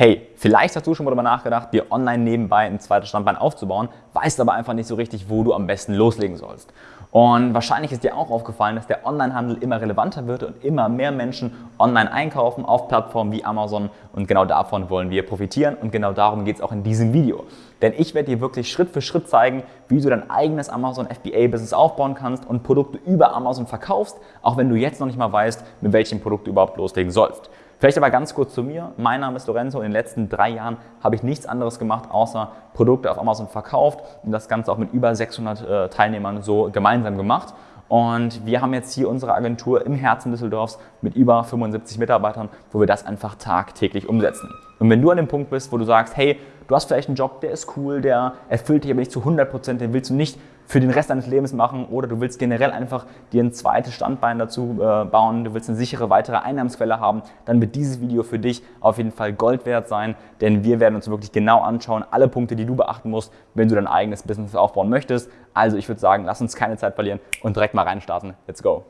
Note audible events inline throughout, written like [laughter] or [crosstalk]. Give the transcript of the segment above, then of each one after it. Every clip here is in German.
Hey, vielleicht hast du schon mal darüber nachgedacht, dir online nebenbei ein zweites Standbein aufzubauen, weißt aber einfach nicht so richtig, wo du am besten loslegen sollst. Und wahrscheinlich ist dir auch aufgefallen, dass der Onlinehandel immer relevanter wird und immer mehr Menschen online einkaufen auf Plattformen wie Amazon. Und genau davon wollen wir profitieren und genau darum geht es auch in diesem Video. Denn ich werde dir wirklich Schritt für Schritt zeigen, wie du dein eigenes Amazon FBA-Business aufbauen kannst und Produkte über Amazon verkaufst, auch wenn du jetzt noch nicht mal weißt, mit welchem Produkt du überhaupt loslegen sollst. Vielleicht aber ganz kurz zu mir. Mein Name ist Lorenzo. In den letzten drei Jahren habe ich nichts anderes gemacht, außer Produkte auf Amazon verkauft und das Ganze auch mit über 600 äh, Teilnehmern so gemeinsam gemacht. Und wir haben jetzt hier unsere Agentur im Herzen Düsseldorfs mit über 75 Mitarbeitern, wo wir das einfach tagtäglich umsetzen. Und wenn du an dem Punkt bist, wo du sagst, hey, du hast vielleicht einen Job, der ist cool, der erfüllt dich aber nicht zu 100 Prozent, den willst du nicht für den Rest deines Lebens machen oder du willst generell einfach dir ein zweites Standbein dazu äh, bauen, du willst eine sichere weitere Einnahmensquelle haben, dann wird dieses Video für dich auf jeden Fall Gold wert sein, denn wir werden uns wirklich genau anschauen, alle Punkte, die du beachten musst, wenn du dein eigenes Business aufbauen möchtest. Also ich würde sagen, lass uns keine Zeit verlieren und direkt mal reinstarten. Let's go!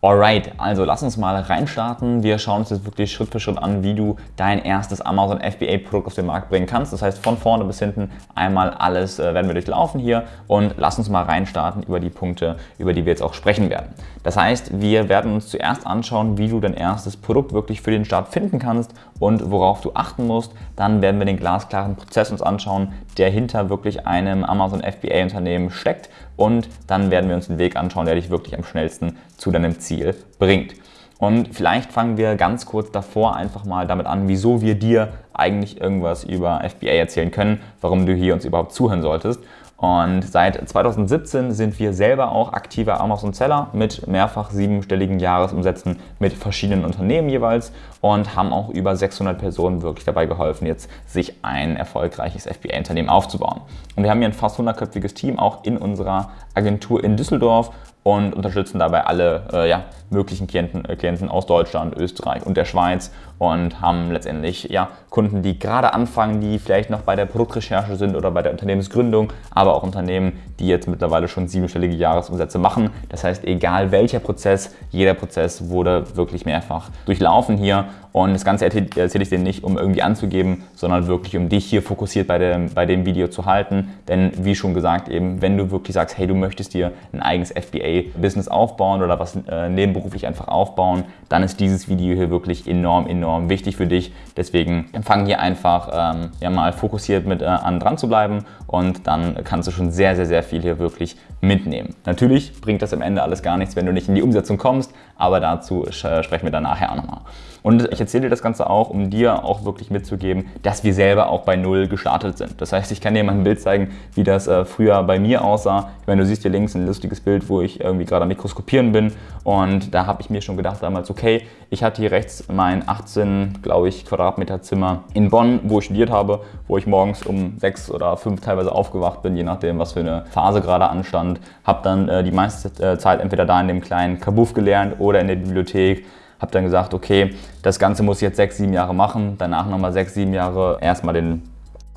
Alright, also lass uns mal reinstarten. Wir schauen uns jetzt wirklich Schritt für Schritt an, wie du dein erstes Amazon FBA Produkt auf den Markt bringen kannst. Das heißt, von vorne bis hinten einmal alles äh, werden wir durchlaufen hier und lass uns mal reinstarten über die Punkte, über die wir jetzt auch sprechen werden. Das heißt, wir werden uns zuerst anschauen, wie du dein erstes Produkt wirklich für den Start finden kannst und worauf du achten musst. Dann werden wir den glasklaren Prozess uns anschauen, der hinter wirklich einem Amazon FBA Unternehmen steckt und dann werden wir uns den Weg anschauen, der dich wirklich am schnellsten zu deinem Ziel bringt. Und vielleicht fangen wir ganz kurz davor einfach mal damit an, wieso wir dir eigentlich irgendwas über FBA erzählen können, warum du hier uns überhaupt zuhören solltest. Und seit 2017 sind wir selber auch aktiver Amazon-Seller mit mehrfach siebenstelligen Jahresumsätzen mit verschiedenen Unternehmen jeweils und haben auch über 600 Personen wirklich dabei geholfen, jetzt sich ein erfolgreiches FBA-Unternehmen aufzubauen. Und wir haben hier ein fast 100-köpfiges Team auch in unserer Agentur in Düsseldorf und unterstützen dabei alle äh, ja, möglichen Klienten, äh, Klienten aus Deutschland, Österreich und der Schweiz und haben letztendlich ja, Kunden, die gerade anfangen, die vielleicht noch bei der Produktrecherche sind oder bei der Unternehmensgründung, aber auch Unternehmen, die jetzt mittlerweile schon siebenstellige Jahresumsätze machen. Das heißt, egal welcher Prozess, jeder Prozess wurde wirklich mehrfach durchlaufen hier und das Ganze erzähle ich dir nicht, um irgendwie anzugeben, sondern wirklich, um dich hier fokussiert bei dem, bei dem Video zu halten. Denn wie schon gesagt, eben, wenn du wirklich sagst, hey, du möchtest dir ein eigenes FBA-Business aufbauen oder was äh, nebenberuflich einfach aufbauen, dann ist dieses Video hier wirklich enorm, enorm wichtig für dich. Deswegen fang hier einfach ähm, ja, mal fokussiert mit äh, an dran zu bleiben und dann kannst du schon sehr, sehr, sehr viel hier wirklich mitnehmen. Natürlich bringt das am Ende alles gar nichts, wenn du nicht in die Umsetzung kommst, aber dazu sprechen wir dann nachher auch nochmal. Und ich erzähle dir das Ganze auch, um dir auch wirklich mitzugeben, dass wir selber auch bei Null gestartet sind. Das heißt, ich kann dir mal ein Bild zeigen, wie das äh, früher bei mir aussah. Ich meine, du siehst hier links ein lustiges Bild, wo ich irgendwie gerade am Mikroskopieren bin und da habe ich mir schon gedacht damals, okay, ich hatte hier rechts mein 18, glaube ich, Quadratmeter Zimmer in Bonn, wo ich studiert habe, wo ich morgens um sechs oder fünf teilweise aufgewacht bin, je nachdem, was für eine Phase gerade anstand. Habe dann äh, die meiste äh, Zeit entweder da in dem kleinen Kabuff gelernt oder in der Bibliothek habe dann gesagt, okay, das Ganze muss ich jetzt sechs, sieben Jahre machen, danach nochmal sechs, sieben Jahre erstmal den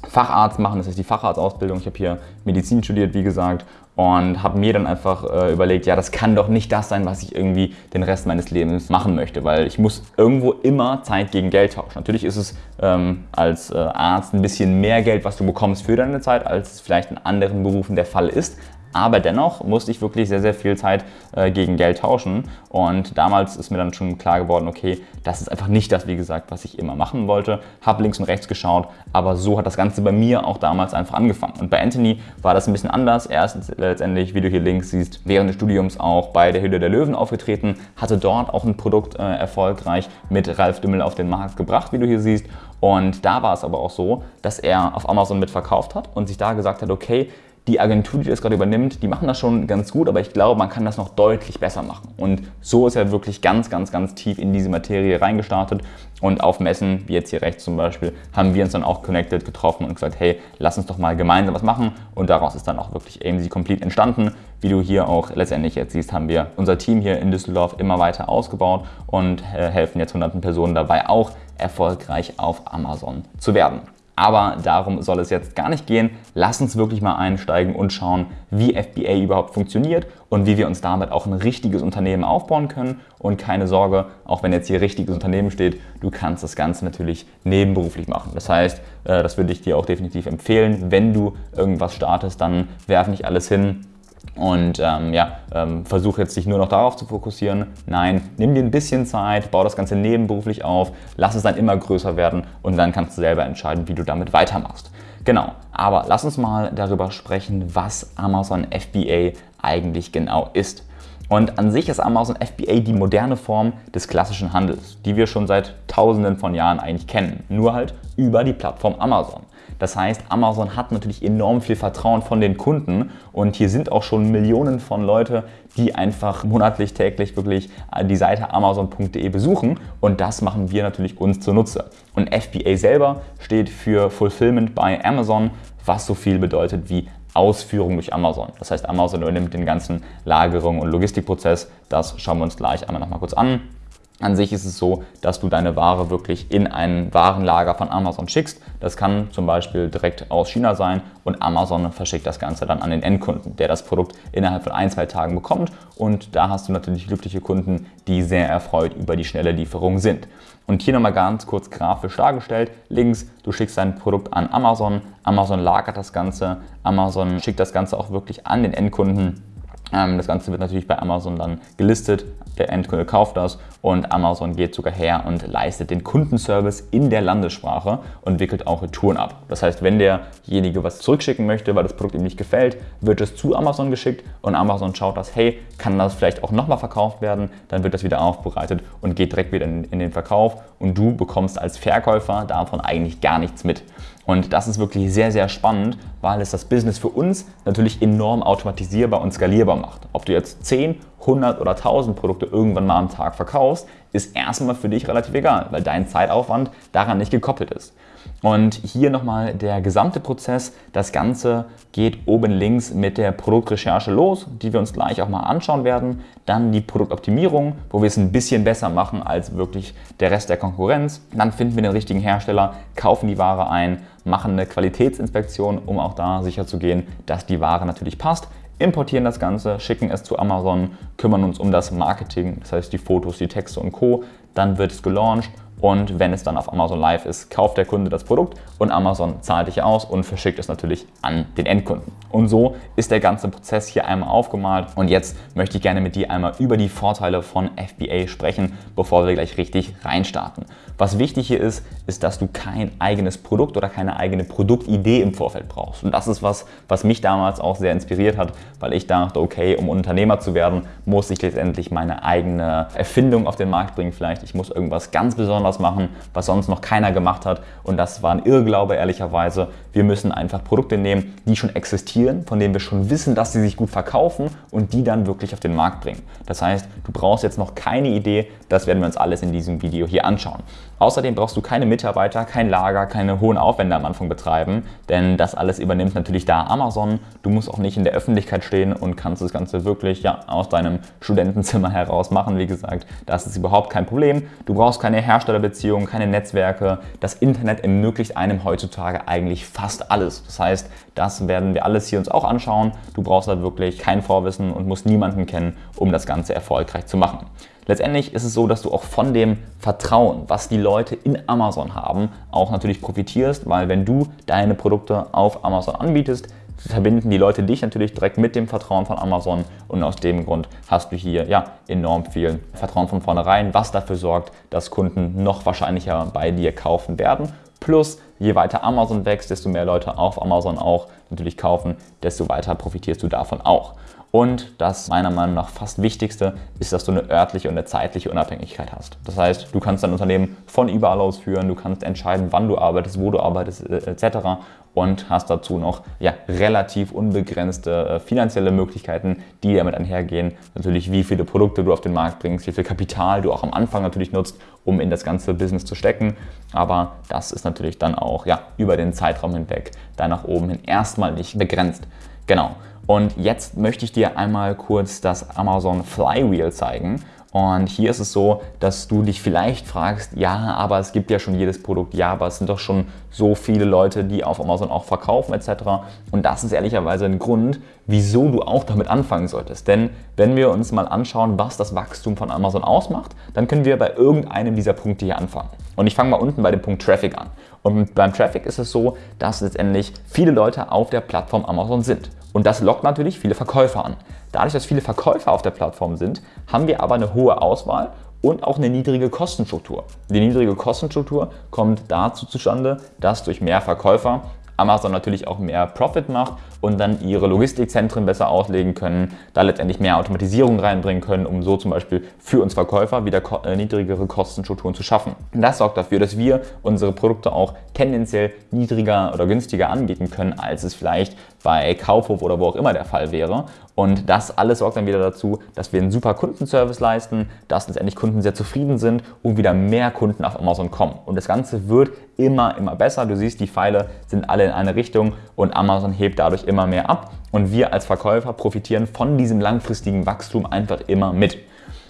Facharzt machen, das ist die Facharztausbildung. Ich habe hier Medizin studiert, wie gesagt, und habe mir dann einfach äh, überlegt, ja, das kann doch nicht das sein, was ich irgendwie den Rest meines Lebens machen möchte, weil ich muss irgendwo immer Zeit gegen Geld tauschen. Natürlich ist es ähm, als äh, Arzt ein bisschen mehr Geld, was du bekommst für deine Zeit, als es vielleicht in anderen Berufen der Fall ist, aber dennoch musste ich wirklich sehr, sehr viel Zeit äh, gegen Geld tauschen. Und damals ist mir dann schon klar geworden, okay, das ist einfach nicht das, wie gesagt, was ich immer machen wollte. Habe links und rechts geschaut, aber so hat das Ganze bei mir auch damals einfach angefangen. Und bei Anthony war das ein bisschen anders. Er ist letztendlich, wie du hier links siehst, während des Studiums auch bei der Hülle der Löwen aufgetreten, hatte dort auch ein Produkt äh, erfolgreich mit Ralf Dümmel auf den Markt gebracht, wie du hier siehst. Und da war es aber auch so, dass er auf Amazon mitverkauft hat und sich da gesagt hat, okay, die Agentur, die das gerade übernimmt, die machen das schon ganz gut, aber ich glaube, man kann das noch deutlich besser machen. Und so ist er wirklich ganz, ganz, ganz tief in diese Materie reingestartet. Und auf Messen, wie jetzt hier rechts zum Beispiel, haben wir uns dann auch connected, getroffen und gesagt, hey, lass uns doch mal gemeinsam was machen. Und daraus ist dann auch wirklich AMZ Complete entstanden. Wie du hier auch letztendlich jetzt siehst, haben wir unser Team hier in Düsseldorf immer weiter ausgebaut und äh, helfen jetzt hunderten Personen dabei auch erfolgreich auf Amazon zu werden. Aber darum soll es jetzt gar nicht gehen. Lass uns wirklich mal einsteigen und schauen, wie FBA überhaupt funktioniert und wie wir uns damit auch ein richtiges Unternehmen aufbauen können. Und keine Sorge, auch wenn jetzt hier richtiges Unternehmen steht, du kannst das Ganze natürlich nebenberuflich machen. Das heißt, äh, das würde ich dir auch definitiv empfehlen. Wenn du irgendwas startest, dann werf nicht alles hin, und ähm, ja, ähm, versuch jetzt dich nur noch darauf zu fokussieren. Nein, nimm dir ein bisschen Zeit, bau das Ganze nebenberuflich auf, lass es dann immer größer werden und dann kannst du selber entscheiden, wie du damit weitermachst. Genau, aber lass uns mal darüber sprechen, was Amazon FBA eigentlich genau ist. Und an sich ist Amazon FBA die moderne Form des klassischen Handels, die wir schon seit tausenden von Jahren eigentlich kennen, nur halt über die Plattform Amazon. Das heißt, Amazon hat natürlich enorm viel Vertrauen von den Kunden und hier sind auch schon Millionen von Leute, die einfach monatlich, täglich wirklich die Seite amazon.de besuchen und das machen wir natürlich uns zunutze. Und FBA selber steht für Fulfillment by Amazon, was so viel bedeutet wie Ausführung durch Amazon. Das heißt, Amazon übernimmt den ganzen Lagerung- und Logistikprozess. Das schauen wir uns gleich einmal nochmal kurz an. An sich ist es so, dass du deine Ware wirklich in ein Warenlager von Amazon schickst. Das kann zum Beispiel direkt aus China sein und Amazon verschickt das Ganze dann an den Endkunden, der das Produkt innerhalb von ein, zwei Tagen bekommt. Und da hast du natürlich glückliche Kunden, die sehr erfreut über die schnelle Lieferung sind. Und hier nochmal ganz kurz grafisch dargestellt. Links, du schickst dein Produkt an Amazon, Amazon lagert das Ganze, Amazon schickt das Ganze auch wirklich an den Endkunden ähm, das Ganze wird natürlich bei Amazon dann gelistet, der Endkunde kauft das und Amazon geht sogar her und leistet den Kundenservice in der Landessprache und wickelt auch Retouren ab. Das heißt, wenn derjenige was zurückschicken möchte, weil das Produkt ihm nicht gefällt, wird es zu Amazon geschickt und Amazon schaut das, hey, kann das vielleicht auch nochmal verkauft werden? Dann wird das wieder aufbereitet und geht direkt wieder in, in den Verkauf und du bekommst als Verkäufer davon eigentlich gar nichts mit. Und das ist wirklich sehr, sehr spannend, weil es das Business für uns natürlich enorm automatisierbar und skalierbar macht. Ob du jetzt 10, 100 oder 1000 Produkte irgendwann mal am Tag verkaufst, ist erstmal für dich relativ egal, weil dein Zeitaufwand daran nicht gekoppelt ist. Und hier nochmal der gesamte Prozess. Das Ganze geht oben links mit der Produktrecherche los, die wir uns gleich auch mal anschauen werden. Dann die Produktoptimierung, wo wir es ein bisschen besser machen als wirklich der Rest der Konkurrenz. Dann finden wir den richtigen Hersteller, kaufen die Ware ein, machen eine Qualitätsinspektion, um auch da sicher zu gehen, dass die Ware natürlich passt importieren das Ganze, schicken es zu Amazon, kümmern uns um das Marketing, das heißt die Fotos, die Texte und Co. Dann wird es gelauncht und wenn es dann auf Amazon Live ist, kauft der Kunde das Produkt und Amazon zahlt dich aus und verschickt es natürlich an den Endkunden. Und so ist der ganze Prozess hier einmal aufgemalt und jetzt möchte ich gerne mit dir einmal über die Vorteile von FBA sprechen, bevor wir gleich richtig reinstarten. Was wichtig hier ist, ist, dass du kein eigenes Produkt oder keine eigene Produktidee im Vorfeld brauchst. Und das ist was, was mich damals auch sehr inspiriert hat, weil ich dachte, okay, um Unternehmer zu werden, muss ich letztendlich meine eigene Erfindung auf den Markt bringen vielleicht. Ich muss irgendwas ganz Besonderes machen, was sonst noch keiner gemacht hat. Und das war ein Irrglaube, ehrlicherweise. Wir müssen einfach Produkte nehmen, die schon existieren, von denen wir schon wissen, dass sie sich gut verkaufen und die dann wirklich auf den Markt bringen. Das heißt, du brauchst jetzt noch keine Idee, das werden wir uns alles in diesem Video hier anschauen. Außerdem brauchst du keine Mitarbeiter, kein Lager, keine hohen Aufwände am Anfang betreiben, denn das alles übernimmt natürlich da Amazon. Du musst auch nicht in der Öffentlichkeit stehen und kannst das Ganze wirklich ja, aus deinem Studentenzimmer [laughs] heraus machen. Wie gesagt, das ist überhaupt kein Problem. Du brauchst keine Herstellerbeziehungen, keine Netzwerke. Das Internet ermöglicht einem heutzutage eigentlich fast alles. Das heißt, das werden wir alles hier uns auch anschauen. Du brauchst da wirklich kein Vorwissen und musst niemanden kennen, um das Ganze erfolgreich zu machen. Letztendlich ist es so, dass du auch von dem Vertrauen, was die Leute in Amazon haben, auch natürlich profitierst, weil wenn du deine Produkte auf Amazon anbietest, verbinden die Leute dich natürlich direkt mit dem Vertrauen von Amazon und aus dem Grund hast du hier ja enorm viel Vertrauen von vornherein, was dafür sorgt, dass Kunden noch wahrscheinlicher bei dir kaufen werden. Plus, je weiter Amazon wächst, desto mehr Leute auf Amazon auch natürlich kaufen, desto weiter profitierst du davon auch. Und das meiner Meinung nach fast Wichtigste ist, dass du eine örtliche und eine zeitliche Unabhängigkeit hast. Das heißt, du kannst dein Unternehmen von überall aus führen, du kannst entscheiden, wann du arbeitest, wo du arbeitest äh, etc. Und hast dazu noch ja, relativ unbegrenzte äh, finanzielle Möglichkeiten, die damit einhergehen. Natürlich, wie viele Produkte du auf den Markt bringst, wie viel Kapital du auch am Anfang natürlich nutzt, um in das ganze Business zu stecken. Aber das ist natürlich dann auch ja, über den Zeitraum hinweg da nach oben hin erstmal nicht begrenzt. Genau. Und jetzt möchte ich dir einmal kurz das Amazon Flywheel zeigen. Und hier ist es so, dass du dich vielleicht fragst, ja, aber es gibt ja schon jedes Produkt, ja, aber es sind doch schon so viele Leute, die auf Amazon auch verkaufen etc. Und das ist ehrlicherweise ein Grund, wieso du auch damit anfangen solltest. Denn wenn wir uns mal anschauen, was das Wachstum von Amazon ausmacht, dann können wir bei irgendeinem dieser Punkte hier anfangen. Und ich fange mal unten bei dem Punkt Traffic an. Und beim Traffic ist es so, dass letztendlich viele Leute auf der Plattform Amazon sind. Und das lockt natürlich viele Verkäufer an. Dadurch, dass viele Verkäufer auf der Plattform sind, haben wir aber eine hohe Auswahl und auch eine niedrige Kostenstruktur. Die niedrige Kostenstruktur kommt dazu zustande, dass durch mehr Verkäufer Amazon natürlich auch mehr Profit macht und dann ihre Logistikzentren besser auslegen können, da letztendlich mehr Automatisierung reinbringen können, um so zum Beispiel für uns Verkäufer wieder äh, niedrigere Kostenstrukturen zu schaffen. Das sorgt dafür, dass wir unsere Produkte auch tendenziell niedriger oder günstiger anbieten können, als es vielleicht bei Kaufhof oder wo auch immer der Fall wäre. Und das alles sorgt dann wieder dazu, dass wir einen super Kundenservice leisten, dass letztendlich Kunden sehr zufrieden sind und wieder mehr Kunden auf Amazon kommen. Und das Ganze wird immer, immer besser. Du siehst, die Pfeile sind alle in eine Richtung und Amazon hebt dadurch immer mehr ab. Und wir als Verkäufer profitieren von diesem langfristigen Wachstum einfach immer mit.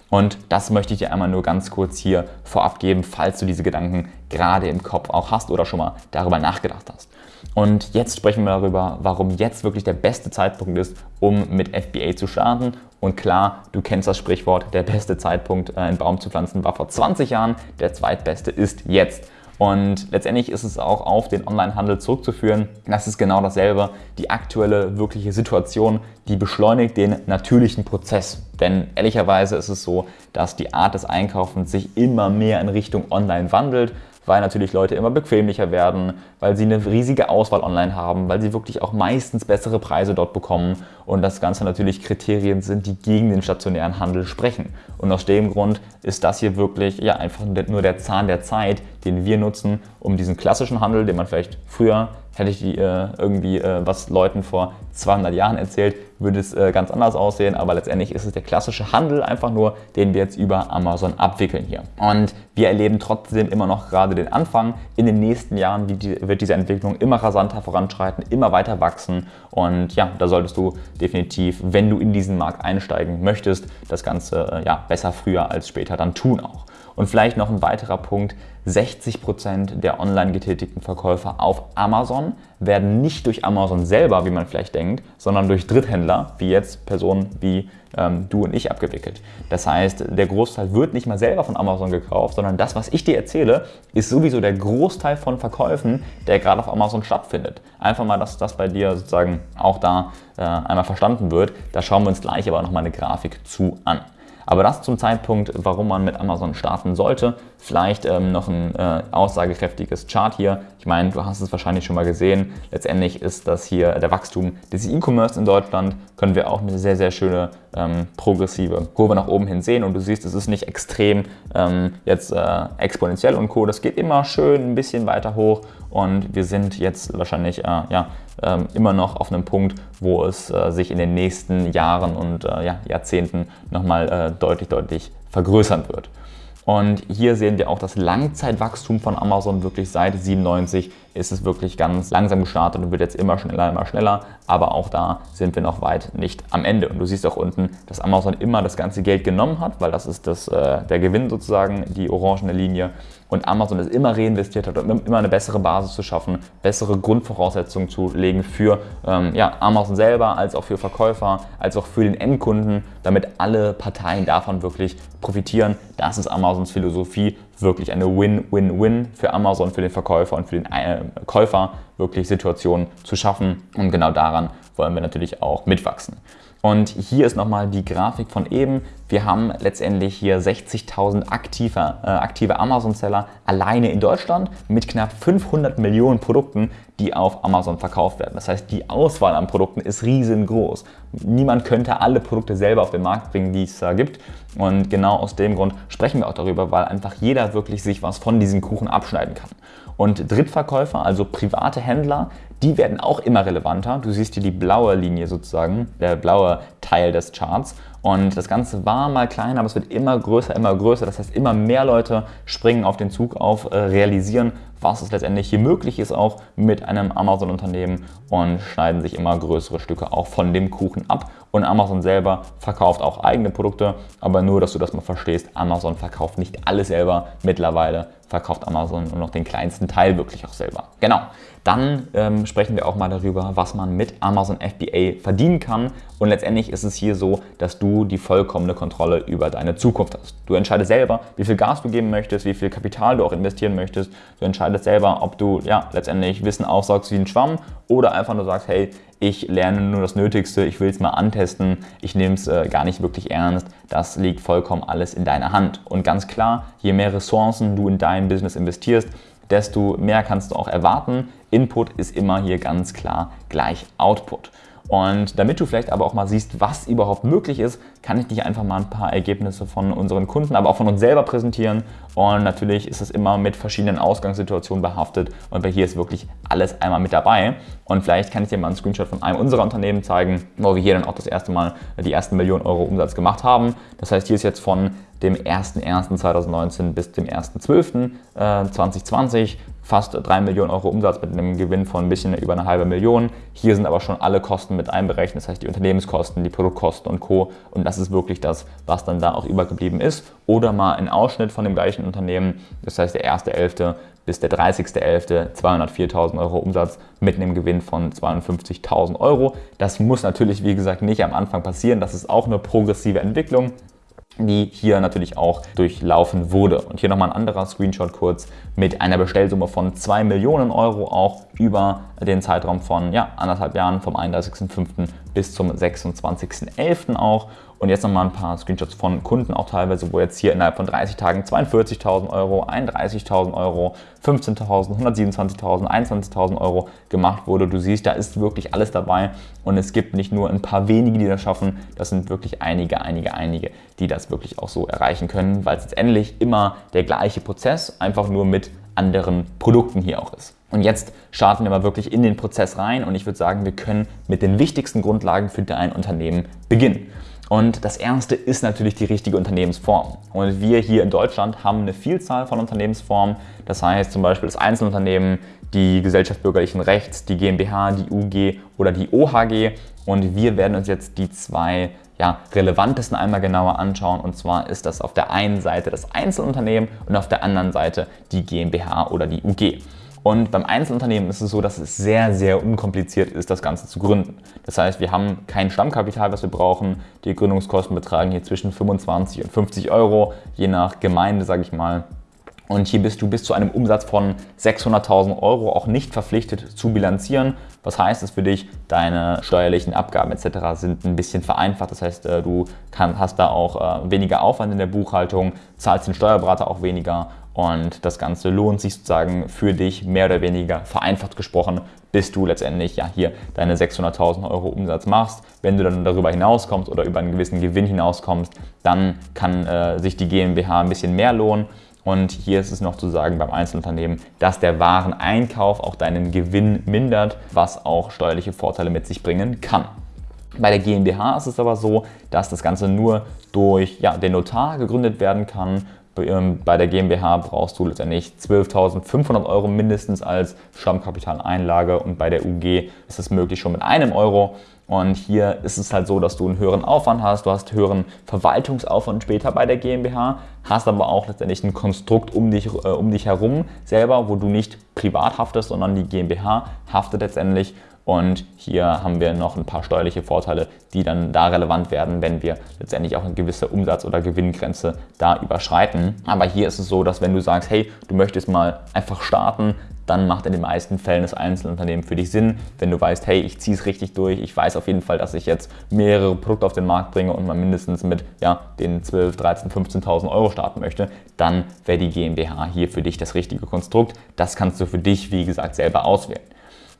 Und das möchte ich dir einmal nur ganz kurz hier vorab geben, falls du diese Gedanken gerade im Kopf auch hast oder schon mal darüber nachgedacht hast. Und jetzt sprechen wir darüber, warum jetzt wirklich der beste Zeitpunkt ist, um mit FBA zu starten. Und klar, du kennst das Sprichwort, der beste Zeitpunkt, äh, einen Baum zu pflanzen, war vor 20 Jahren, der zweitbeste ist jetzt. Und letztendlich ist es auch auf den Onlinehandel zurückzuführen. Das ist genau dasselbe. Die aktuelle wirkliche Situation, die beschleunigt den natürlichen Prozess. Denn ehrlicherweise ist es so, dass die Art des Einkaufens sich immer mehr in Richtung Online wandelt weil natürlich Leute immer bequemlicher werden, weil sie eine riesige Auswahl online haben, weil sie wirklich auch meistens bessere Preise dort bekommen und das Ganze natürlich Kriterien sind, die gegen den stationären Handel sprechen. Und aus dem Grund ist das hier wirklich ja, einfach nur der Zahn der Zeit, den wir nutzen, um diesen klassischen Handel, den man vielleicht früher hätte ich die, äh, irgendwie äh, was Leuten vor 200 Jahren erzählt, würde es äh, ganz anders aussehen, aber letztendlich ist es der klassische Handel einfach nur, den wir jetzt über Amazon abwickeln hier. Und wir erleben trotzdem immer noch gerade den Anfang. In den nächsten Jahren wird diese Entwicklung immer rasanter voranschreiten, immer weiter wachsen und ja, da solltest du definitiv, wenn du in diesen Markt einsteigen möchtest, das Ganze äh, ja, besser früher als später dann tun auch. Und vielleicht noch ein weiterer Punkt, 60% der online getätigten Verkäufer auf Amazon werden nicht durch Amazon selber, wie man vielleicht denkt, sondern durch Dritthändler, wie jetzt Personen wie ähm, du und ich abgewickelt. Das heißt, der Großteil wird nicht mal selber von Amazon gekauft, sondern das, was ich dir erzähle, ist sowieso der Großteil von Verkäufen, der gerade auf Amazon stattfindet. Einfach mal, dass das bei dir sozusagen auch da äh, einmal verstanden wird. Da schauen wir uns gleich aber nochmal eine Grafik zu an. Aber das zum Zeitpunkt, warum man mit Amazon starten sollte. Vielleicht ähm, noch ein äh, aussagekräftiges Chart hier. Ich meine, du hast es wahrscheinlich schon mal gesehen. Letztendlich ist das hier der Wachstum des E-Commerce in Deutschland. Können wir auch eine sehr, sehr schöne ähm, progressive Kurve nach oben hin sehen. Und du siehst, es ist nicht extrem ähm, jetzt äh, exponentiell und Co. Das geht immer schön ein bisschen weiter hoch. Und wir sind jetzt wahrscheinlich äh, ja, ähm, immer noch auf einem Punkt, wo es äh, sich in den nächsten Jahren und äh, ja, Jahrzehnten nochmal äh, deutlich, deutlich vergrößern wird. Und hier sehen wir auch das Langzeitwachstum von Amazon wirklich seit 97 ist es wirklich ganz langsam gestartet und wird jetzt immer schneller, immer schneller. Aber auch da sind wir noch weit nicht am Ende. Und du siehst auch unten, dass Amazon immer das ganze Geld genommen hat, weil das ist das, äh, der Gewinn sozusagen, die orangene Linie. Und Amazon es immer reinvestiert hat, um immer eine bessere Basis zu schaffen, bessere Grundvoraussetzungen zu legen für ähm, ja, Amazon selber, als auch für Verkäufer, als auch für den Endkunden, damit alle Parteien davon wirklich profitieren. Das ist Amazons Philosophie, wirklich eine Win-Win-Win für Amazon, für den Verkäufer und für den äh, Käufer, wirklich Situationen zu schaffen. Und genau daran wollen wir natürlich auch mitwachsen. Und hier ist nochmal die Grafik von eben. Wir haben letztendlich hier 60.000 aktive, äh, aktive Amazon-Seller alleine in Deutschland mit knapp 500 Millionen Produkten, die auf Amazon verkauft werden. Das heißt, die Auswahl an Produkten ist riesengroß. Niemand könnte alle Produkte selber auf den Markt bringen, die es da gibt. Und genau aus dem Grund sprechen wir auch darüber, weil einfach jeder wirklich sich was von diesem Kuchen abschneiden kann. Und Drittverkäufer, also private Händler, die werden auch immer relevanter. Du siehst hier die blaue Linie sozusagen, der blaue Teil des Charts. Und das Ganze war mal kleiner, aber es wird immer größer, immer größer. Das heißt, immer mehr Leute springen auf den Zug auf, äh, realisieren, was es letztendlich hier möglich ist, auch mit einem Amazon-Unternehmen und schneiden sich immer größere Stücke auch von dem Kuchen ab. Und Amazon selber verkauft auch eigene Produkte, aber nur, dass du das mal verstehst, Amazon verkauft nicht alles selber. Mittlerweile verkauft Amazon nur noch den kleinsten Teil wirklich auch selber. Genau. Dann ähm, sprechen wir auch mal darüber, was man mit Amazon FBA verdienen kann. Und letztendlich ist es hier so, dass du die vollkommene Kontrolle über deine Zukunft hast. Du entscheidest selber, wie viel Gas du geben möchtest, wie viel Kapital du auch investieren möchtest. Du entscheidest selber, ob du ja letztendlich Wissen aufsaugst wie ein Schwamm oder einfach nur sagst, hey, ich lerne nur das Nötigste, ich will es mal antesten, ich nehme es äh, gar nicht wirklich ernst. Das liegt vollkommen alles in deiner Hand. Und ganz klar, je mehr Ressourcen du in dein Business investierst, desto mehr kannst du auch erwarten. Input ist immer hier ganz klar gleich Output. Und damit du vielleicht aber auch mal siehst, was überhaupt möglich ist, kann ich dich einfach mal ein paar Ergebnisse von unseren Kunden, aber auch von uns selber präsentieren. Und natürlich ist es immer mit verschiedenen Ausgangssituationen behaftet und bei hier ist wirklich alles einmal mit dabei. Und vielleicht kann ich dir mal einen Screenshot von einem unserer Unternehmen zeigen, wo wir hier dann auch das erste Mal die ersten Millionen Euro Umsatz gemacht haben. Das heißt, hier ist jetzt von dem 01.01.2019 bis dem 1.12.2020 fast 3 Millionen Euro Umsatz mit einem Gewinn von ein bisschen über eine halbe Million. Hier sind aber schon alle Kosten mit einberechnet, das heißt die Unternehmenskosten, die Produktkosten und Co. Und das ist wirklich das, was dann da auch übergeblieben ist. Oder mal ein Ausschnitt von dem gleichen Unternehmen, das heißt der 1.11. bis der 30.11. 204.000 Euro Umsatz mit einem Gewinn von 52.000 Euro. Das muss natürlich, wie gesagt, nicht am Anfang passieren. Das ist auch eine progressive Entwicklung die hier natürlich auch durchlaufen wurde. Und hier nochmal ein anderer Screenshot kurz mit einer Bestellsumme von 2 Millionen Euro auch über den Zeitraum von ja, anderthalb Jahren vom 31.05. bis zum 26.11. auch. Und jetzt nochmal ein paar Screenshots von Kunden auch teilweise, wo jetzt hier innerhalb von 30 Tagen 42.000 Euro, 31.000 Euro, 15.000, 127.000, 21.000 Euro gemacht wurde. Du siehst, da ist wirklich alles dabei und es gibt nicht nur ein paar wenige, die das schaffen, das sind wirklich einige, einige, einige, die das wirklich auch so erreichen können, weil es letztendlich immer der gleiche Prozess, einfach nur mit anderen Produkten hier auch ist. Und jetzt starten wir mal wirklich in den Prozess rein und ich würde sagen, wir können mit den wichtigsten Grundlagen für dein Unternehmen beginnen. Und das erste ist natürlich die richtige Unternehmensform. Und wir hier in Deutschland haben eine Vielzahl von Unternehmensformen. Das heißt zum Beispiel das Einzelunternehmen, die Gesellschaft bürgerlichen Rechts, die GmbH, die UG oder die OHG. Und wir werden uns jetzt die zwei ja, relevantesten einmal genauer anschauen. Und zwar ist das auf der einen Seite das Einzelunternehmen und auf der anderen Seite die GmbH oder die UG. Und beim Einzelunternehmen ist es so, dass es sehr, sehr unkompliziert ist, das Ganze zu gründen. Das heißt, wir haben kein Stammkapital, was wir brauchen. Die Gründungskosten betragen hier zwischen 25 und 50 Euro, je nach Gemeinde, sage ich mal. Und hier bist du bis zu einem Umsatz von 600.000 Euro auch nicht verpflichtet zu bilanzieren. Was heißt es für dich? Deine steuerlichen Abgaben etc. sind ein bisschen vereinfacht. Das heißt, äh, du kann, hast da auch äh, weniger Aufwand in der Buchhaltung, zahlst den Steuerberater auch weniger und das Ganze lohnt sich sozusagen für dich mehr oder weniger vereinfacht gesprochen, bis du letztendlich ja hier deine 600.000 Euro Umsatz machst. Wenn du dann darüber hinauskommst oder über einen gewissen Gewinn hinauskommst, dann kann äh, sich die GmbH ein bisschen mehr lohnen. Und hier ist es noch zu sagen beim Einzelunternehmen, dass der Wareneinkauf auch deinen Gewinn mindert, was auch steuerliche Vorteile mit sich bringen kann. Bei der GmbH ist es aber so, dass das Ganze nur durch ja, den Notar gegründet werden kann ähm, bei der GmbH brauchst du letztendlich 12.500 Euro mindestens als Stammkapitaleinlage und bei der UG ist es möglich schon mit einem Euro. Und hier ist es halt so, dass du einen höheren Aufwand hast, du hast höheren Verwaltungsaufwand später bei der GmbH, hast aber auch letztendlich ein Konstrukt um dich, äh, um dich herum selber, wo du nicht privat haftest, sondern die GmbH haftet letztendlich und hier haben wir noch ein paar steuerliche Vorteile, die dann da relevant werden, wenn wir letztendlich auch eine gewisse Umsatz- oder Gewinngrenze da überschreiten. Aber hier ist es so, dass wenn du sagst, hey, du möchtest mal einfach starten, dann macht in den meisten Fällen das Einzelunternehmen für dich Sinn. Wenn du weißt, hey, ich ziehe es richtig durch, ich weiß auf jeden Fall, dass ich jetzt mehrere Produkte auf den Markt bringe und mal mindestens mit ja, den 12, 13, 15.000 Euro starten möchte, dann wäre die GmbH hier für dich das richtige Konstrukt. Das kannst du für dich, wie gesagt, selber auswählen.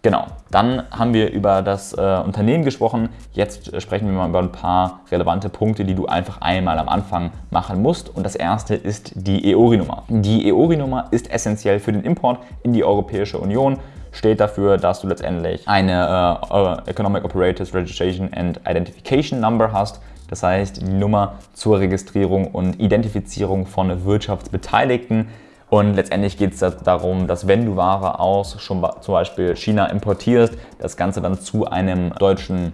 Genau, dann haben wir über das äh, Unternehmen gesprochen. Jetzt sprechen wir mal über ein paar relevante Punkte, die du einfach einmal am Anfang machen musst. Und das erste ist die EORI-Nummer. Die EORI-Nummer ist essentiell für den Import in die Europäische Union steht dafür, dass du letztendlich eine äh, Economic Operators Registration and Identification Number hast. Das heißt, die Nummer zur Registrierung und Identifizierung von Wirtschaftsbeteiligten. Und letztendlich geht es darum, dass wenn du Ware aus schon zum Beispiel China importierst, das Ganze dann zu einem deutschen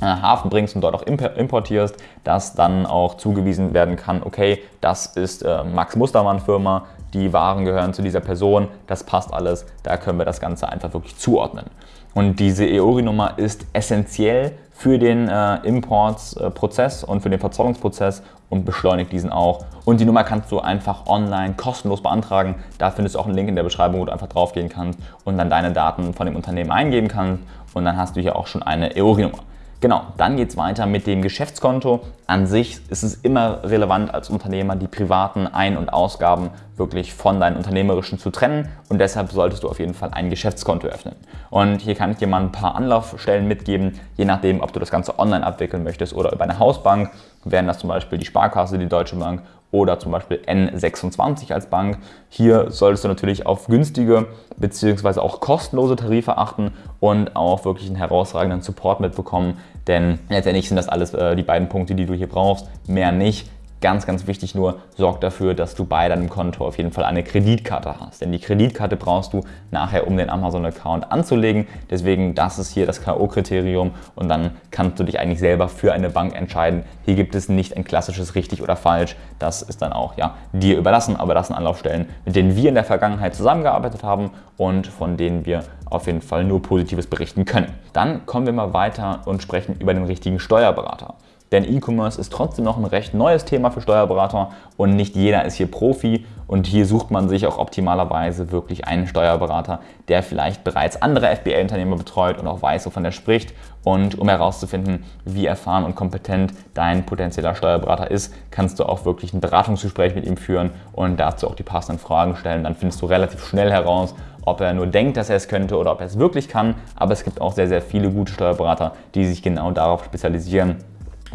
äh, Hafen bringst und dort auch importierst, dass dann auch zugewiesen werden kann, okay, das ist äh, Max Mustermann Firma, die Waren gehören zu dieser Person, das passt alles, da können wir das Ganze einfach wirklich zuordnen. Und diese EORI-Nummer ist essentiell für den äh, Importsprozess und für den Verzollungsprozess und beschleunigt diesen auch. Und die Nummer kannst du einfach online kostenlos beantragen. Da findest du auch einen Link in der Beschreibung, wo du einfach draufgehen kannst und dann deine Daten von dem Unternehmen eingeben kannst und dann hast du hier auch schon eine EORI-Nummer. Genau, dann geht es weiter mit dem Geschäftskonto. An sich ist es immer relevant als Unternehmer, die privaten Ein- und Ausgaben wirklich von deinen unternehmerischen zu trennen und deshalb solltest du auf jeden Fall ein Geschäftskonto öffnen. Und hier kann ich dir mal ein paar Anlaufstellen mitgeben, je nachdem, ob du das Ganze online abwickeln möchtest oder über eine Hausbank, wären das zum Beispiel die Sparkasse, die Deutsche Bank oder zum Beispiel N26 als Bank. Hier solltest du natürlich auf günstige bzw. auch kostenlose Tarife achten und auch wirklich einen herausragenden Support mitbekommen, denn letztendlich sind das alles äh, die beiden Punkte, die du hier brauchst, mehr nicht. Ganz, ganz wichtig nur, sorg dafür, dass du bei deinem Konto auf jeden Fall eine Kreditkarte hast. Denn die Kreditkarte brauchst du nachher, um den Amazon-Account anzulegen. Deswegen, das ist hier das K.O.-Kriterium und dann kannst du dich eigentlich selber für eine Bank entscheiden. Hier gibt es nicht ein klassisches richtig oder falsch. Das ist dann auch ja, dir überlassen, aber das sind Anlaufstellen, mit denen wir in der Vergangenheit zusammengearbeitet haben und von denen wir auf jeden Fall nur Positives berichten können. Dann kommen wir mal weiter und sprechen über den richtigen Steuerberater. Denn E-Commerce ist trotzdem noch ein recht neues Thema für Steuerberater und nicht jeder ist hier Profi und hier sucht man sich auch optimalerweise wirklich einen Steuerberater, der vielleicht bereits andere FBA-Unternehmer betreut und auch weiß, wovon er spricht. Und um herauszufinden, wie erfahren und kompetent dein potenzieller Steuerberater ist, kannst du auch wirklich ein Beratungsgespräch mit ihm führen und dazu auch die passenden Fragen stellen. Dann findest du relativ schnell heraus, ob er nur denkt, dass er es könnte oder ob er es wirklich kann. Aber es gibt auch sehr, sehr viele gute Steuerberater, die sich genau darauf spezialisieren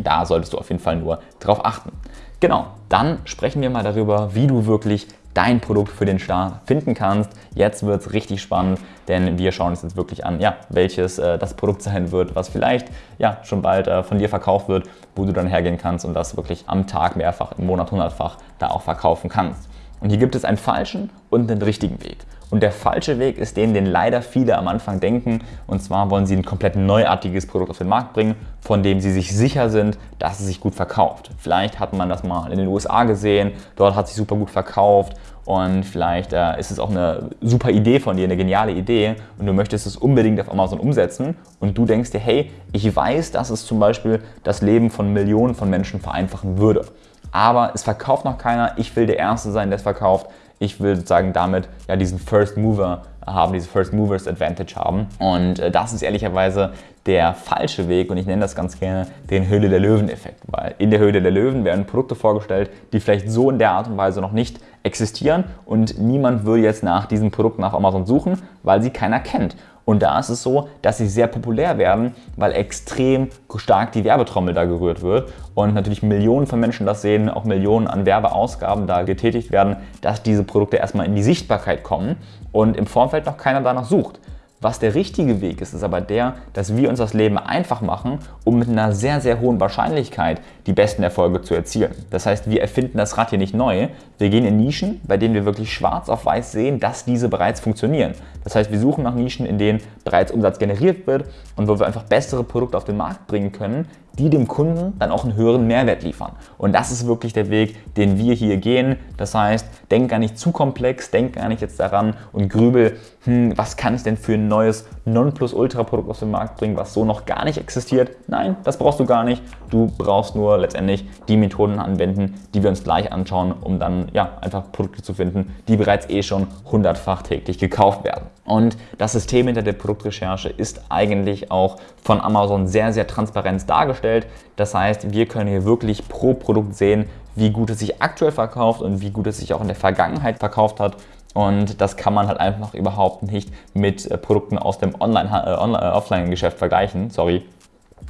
da solltest du auf jeden Fall nur drauf achten. Genau, dann sprechen wir mal darüber, wie du wirklich dein Produkt für den Start finden kannst. Jetzt wird es richtig spannend, denn wir schauen uns jetzt wirklich an, ja, welches äh, das Produkt [laughs] sein wird, was vielleicht ja, schon bald äh, von dir verkauft wird, wo du dann hergehen kannst und das wirklich am Tag mehrfach, im Monat hundertfach da auch verkaufen kannst. Und hier gibt es einen falschen und einen richtigen Weg. Und der falsche Weg ist den, den leider viele am Anfang denken. Und zwar wollen sie ein komplett neuartiges Produkt auf den Markt bringen, von dem sie sich sicher sind, dass es sich gut verkauft. Vielleicht hat man das mal in den USA gesehen, dort hat sich super gut verkauft und vielleicht äh, ist es auch eine super Idee von dir, eine geniale Idee und du möchtest es unbedingt auf Amazon umsetzen und du denkst dir, hey, ich weiß, dass es zum Beispiel das Leben von Millionen von Menschen vereinfachen würde. Aber es verkauft noch keiner, ich will der Erste sein, der es verkauft ich will sozusagen damit ja diesen First Mover haben, diese First Movers Advantage haben. Und äh, das ist ehrlicherweise der falsche Weg und ich nenne das ganz gerne den Höhle der Löwen-Effekt, weil in der Höhle der Löwen werden Produkte vorgestellt, die vielleicht so in der Art und Weise noch nicht existieren und niemand würde jetzt nach diesen Produkten auf Amazon suchen, weil sie keiner kennt. Und da ist es so, dass sie sehr populär werden, weil extrem stark die Werbetrommel da gerührt wird und natürlich Millionen von Menschen das sehen, auch Millionen an Werbeausgaben da getätigt werden, dass diese Produkte erstmal in die Sichtbarkeit kommen und im Vorfeld noch keiner danach sucht. Was der richtige Weg ist, ist aber der, dass wir uns das Leben einfach machen, um mit einer sehr, sehr hohen Wahrscheinlichkeit die besten Erfolge zu erzielen. Das heißt, wir erfinden das Rad hier nicht neu. Wir gehen in Nischen, bei denen wir wirklich schwarz auf weiß sehen, dass diese bereits funktionieren. Das heißt, wir suchen nach Nischen, in denen bereits Umsatz generiert wird und wo wir einfach bessere Produkte auf den Markt bringen können, die dem Kunden dann auch einen höheren Mehrwert liefern. Und das ist wirklich der Weg, den wir hier gehen. Das heißt, denk gar nicht zu komplex, denk gar nicht jetzt daran und grübel, hm, was kann ich denn für ein neues Nonplusultra-Produkt auf den Markt bringen, was so noch gar nicht existiert. Nein, das brauchst du gar nicht. Du brauchst nur letztendlich die Methoden anwenden, die wir uns gleich anschauen, um dann ja, einfach Produkte zu finden, die bereits eh schon hundertfach täglich gekauft werden. Und das System hinter der Produktrecherche ist eigentlich auch von Amazon sehr, sehr transparent dargestellt. Das heißt, wir können hier wirklich pro Produkt sehen, wie gut es sich aktuell verkauft und wie gut es sich auch in der Vergangenheit verkauft hat. Und das kann man halt einfach überhaupt nicht mit äh, Produkten aus dem Online-Offline-Geschäft äh, vergleichen. Sorry.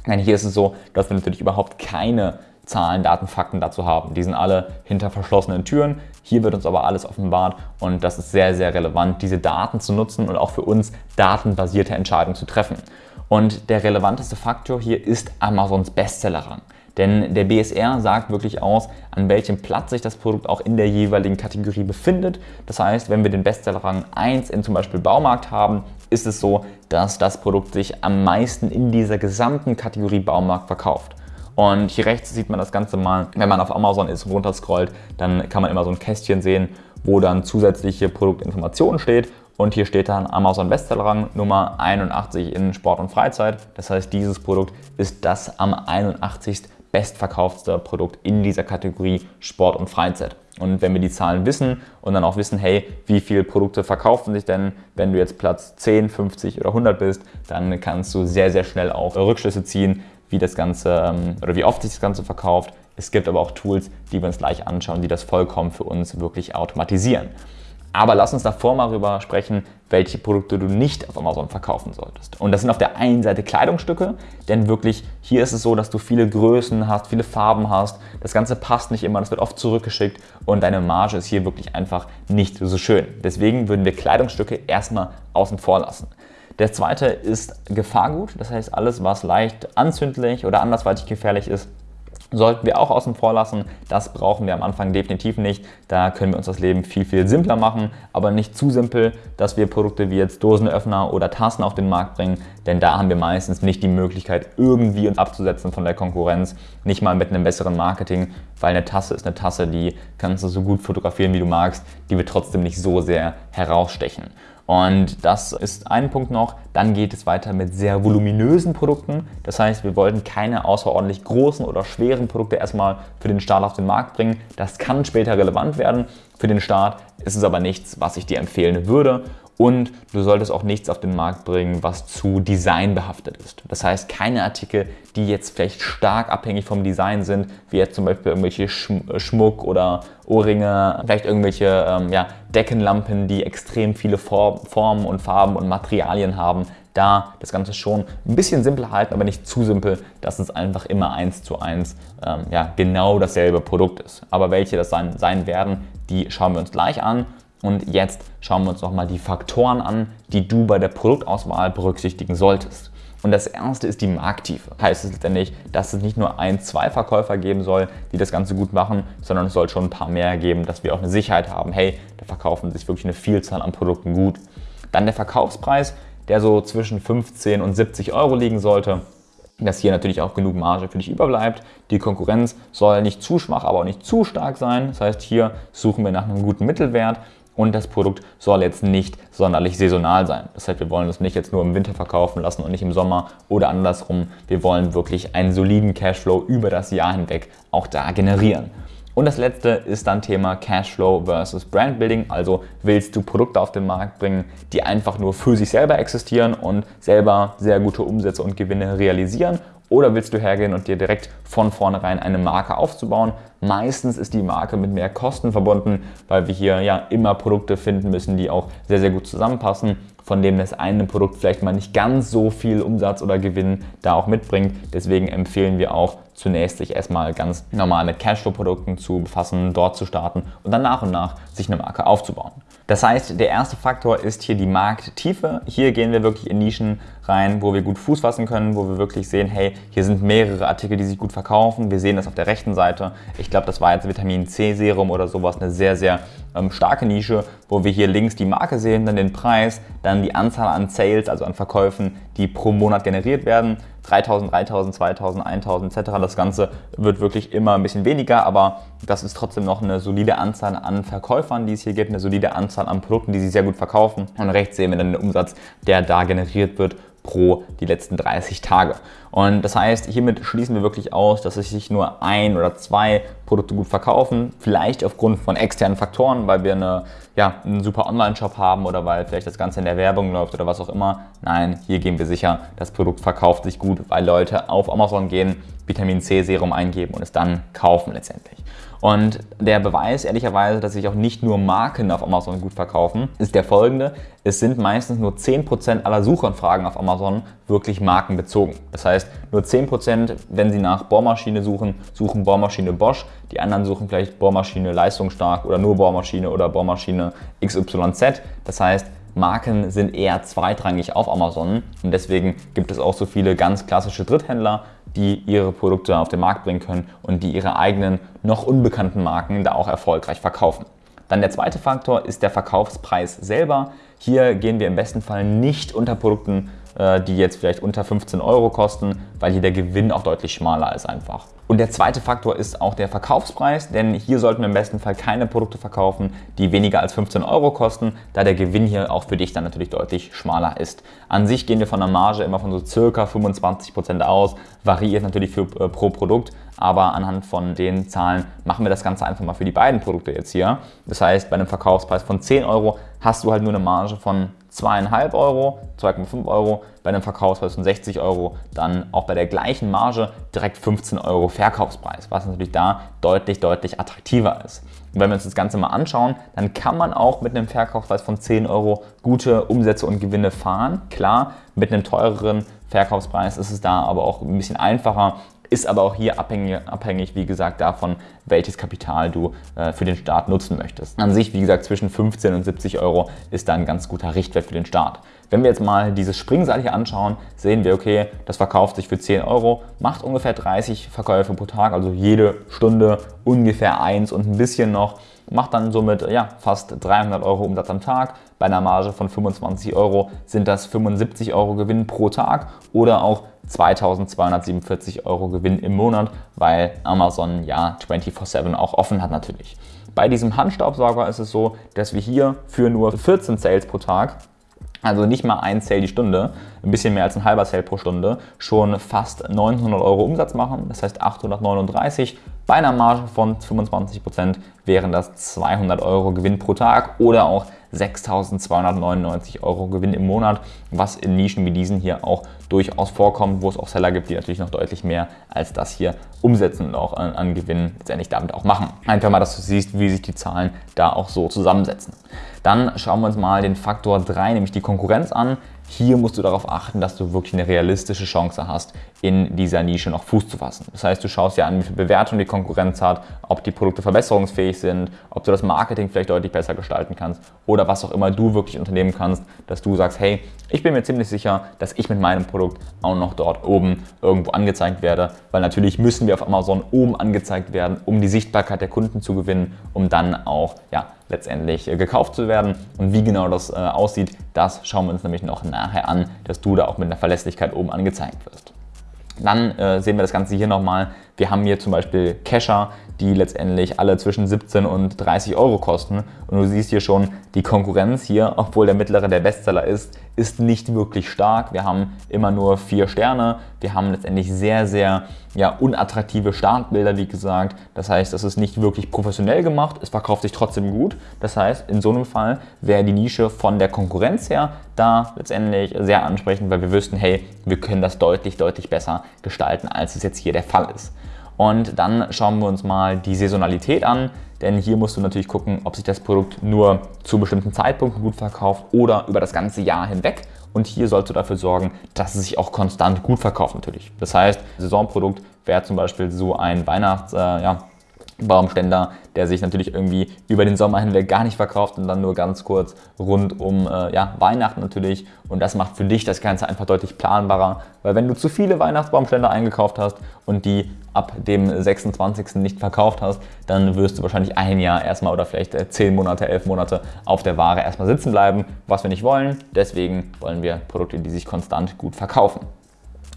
Denn hier ist es so, dass wir natürlich überhaupt keine Zahlen, Daten, Fakten dazu haben. Die sind alle hinter verschlossenen Türen. Hier wird uns aber alles offenbart und das ist sehr, sehr relevant, diese Daten zu nutzen und auch für uns datenbasierte Entscheidungen zu treffen. Und der relevanteste Faktor hier ist Amazons Bestsellerrang. Denn der BSR sagt wirklich aus, an welchem Platz sich das Produkt auch in der jeweiligen Kategorie befindet. Das heißt, wenn wir den Bestsellerrang 1 in zum Beispiel Baumarkt haben, ist es so, dass das Produkt sich am meisten in dieser gesamten Kategorie Baumarkt verkauft. Und hier rechts sieht man das Ganze mal, wenn man auf Amazon ist und runterscrollt, dann kann man immer so ein Kästchen sehen, wo dann zusätzliche Produktinformationen steht. Und hier steht dann Amazon Bestsellerrang Nummer 81 in Sport und Freizeit. Das heißt, dieses Produkt ist das am 81. bestverkauftste Produkt in dieser Kategorie Sport und Freizeit. Und wenn wir die Zahlen wissen und dann auch wissen, hey, wie viele Produkte verkaufen sich denn, wenn du jetzt Platz 10, 50 oder 100 bist, dann kannst du sehr, sehr schnell auch Rückschlüsse ziehen, wie das Ganze ähm, oder wie oft sich das Ganze verkauft. Es gibt aber auch Tools, die wir uns gleich anschauen, die das vollkommen für uns wirklich automatisieren. Aber lass uns davor mal darüber sprechen, welche Produkte du nicht auf Amazon verkaufen solltest. Und das sind auf der einen Seite Kleidungsstücke, denn wirklich hier ist es so, dass du viele Größen hast, viele Farben hast. Das Ganze passt nicht immer, das wird oft zurückgeschickt und deine Marge ist hier wirklich einfach nicht so schön. Deswegen würden wir Kleidungsstücke erstmal außen vor lassen. Der zweite ist Gefahrgut, das heißt alles, was leicht anzündlich oder andersweitig gefährlich ist, sollten wir auch außen vor lassen. Das brauchen wir am Anfang definitiv nicht. Da können wir uns das Leben viel, viel simpler machen, aber nicht zu simpel, dass wir Produkte wie jetzt Dosenöffner oder Tassen auf den Markt bringen, denn da haben wir meistens nicht die Möglichkeit, irgendwie uns abzusetzen von der Konkurrenz, nicht mal mit einem besseren Marketing, weil eine Tasse ist eine Tasse, die kannst du so gut fotografieren, wie du magst, die wird trotzdem nicht so sehr herausstechen. Und das ist ein Punkt noch. Dann geht es weiter mit sehr voluminösen Produkten. Das heißt, wir wollten keine außerordentlich großen oder schweren Produkte erstmal für den Start auf den Markt bringen. Das kann später relevant werden. Für den Start ist es aber nichts, was ich dir empfehlen würde. Und du solltest auch nichts auf den Markt bringen, was zu Design behaftet ist. Das heißt, keine Artikel, die jetzt vielleicht stark abhängig vom Design sind, wie jetzt zum Beispiel irgendwelche äh, Schmuck oder Ohrringe, vielleicht irgendwelche ähm, ja, Deckenlampen, die extrem viele Formen und Farben und Materialien haben. Da das Ganze schon ein bisschen simpler halten, aber nicht zu simpel, dass es einfach immer eins zu eins ähm, ja, genau dasselbe Produkt ist. Aber welche das sein, sein werden, die schauen wir uns gleich an. Und jetzt schauen wir uns nochmal die Faktoren an, die du bei der Produktauswahl berücksichtigen solltest. Und das erste ist die Markttiefe. Heißt es letztendlich, dass es nicht nur ein, zwei Verkäufer geben soll, die das Ganze gut machen, sondern es soll schon ein paar mehr geben, dass wir auch eine Sicherheit haben, hey, da verkaufen sich wirklich eine Vielzahl an Produkten gut. Dann der Verkaufspreis, der so zwischen 15 und 70 Euro liegen sollte dass hier natürlich auch genug Marge für dich überbleibt. Die Konkurrenz soll nicht zu schwach, aber auch nicht zu stark sein. Das heißt, hier suchen wir nach einem guten Mittelwert und das Produkt soll jetzt nicht sonderlich saisonal sein. Das heißt, wir wollen es nicht jetzt nur im Winter verkaufen lassen und nicht im Sommer oder andersrum. Wir wollen wirklich einen soliden Cashflow über das Jahr hinweg auch da generieren. Und das letzte ist dann Thema Cashflow versus Brandbuilding. Also willst du Produkte auf den Markt bringen, die einfach nur für sich selber existieren und selber sehr gute Umsätze und Gewinne realisieren oder willst du hergehen und dir direkt von vornherein eine Marke aufzubauen? Meistens ist die Marke mit mehr Kosten verbunden, weil wir hier ja immer Produkte finden müssen, die auch sehr, sehr gut zusammenpassen, von dem das eine Produkt vielleicht mal nicht ganz so viel Umsatz oder Gewinn da auch mitbringt. Deswegen empfehlen wir auch zunächst sich erstmal ganz normal mit Cashflow-Produkten zu befassen, dort zu starten und dann nach und nach sich eine Marke aufzubauen. Das heißt, der erste Faktor ist hier die Markttiefe. Hier gehen wir wirklich in Nischen rein, wo wir gut Fuß fassen können, wo wir wirklich sehen, hey, hier sind mehrere Artikel, die sich gut verkaufen. Wir sehen das auf der rechten Seite. Ich glaube, das war jetzt Vitamin C Serum oder sowas, eine sehr, sehr ähm, starke Nische, wo wir hier links die Marke sehen, dann den Preis, dann die Anzahl an Sales, also an Verkäufen, die pro Monat generiert werden. 3000, 3000, 2000, 1000 etc. Das Ganze wird wirklich immer ein bisschen weniger, aber das ist trotzdem noch eine solide Anzahl an Verkäufern, die es hier gibt, eine solide Anzahl an Produkten, die sie sehr gut verkaufen. Und rechts sehen wir dann den Umsatz, der da generiert wird pro die letzten 30 Tage. Und das heißt, hiermit schließen wir wirklich aus, dass sich nur ein oder zwei Produkte gut verkaufen. Vielleicht aufgrund von externen Faktoren, weil wir eine, ja, einen super Online-Shop haben oder weil vielleicht das Ganze in der Werbung läuft oder was auch immer. Nein, hier gehen wir sicher, das Produkt verkauft sich gut, weil Leute auf Amazon gehen, Vitamin C Serum eingeben und es dann kaufen letztendlich. Und der Beweis, ehrlicherweise, dass sich auch nicht nur Marken auf Amazon gut verkaufen, ist der folgende. Es sind meistens nur 10% aller Suchanfragen auf Amazon wirklich markenbezogen. Das heißt, nur 10%, wenn Sie nach Bohrmaschine suchen, suchen Bohrmaschine Bosch. Die anderen suchen vielleicht Bohrmaschine leistungsstark oder nur Bohrmaschine oder Bohrmaschine XYZ. Das heißt, Marken sind eher zweitrangig auf Amazon und deswegen gibt es auch so viele ganz klassische Dritthändler, die ihre Produkte auf den Markt bringen können und die ihre eigenen noch unbekannten Marken da auch erfolgreich verkaufen. Dann der zweite Faktor ist der Verkaufspreis selber. Hier gehen wir im besten Fall nicht unter Produkten, äh, die jetzt vielleicht unter 15 Euro kosten, weil hier der Gewinn auch deutlich schmaler ist einfach. Und der zweite Faktor ist auch der Verkaufspreis, denn hier sollten wir im besten Fall keine Produkte verkaufen, die weniger als 15 Euro kosten, da der Gewinn hier auch für dich dann natürlich deutlich schmaler ist. An sich gehen wir von der Marge immer von so circa 25% aus, variiert natürlich für, äh, pro Produkt, aber anhand von den Zahlen machen wir das Ganze einfach mal für die beiden Produkte jetzt hier. Das heißt, bei einem Verkaufspreis von 10 Euro hast du halt nur eine Marge von 2,5 Euro, 2,5 Euro, bei einem Verkaufspreis von 60 Euro dann auch bei der gleichen Marge direkt 15 Euro Verkaufspreis, was natürlich da deutlich, deutlich attraktiver ist. Und wenn wir uns das Ganze mal anschauen, dann kann man auch mit einem Verkaufspreis von 10 Euro gute Umsätze und Gewinne fahren. Klar, mit einem teureren Verkaufspreis ist es da aber auch ein bisschen einfacher, ist aber auch hier abhängig, abhängig wie gesagt, davon, welches Kapital du äh, für den Start nutzen möchtest. An sich, wie gesagt, zwischen 15 und 70 Euro ist da ein ganz guter Richtwert für den Start. Wenn wir jetzt mal dieses Springseil hier anschauen, sehen wir, okay, das verkauft sich für 10 Euro, macht ungefähr 30 Verkäufe pro Tag, also jede Stunde ungefähr eins und ein bisschen noch macht dann somit ja, fast 300 Euro Umsatz am Tag. Bei einer Marge von 25 Euro sind das 75 Euro Gewinn pro Tag oder auch 2247 Euro Gewinn im Monat, weil Amazon ja 24-7 auch offen hat natürlich. Bei diesem Handstaubsauger ist es so, dass wir hier für nur 14 Sales pro Tag also nicht mal ein Sale die Stunde, ein bisschen mehr als ein halber Sale pro Stunde, schon fast 900 Euro Umsatz machen. Das heißt 839 bei einer Marge von 25% wären das 200 Euro Gewinn pro Tag oder auch 6.299 Euro Gewinn im Monat, was in Nischen wie diesen hier auch durchaus vorkommt, wo es auch Seller gibt, die natürlich noch deutlich mehr als das hier umsetzen und auch an, an Gewinn letztendlich damit auch machen. Einfach mal, dass du siehst, wie sich die Zahlen da auch so zusammensetzen. Dann schauen wir uns mal den Faktor 3, nämlich die Konkurrenz an. Hier musst du darauf achten, dass du wirklich eine realistische Chance hast, in dieser Nische noch Fuß zu fassen. Das heißt, du schaust dir an, wie viel Bewertung die Konkurrenz hat, ob die Produkte verbesserungsfähig sind, ob du das Marketing vielleicht deutlich besser gestalten kannst oder was auch immer du wirklich unternehmen kannst, dass du sagst, hey, ich bin mir ziemlich sicher, dass ich mit meinem Produkt auch noch dort oben irgendwo angezeigt werde, weil natürlich müssen wir auf Amazon oben angezeigt werden, um die Sichtbarkeit der Kunden zu gewinnen, um dann auch ja, letztendlich äh, gekauft zu werden. Und wie genau das äh, aussieht, das schauen wir uns nämlich noch nachher an, dass du da auch mit einer Verlässlichkeit oben angezeigt wirst. Dann äh, sehen wir das Ganze hier nochmal. Wir haben hier zum Beispiel Cacher, die letztendlich alle zwischen 17 und 30 Euro kosten. Und du siehst hier schon, die Konkurrenz hier, obwohl der mittlere der Bestseller ist, ist nicht wirklich stark. Wir haben immer nur vier Sterne. Wir haben letztendlich sehr, sehr ja, unattraktive Startbilder, wie gesagt. Das heißt, das ist nicht wirklich professionell gemacht. Es verkauft sich trotzdem gut. Das heißt, in so einem Fall wäre die Nische von der Konkurrenz her da letztendlich sehr ansprechend, weil wir wüssten, hey, wir können das deutlich, deutlich besser gestalten, als es jetzt hier der Fall ist. Und dann schauen wir uns mal die Saisonalität an, denn hier musst du natürlich gucken, ob sich das Produkt nur zu bestimmten Zeitpunkten gut verkauft oder über das ganze Jahr hinweg. Und hier sollst du dafür sorgen, dass es sich auch konstant gut verkauft natürlich. Das heißt, Saisonprodukt wäre zum Beispiel so ein Weihnachts, äh, ja, Baumständer, der sich natürlich irgendwie über den Sommer hinweg gar nicht verkauft und dann nur ganz kurz rund um äh, ja, Weihnachten natürlich. Und das macht für dich das Ganze einfach deutlich planbarer, weil wenn du zu viele Weihnachtsbaumständer eingekauft hast und die ab dem 26. nicht verkauft hast, dann wirst du wahrscheinlich ein Jahr erstmal oder vielleicht äh, zehn Monate, elf Monate auf der Ware erstmal sitzen bleiben, was wir nicht wollen. Deswegen wollen wir Produkte, die sich konstant gut verkaufen.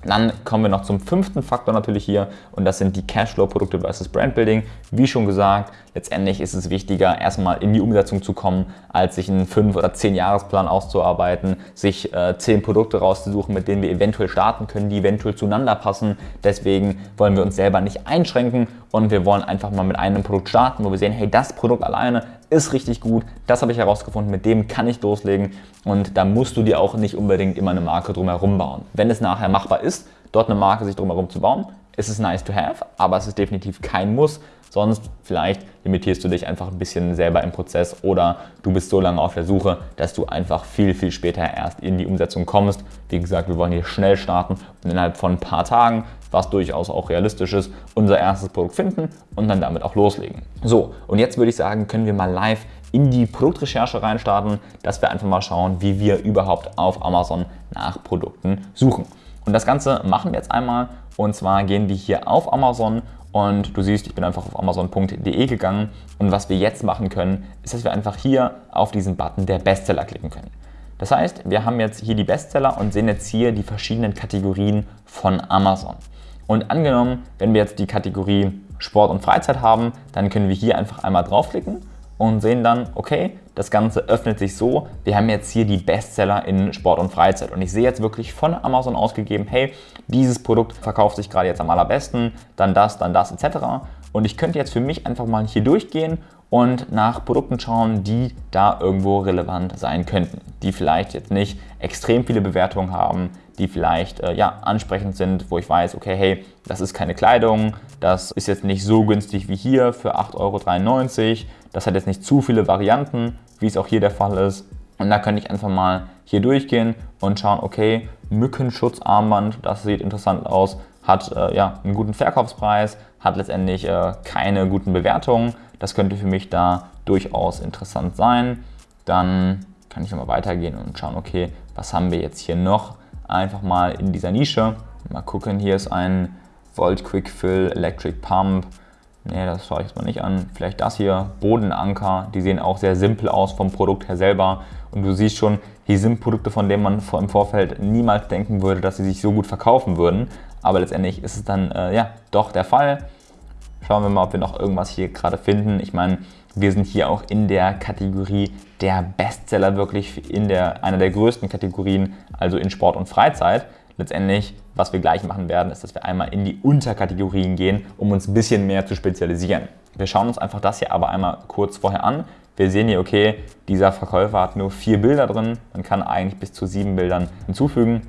Dann kommen wir noch zum fünften Faktor natürlich hier und das sind die Cashflow-Produkte versus Brandbuilding. Wie schon gesagt, letztendlich ist es wichtiger, erstmal in die Umsetzung zu kommen, als sich einen 5- oder 10-Jahresplan auszuarbeiten, sich äh, 10 Produkte rauszusuchen, mit denen wir eventuell starten können, die eventuell zueinander passen. Deswegen wollen wir uns selber nicht einschränken und wir wollen einfach mal mit einem Produkt starten, wo wir sehen, hey, das Produkt alleine ist richtig gut, das habe ich herausgefunden, mit dem kann ich loslegen und da musst du dir auch nicht unbedingt immer eine Marke drumherum bauen. Wenn es nachher machbar ist, dort eine Marke sich drumherum zu bauen, ist es nice to have, aber es ist definitiv kein Muss, sonst vielleicht limitierst du dich einfach ein bisschen selber im Prozess oder du bist so lange auf der Suche, dass du einfach viel, viel später erst in die Umsetzung kommst. Wie gesagt, wir wollen hier schnell starten und innerhalb von ein paar Tagen was durchaus auch realistisch ist, unser erstes Produkt finden und dann damit auch loslegen. So, und jetzt würde ich sagen, können wir mal live in die Produktrecherche reinstarten, dass wir einfach mal schauen, wie wir überhaupt auf Amazon nach Produkten suchen. Und das Ganze machen wir jetzt einmal und zwar gehen wir hier auf Amazon und du siehst, ich bin einfach auf amazon.de gegangen und was wir jetzt machen können, ist, dass wir einfach hier auf diesen Button der Bestseller klicken können. Das heißt, wir haben jetzt hier die Bestseller und sehen jetzt hier die verschiedenen Kategorien von Amazon. Und angenommen, wenn wir jetzt die Kategorie Sport und Freizeit haben, dann können wir hier einfach einmal draufklicken und sehen dann, okay, das Ganze öffnet sich so, wir haben jetzt hier die Bestseller in Sport und Freizeit und ich sehe jetzt wirklich von Amazon ausgegeben, hey, dieses Produkt verkauft sich gerade jetzt am allerbesten, dann das, dann das etc. Und ich könnte jetzt für mich einfach mal hier durchgehen und nach Produkten schauen, die da irgendwo relevant sein könnten, die vielleicht jetzt nicht extrem viele Bewertungen haben, die vielleicht äh, ja, ansprechend sind, wo ich weiß, okay, hey, das ist keine Kleidung, das ist jetzt nicht so günstig wie hier für 8,93 Euro, das hat jetzt nicht zu viele Varianten, wie es auch hier der Fall ist. Und da könnte ich einfach mal hier durchgehen und schauen, okay, Mückenschutzarmband, das sieht interessant aus, hat äh, ja, einen guten Verkaufspreis, hat letztendlich äh, keine guten Bewertungen. Das könnte für mich da durchaus interessant sein. Dann kann ich nochmal weitergehen und schauen, okay, was haben wir jetzt hier noch? Einfach mal in dieser Nische. Mal gucken, hier ist ein Volt Quick Fill Electric Pump. Ne, das schaue ich jetzt mal nicht an. Vielleicht das hier, Bodenanker. Die sehen auch sehr simpel aus vom Produkt her selber. Und du siehst schon, hier sind Produkte, von denen man im Vorfeld niemals denken würde, dass sie sich so gut verkaufen würden. Aber letztendlich ist es dann äh, ja doch der Fall. Schauen wir mal, ob wir noch irgendwas hier gerade finden. Ich meine, wir sind hier auch in der Kategorie der Bestseller wirklich in der, einer der größten Kategorien, also in Sport und Freizeit. Letztendlich, was wir gleich machen werden, ist, dass wir einmal in die Unterkategorien gehen, um uns ein bisschen mehr zu spezialisieren. Wir schauen uns einfach das hier aber einmal kurz vorher an. Wir sehen hier, okay, dieser Verkäufer hat nur vier Bilder drin. Man kann eigentlich bis zu sieben Bildern hinzufügen.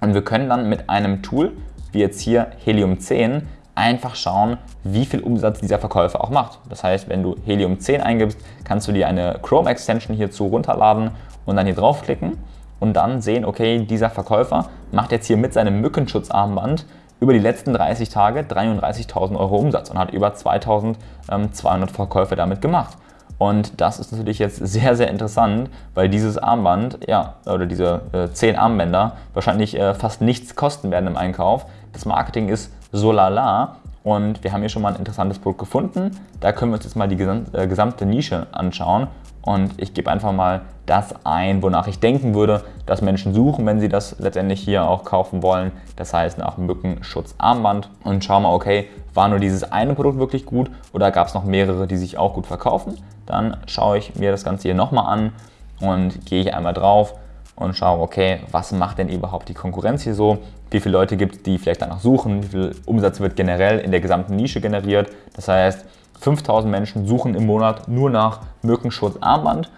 Und wir können dann mit einem Tool, wie jetzt hier Helium 10, einfach schauen, wie viel Umsatz dieser Verkäufer auch macht. Das heißt, wenn du Helium 10 eingibst, kannst du dir eine Chrome Extension hierzu runterladen und dann hier draufklicken und dann sehen, okay, dieser Verkäufer macht jetzt hier mit seinem Mückenschutzarmband über die letzten 30 Tage 33.000 Euro Umsatz und hat über 2.200 Verkäufe damit gemacht. Und das ist natürlich jetzt sehr, sehr interessant, weil dieses Armband, ja, oder diese äh, 10 Armbänder wahrscheinlich äh, fast nichts kosten werden im Einkauf. Das Marketing ist so lala und wir haben hier schon mal ein interessantes Produkt gefunden. Da können wir uns jetzt mal die äh, gesamte Nische anschauen und ich gebe einfach mal das ein, wonach ich denken würde, dass Menschen suchen, wenn sie das letztendlich hier auch kaufen wollen. Das heißt nach Mückenschutzarmband und schauen mal, okay, war nur dieses eine Produkt wirklich gut oder gab es noch mehrere, die sich auch gut verkaufen? Dann schaue ich mir das Ganze hier nochmal an und gehe hier einmal drauf und schaue, okay, was macht denn überhaupt die Konkurrenz hier so? Wie viele Leute gibt es, die vielleicht danach suchen? Wie viel Umsatz wird generell in der gesamten Nische generiert? Das heißt, 5000 Menschen suchen im Monat nur nach Mückenschutzarmband,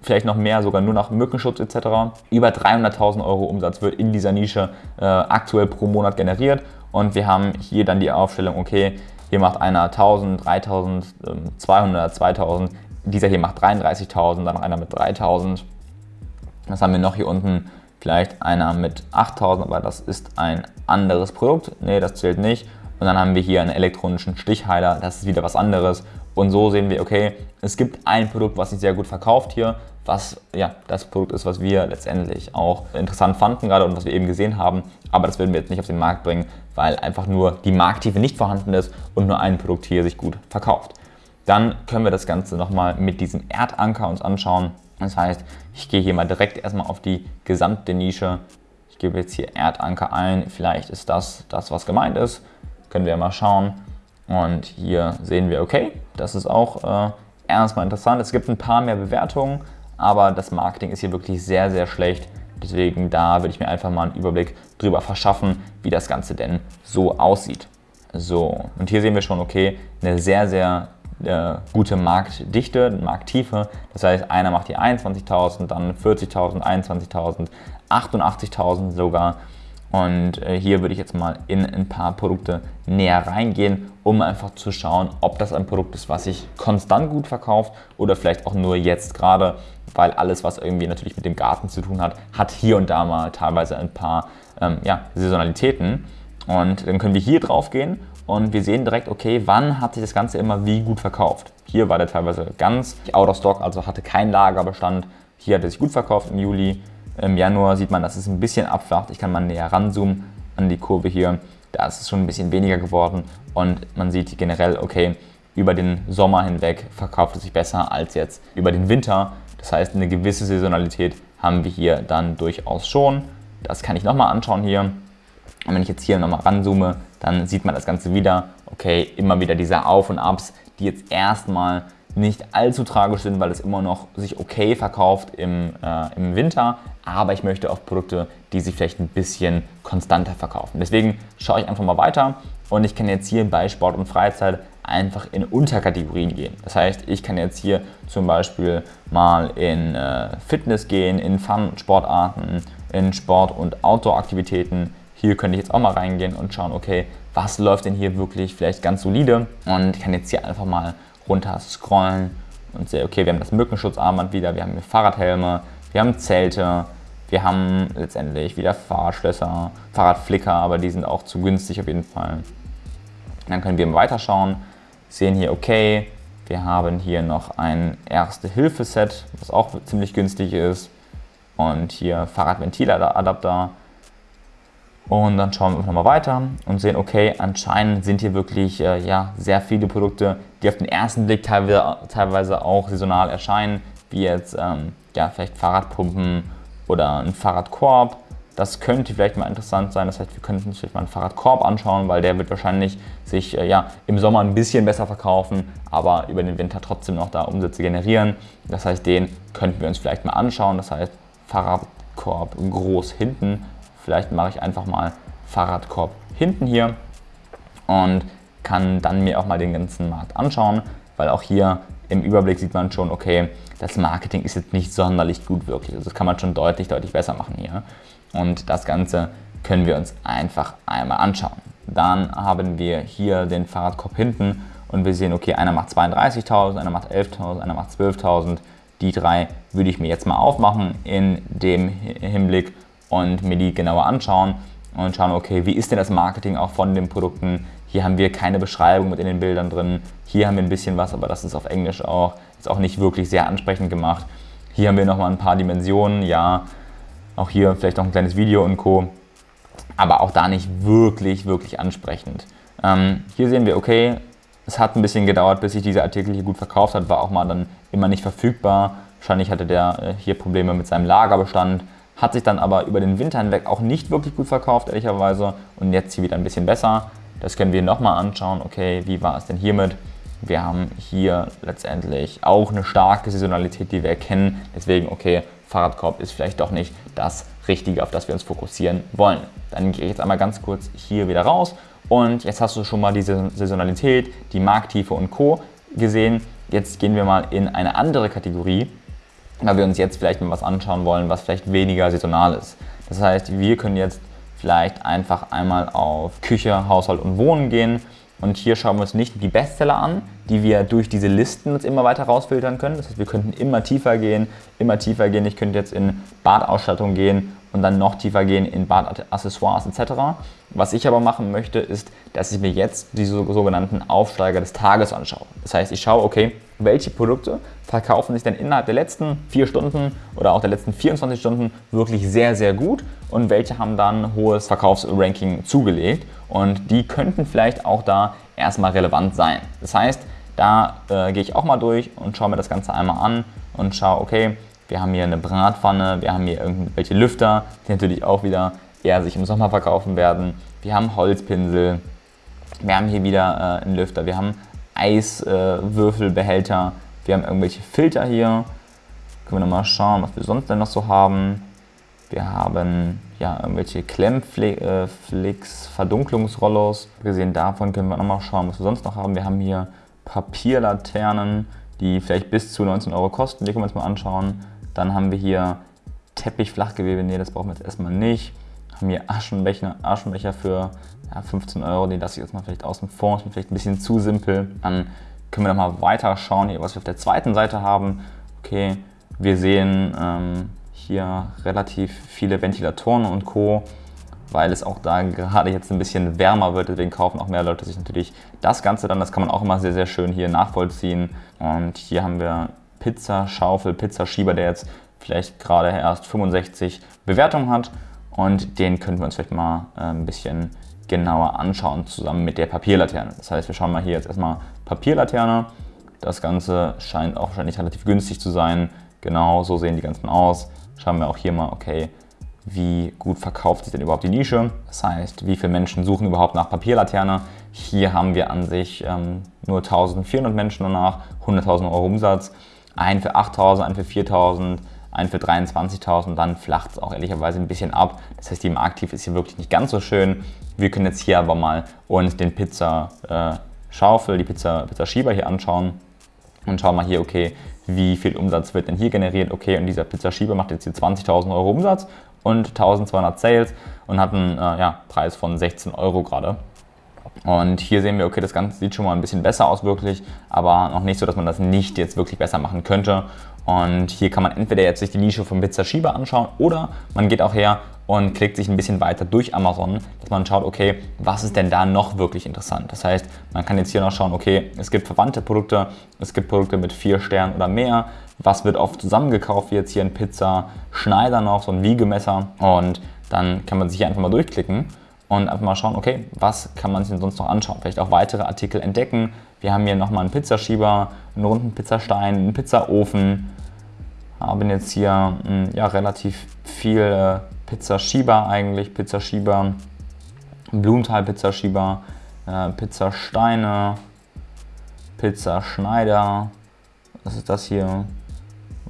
vielleicht noch mehr, sogar nur nach Mückenschutz etc. Über 300.000 Euro Umsatz wird in dieser Nische äh, aktuell pro Monat generiert und wir haben hier dann die Aufstellung, okay, hier macht einer 1000, 3000, 200, 2000, dieser hier macht 33.000, dann noch einer mit 3000. Was haben wir noch hier unten? Vielleicht einer mit 8000, aber das ist ein anderes Produkt. Ne, das zählt nicht. Und dann haben wir hier einen elektronischen Stichheiler, das ist wieder was anderes. Und so sehen wir, okay, es gibt ein Produkt, was sich sehr gut verkauft hier, was ja das Produkt ist, was wir letztendlich auch interessant fanden gerade und was wir eben gesehen haben. Aber das werden wir jetzt nicht auf den Markt bringen, weil einfach nur die Markttiefe nicht vorhanden ist und nur ein Produkt hier sich gut verkauft. Dann können wir das Ganze nochmal mit diesem Erdanker uns anschauen. Das heißt, ich gehe hier mal direkt erstmal auf die gesamte Nische. Ich gebe jetzt hier Erdanker ein. Vielleicht ist das das, was gemeint ist. Können wir mal schauen. Und hier sehen wir, okay, das ist auch äh, erstmal interessant. Es gibt ein paar mehr Bewertungen, aber das Marketing ist hier wirklich sehr, sehr schlecht. Deswegen da würde ich mir einfach mal einen Überblick drüber verschaffen, wie das Ganze denn so aussieht. So, und hier sehen wir schon, okay, eine sehr, sehr äh, gute Marktdichte, Markttiefe. Das heißt, einer macht hier 21.000, dann 40.000, 21.000, 88.000 sogar. Und äh, hier würde ich jetzt mal in ein paar Produkte näher reingehen, um einfach zu schauen, ob das ein Produkt ist, was sich konstant gut verkauft oder vielleicht auch nur jetzt gerade, weil alles, was irgendwie natürlich mit dem Garten zu tun hat, hat hier und da mal teilweise ein paar ähm, ja, Saisonalitäten. Und dann können wir hier drauf gehen und wir sehen direkt, okay, wann hat sich das Ganze immer wie gut verkauft. Hier war der teilweise ganz out of stock, also hatte keinen Lagerbestand. Hier hat er sich gut verkauft im Juli. Im Januar sieht man, dass es ein bisschen abflacht. Ich kann mal näher ranzoomen an die Kurve hier. Da ist es schon ein bisschen weniger geworden und man sieht generell, okay, über den Sommer hinweg verkauft es sich besser als jetzt über den Winter. Das heißt, eine gewisse Saisonalität haben wir hier dann durchaus schon. Das kann ich nochmal anschauen hier. Und wenn ich jetzt hier nochmal ranzoome, dann sieht man das Ganze wieder. Okay, immer wieder diese Auf und Abs, die jetzt erstmal nicht allzu tragisch sind, weil es immer noch sich okay verkauft im, äh, im Winter. Aber ich möchte auch Produkte, die sich vielleicht ein bisschen konstanter verkaufen. Deswegen schaue ich einfach mal weiter und ich kann jetzt hier bei Sport und Freizeit einfach in Unterkategorien gehen. Das heißt, ich kann jetzt hier zum Beispiel mal in äh, Fitness gehen, in Fun-Sportarten, in Sport- und Outdoor-Aktivitäten. Hier könnte ich jetzt auch mal reingehen und schauen, okay, was läuft denn hier wirklich vielleicht ganz solide und kann jetzt hier einfach mal runter scrollen und sehe, okay, wir haben das Mückenschutzarmband wieder, wir haben hier Fahrradhelme, wir haben Zelte, wir haben letztendlich wieder Fahrradschlösser, Fahrradflicker, aber die sind auch zu günstig auf jeden Fall. Dann können wir weiterschauen, sehen hier, okay, wir haben hier noch ein Erste-Hilfe-Set, was auch ziemlich günstig ist. Und hier Fahrradventiladapter. Und dann schauen wir nochmal weiter und sehen, okay, anscheinend sind hier wirklich äh, ja, sehr viele Produkte, die auf den ersten Blick teilweise, teilweise auch saisonal erscheinen, wie jetzt ähm, ja, vielleicht Fahrradpumpen oder ein Fahrradkorb das könnte vielleicht mal interessant sein. Das heißt, wir könnten uns vielleicht mal einen Fahrradkorb anschauen, weil der wird wahrscheinlich sich äh, ja, im Sommer ein bisschen besser verkaufen, aber über den Winter trotzdem noch da Umsätze generieren. Das heißt, den könnten wir uns vielleicht mal anschauen. Das heißt, Fahrradkorb groß hinten. Vielleicht mache ich einfach mal Fahrradkorb hinten hier und kann dann mir auch mal den ganzen Markt anschauen, weil auch hier im Überblick sieht man schon, okay, das Marketing ist jetzt nicht sonderlich gut wirklich. Also das kann man schon deutlich, deutlich besser machen hier. Und das Ganze können wir uns einfach einmal anschauen. Dann haben wir hier den Fahrradkorb hinten und wir sehen, okay, einer macht 32.000, einer macht 11.000, einer macht 12.000. Die drei würde ich mir jetzt mal aufmachen in dem Hinblick und mir die genauer anschauen und schauen, okay, wie ist denn das Marketing auch von den Produkten? Hier haben wir keine Beschreibung mit in den Bildern drin. Hier haben wir ein bisschen was, aber das ist auf Englisch auch. Ist auch nicht wirklich sehr ansprechend gemacht. Hier haben wir nochmal ein paar Dimensionen, ja, auch hier vielleicht noch ein kleines Video und Co. Aber auch da nicht wirklich, wirklich ansprechend. Ähm, hier sehen wir, okay, es hat ein bisschen gedauert, bis sich dieser Artikel hier gut verkauft hat, war auch mal dann immer nicht verfügbar. Wahrscheinlich hatte der äh, hier Probleme mit seinem Lagerbestand, hat sich dann aber über den Winter hinweg auch nicht wirklich gut verkauft, ehrlicherweise. Und jetzt hier wieder ein bisschen besser. Das können wir nochmal anschauen. Okay, wie war es denn hiermit? Wir haben hier letztendlich auch eine starke Saisonalität, die wir erkennen. Deswegen, okay, Fahrradkorb ist vielleicht doch nicht das Richtige, auf das wir uns fokussieren wollen. Dann gehe ich jetzt einmal ganz kurz hier wieder raus und jetzt hast du schon mal diese Saisonalität, die Markttiefe und Co. gesehen. Jetzt gehen wir mal in eine andere Kategorie, weil wir uns jetzt vielleicht mal was anschauen wollen, was vielleicht weniger saisonal ist. Das heißt, wir können jetzt vielleicht einfach einmal auf Küche, Haushalt und Wohnen gehen und hier schauen wir uns nicht die Bestseller an, die wir durch diese Listen uns immer weiter rausfiltern können. Das heißt, wir könnten immer tiefer gehen, immer tiefer gehen. Ich könnte jetzt in Badausstattung gehen und dann noch tiefer gehen in Badaccessoires etc. Was ich aber machen möchte, ist, dass ich mir jetzt diese sogenannten Aufsteiger des Tages anschaue. Das heißt, ich schaue, okay, welche Produkte verkaufen sich denn innerhalb der letzten vier Stunden oder auch der letzten 24 Stunden wirklich sehr, sehr gut und welche haben dann hohes Verkaufsranking zugelegt und die könnten vielleicht auch da erstmal relevant sein. Das heißt, da äh, gehe ich auch mal durch und schaue mir das Ganze einmal an und schaue, okay, wir haben hier eine Bratpfanne, wir haben hier irgendwelche Lüfter, die natürlich auch wieder eher sich im Sommer verkaufen werden. Wir haben Holzpinsel, wir haben hier wieder äh, einen Lüfter, wir haben Eiswürfelbehälter, äh, wir haben irgendwelche Filter hier. Können wir nochmal schauen, was wir sonst denn noch so haben. Wir haben ja irgendwelche Klemmflicks, äh, Verdunklungsrollos. Gesehen davon können wir nochmal schauen, was wir sonst noch haben. Wir haben hier Papierlaternen, die vielleicht bis zu 19 Euro kosten. Die können wir uns mal anschauen. Dann haben wir hier Teppich, Flachgewebe. Nee, das brauchen wir jetzt erstmal nicht. Haben hier Aschenbecher, Aschenbecher für ja, 15 Euro. Die lasse ich jetzt mal vielleicht außen vor. Ist vielleicht ein bisschen zu simpel. Dann können wir noch mal weiter schauen, hier, was wir auf der zweiten Seite haben. Okay, wir sehen ähm, hier relativ viele Ventilatoren und Co. weil es auch da gerade jetzt ein bisschen wärmer wird. Deswegen kaufen auch mehr Leute sich natürlich das Ganze dann. Das kann man auch immer sehr, sehr schön hier nachvollziehen. Und hier haben wir Pizza Schaufel, Pizza Schieber, der jetzt vielleicht gerade erst 65 Bewertungen hat. Und den können wir uns vielleicht mal äh, ein bisschen genauer anschauen, zusammen mit der Papierlaterne. Das heißt, wir schauen mal hier jetzt erstmal Papierlaterne. Das Ganze scheint auch wahrscheinlich relativ günstig zu sein. Genau so sehen die ganzen aus. Schauen wir auch hier mal, okay, wie gut verkauft sich denn überhaupt die Nische. Das heißt, wie viele Menschen suchen überhaupt nach Papierlaterne. Hier haben wir an sich ähm, nur 1400 Menschen danach, 100.000 Euro Umsatz. Ein für 8.000, ein für 4.000, ein für 23.000, dann flacht es auch ehrlicherweise ein bisschen ab. Das heißt, die Marktief ist hier wirklich nicht ganz so schön. Wir können jetzt hier aber mal uns den Pizza äh, die Pizza, Pizza hier anschauen und schauen mal hier, okay, wie viel Umsatz wird denn hier generiert? Okay, und dieser Pizza Schieber macht jetzt hier 20.000 Euro Umsatz und 1200 Sales und hat einen äh, ja, Preis von 16 Euro gerade. Und hier sehen wir, okay, das Ganze sieht schon mal ein bisschen besser aus wirklich, aber noch nicht so, dass man das nicht jetzt wirklich besser machen könnte. Und hier kann man entweder jetzt sich die Nische vom Pizza Schieber anschauen oder man geht auch her und klickt sich ein bisschen weiter durch Amazon, dass man schaut, okay, was ist denn da noch wirklich interessant? Das heißt, man kann jetzt hier noch schauen, okay, es gibt verwandte Produkte, es gibt Produkte mit vier Sternen oder mehr, was wird oft zusammengekauft, wie jetzt hier ein Pizza Schneider noch, so ein Wiegemesser und dann kann man sich hier einfach mal durchklicken und einfach mal schauen, okay, was kann man sich denn sonst noch anschauen? Vielleicht auch weitere Artikel entdecken. Wir haben hier nochmal einen Pizzaschieber, einen runden Pizzastein, einen Pizzaofen, haben jetzt hier hm, ja, relativ viele Pizzaschieber eigentlich, Pizzaschieber, Blumenthal-Pizzaschieber, äh, Pizzasteine, Pizzaschneider, was ist das hier?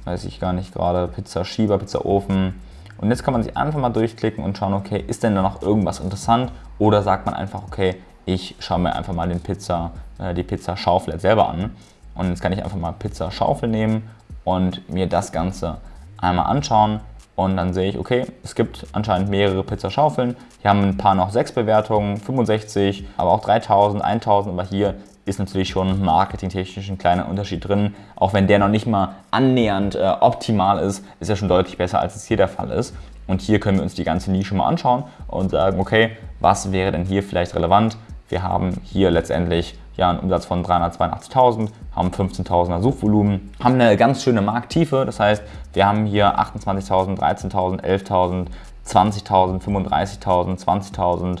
Weiß ich gar nicht gerade, Pizzaschieber, Pizzaofen. Und jetzt kann man sich einfach mal durchklicken und schauen, okay, ist denn da noch irgendwas interessant? Oder sagt man einfach, okay, ich schaue mir einfach mal den Pizza, äh, die Pizzaschaufel selber an. Und jetzt kann ich einfach mal Pizzaschaufel nehmen und mir das Ganze einmal anschauen. Und dann sehe ich, okay, es gibt anscheinend mehrere Pizzaschaufeln. Hier haben ein paar noch 6 Bewertungen, 65, aber auch 3000, 1000. Aber hier ist natürlich schon marketingtechnisch ein kleiner Unterschied drin. Auch wenn der noch nicht mal annähernd äh, optimal ist, ist er schon deutlich besser, als es hier der Fall ist. Und hier können wir uns die ganze Nische mal anschauen und sagen, okay, was wäre denn hier vielleicht relevant? Wir haben hier letztendlich ja, einen Umsatz von 382.000, haben 15.000er Suchvolumen, haben eine ganz schöne Markttiefe. Das heißt, wir haben hier 28.000, 13.000, 11.000, 20.000, 35.000, 20.000,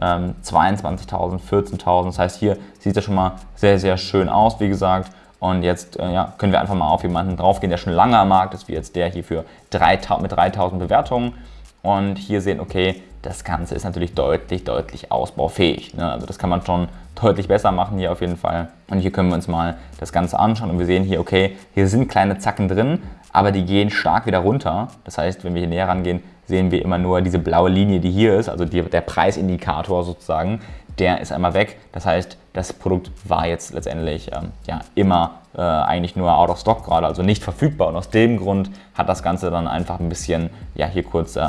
22.000, 14.000. Das heißt, hier sieht das schon mal sehr, sehr schön aus, wie gesagt. Und jetzt äh, ja, können wir einfach mal auf jemanden draufgehen, der schon lange am Markt ist, wie jetzt der hier für 3, mit 3000 Bewertungen. Und hier sehen, okay, das Ganze ist natürlich deutlich, deutlich ausbaufähig. Ne? Also das kann man schon deutlich besser machen hier auf jeden Fall. Und hier können wir uns mal das Ganze anschauen und wir sehen hier, okay, hier sind kleine Zacken drin, aber die gehen stark wieder runter. Das heißt, wenn wir hier näher rangehen, sehen wir immer nur diese blaue Linie, die hier ist, also die, der Preisindikator sozusagen, der ist einmal weg. Das heißt, das Produkt war jetzt letztendlich ähm, ja, immer äh, eigentlich nur out of stock gerade, also nicht verfügbar. Und aus dem Grund hat das Ganze dann einfach ein bisschen, ja, hier kurz äh,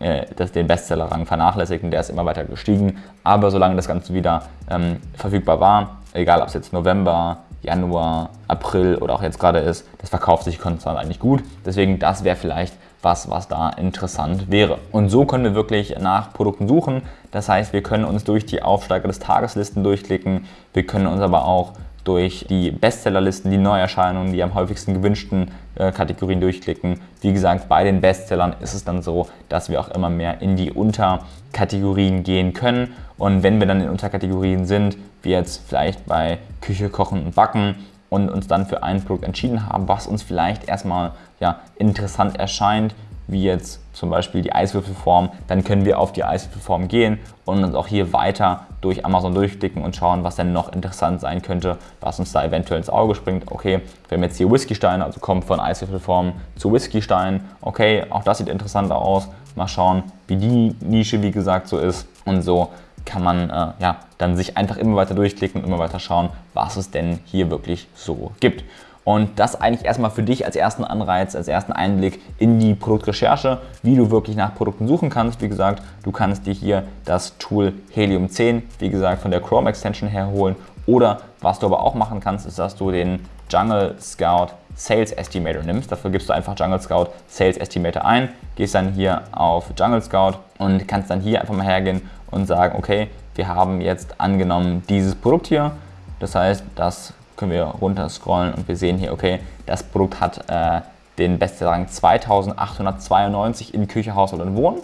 äh das, den Bestsellerrang vernachlässigt und der ist immer weiter gestiegen. Aber solange das Ganze wieder ähm, verfügbar war, egal ob es jetzt November, Januar, April oder auch jetzt gerade ist, das verkauft sich konstant eigentlich gut. Deswegen, das wäre vielleicht was, was da interessant wäre. Und so können wir wirklich nach Produkten suchen. Das heißt, wir können uns durch die Aufsteiger des Tageslisten durchklicken. Wir können uns aber auch durch die Bestsellerlisten, die Neuerscheinungen, die am häufigsten gewünschten äh, Kategorien durchklicken. Wie gesagt, bei den Bestsellern ist es dann so, dass wir auch immer mehr in die Unterkategorien gehen können. Und wenn wir dann in Unterkategorien sind, wie jetzt vielleicht bei Küche, Kochen und Backen, und uns dann für ein Produkt entschieden haben, was uns vielleicht erstmal ja, interessant erscheint, wie jetzt zum Beispiel die Eiswürfelform, dann können wir auf die Eiswürfelform gehen und uns auch hier weiter durch Amazon durchklicken und schauen, was denn noch interessant sein könnte, was uns da eventuell ins Auge springt. Okay, wir haben jetzt hier Whiskysteine, also kommen von Eiswürfelform zu Whiskystein. Okay, auch das sieht interessanter aus. Mal schauen, wie die Nische, wie gesagt, so ist. Und so kann man äh, ja, dann sich einfach immer weiter durchklicken und immer weiter schauen, was es denn hier wirklich so gibt. Und das eigentlich erstmal für dich als ersten Anreiz, als ersten Einblick in die Produktrecherche, wie du wirklich nach Produkten suchen kannst. Wie gesagt, du kannst dir hier das Tool Helium 10, wie gesagt, von der Chrome Extension herholen. Oder was du aber auch machen kannst, ist, dass du den Jungle Scout Sales Estimator nimmst. Dafür gibst du einfach Jungle Scout Sales Estimator ein, gehst dann hier auf Jungle Scout und kannst dann hier einfach mal hergehen und sagen, okay, wir haben jetzt angenommen dieses Produkt hier. Das heißt, das können wir runter scrollen und wir sehen hier, okay, das Produkt hat äh, den Bestsellerrang 2892 in Küche, Haushalt und Wohnen.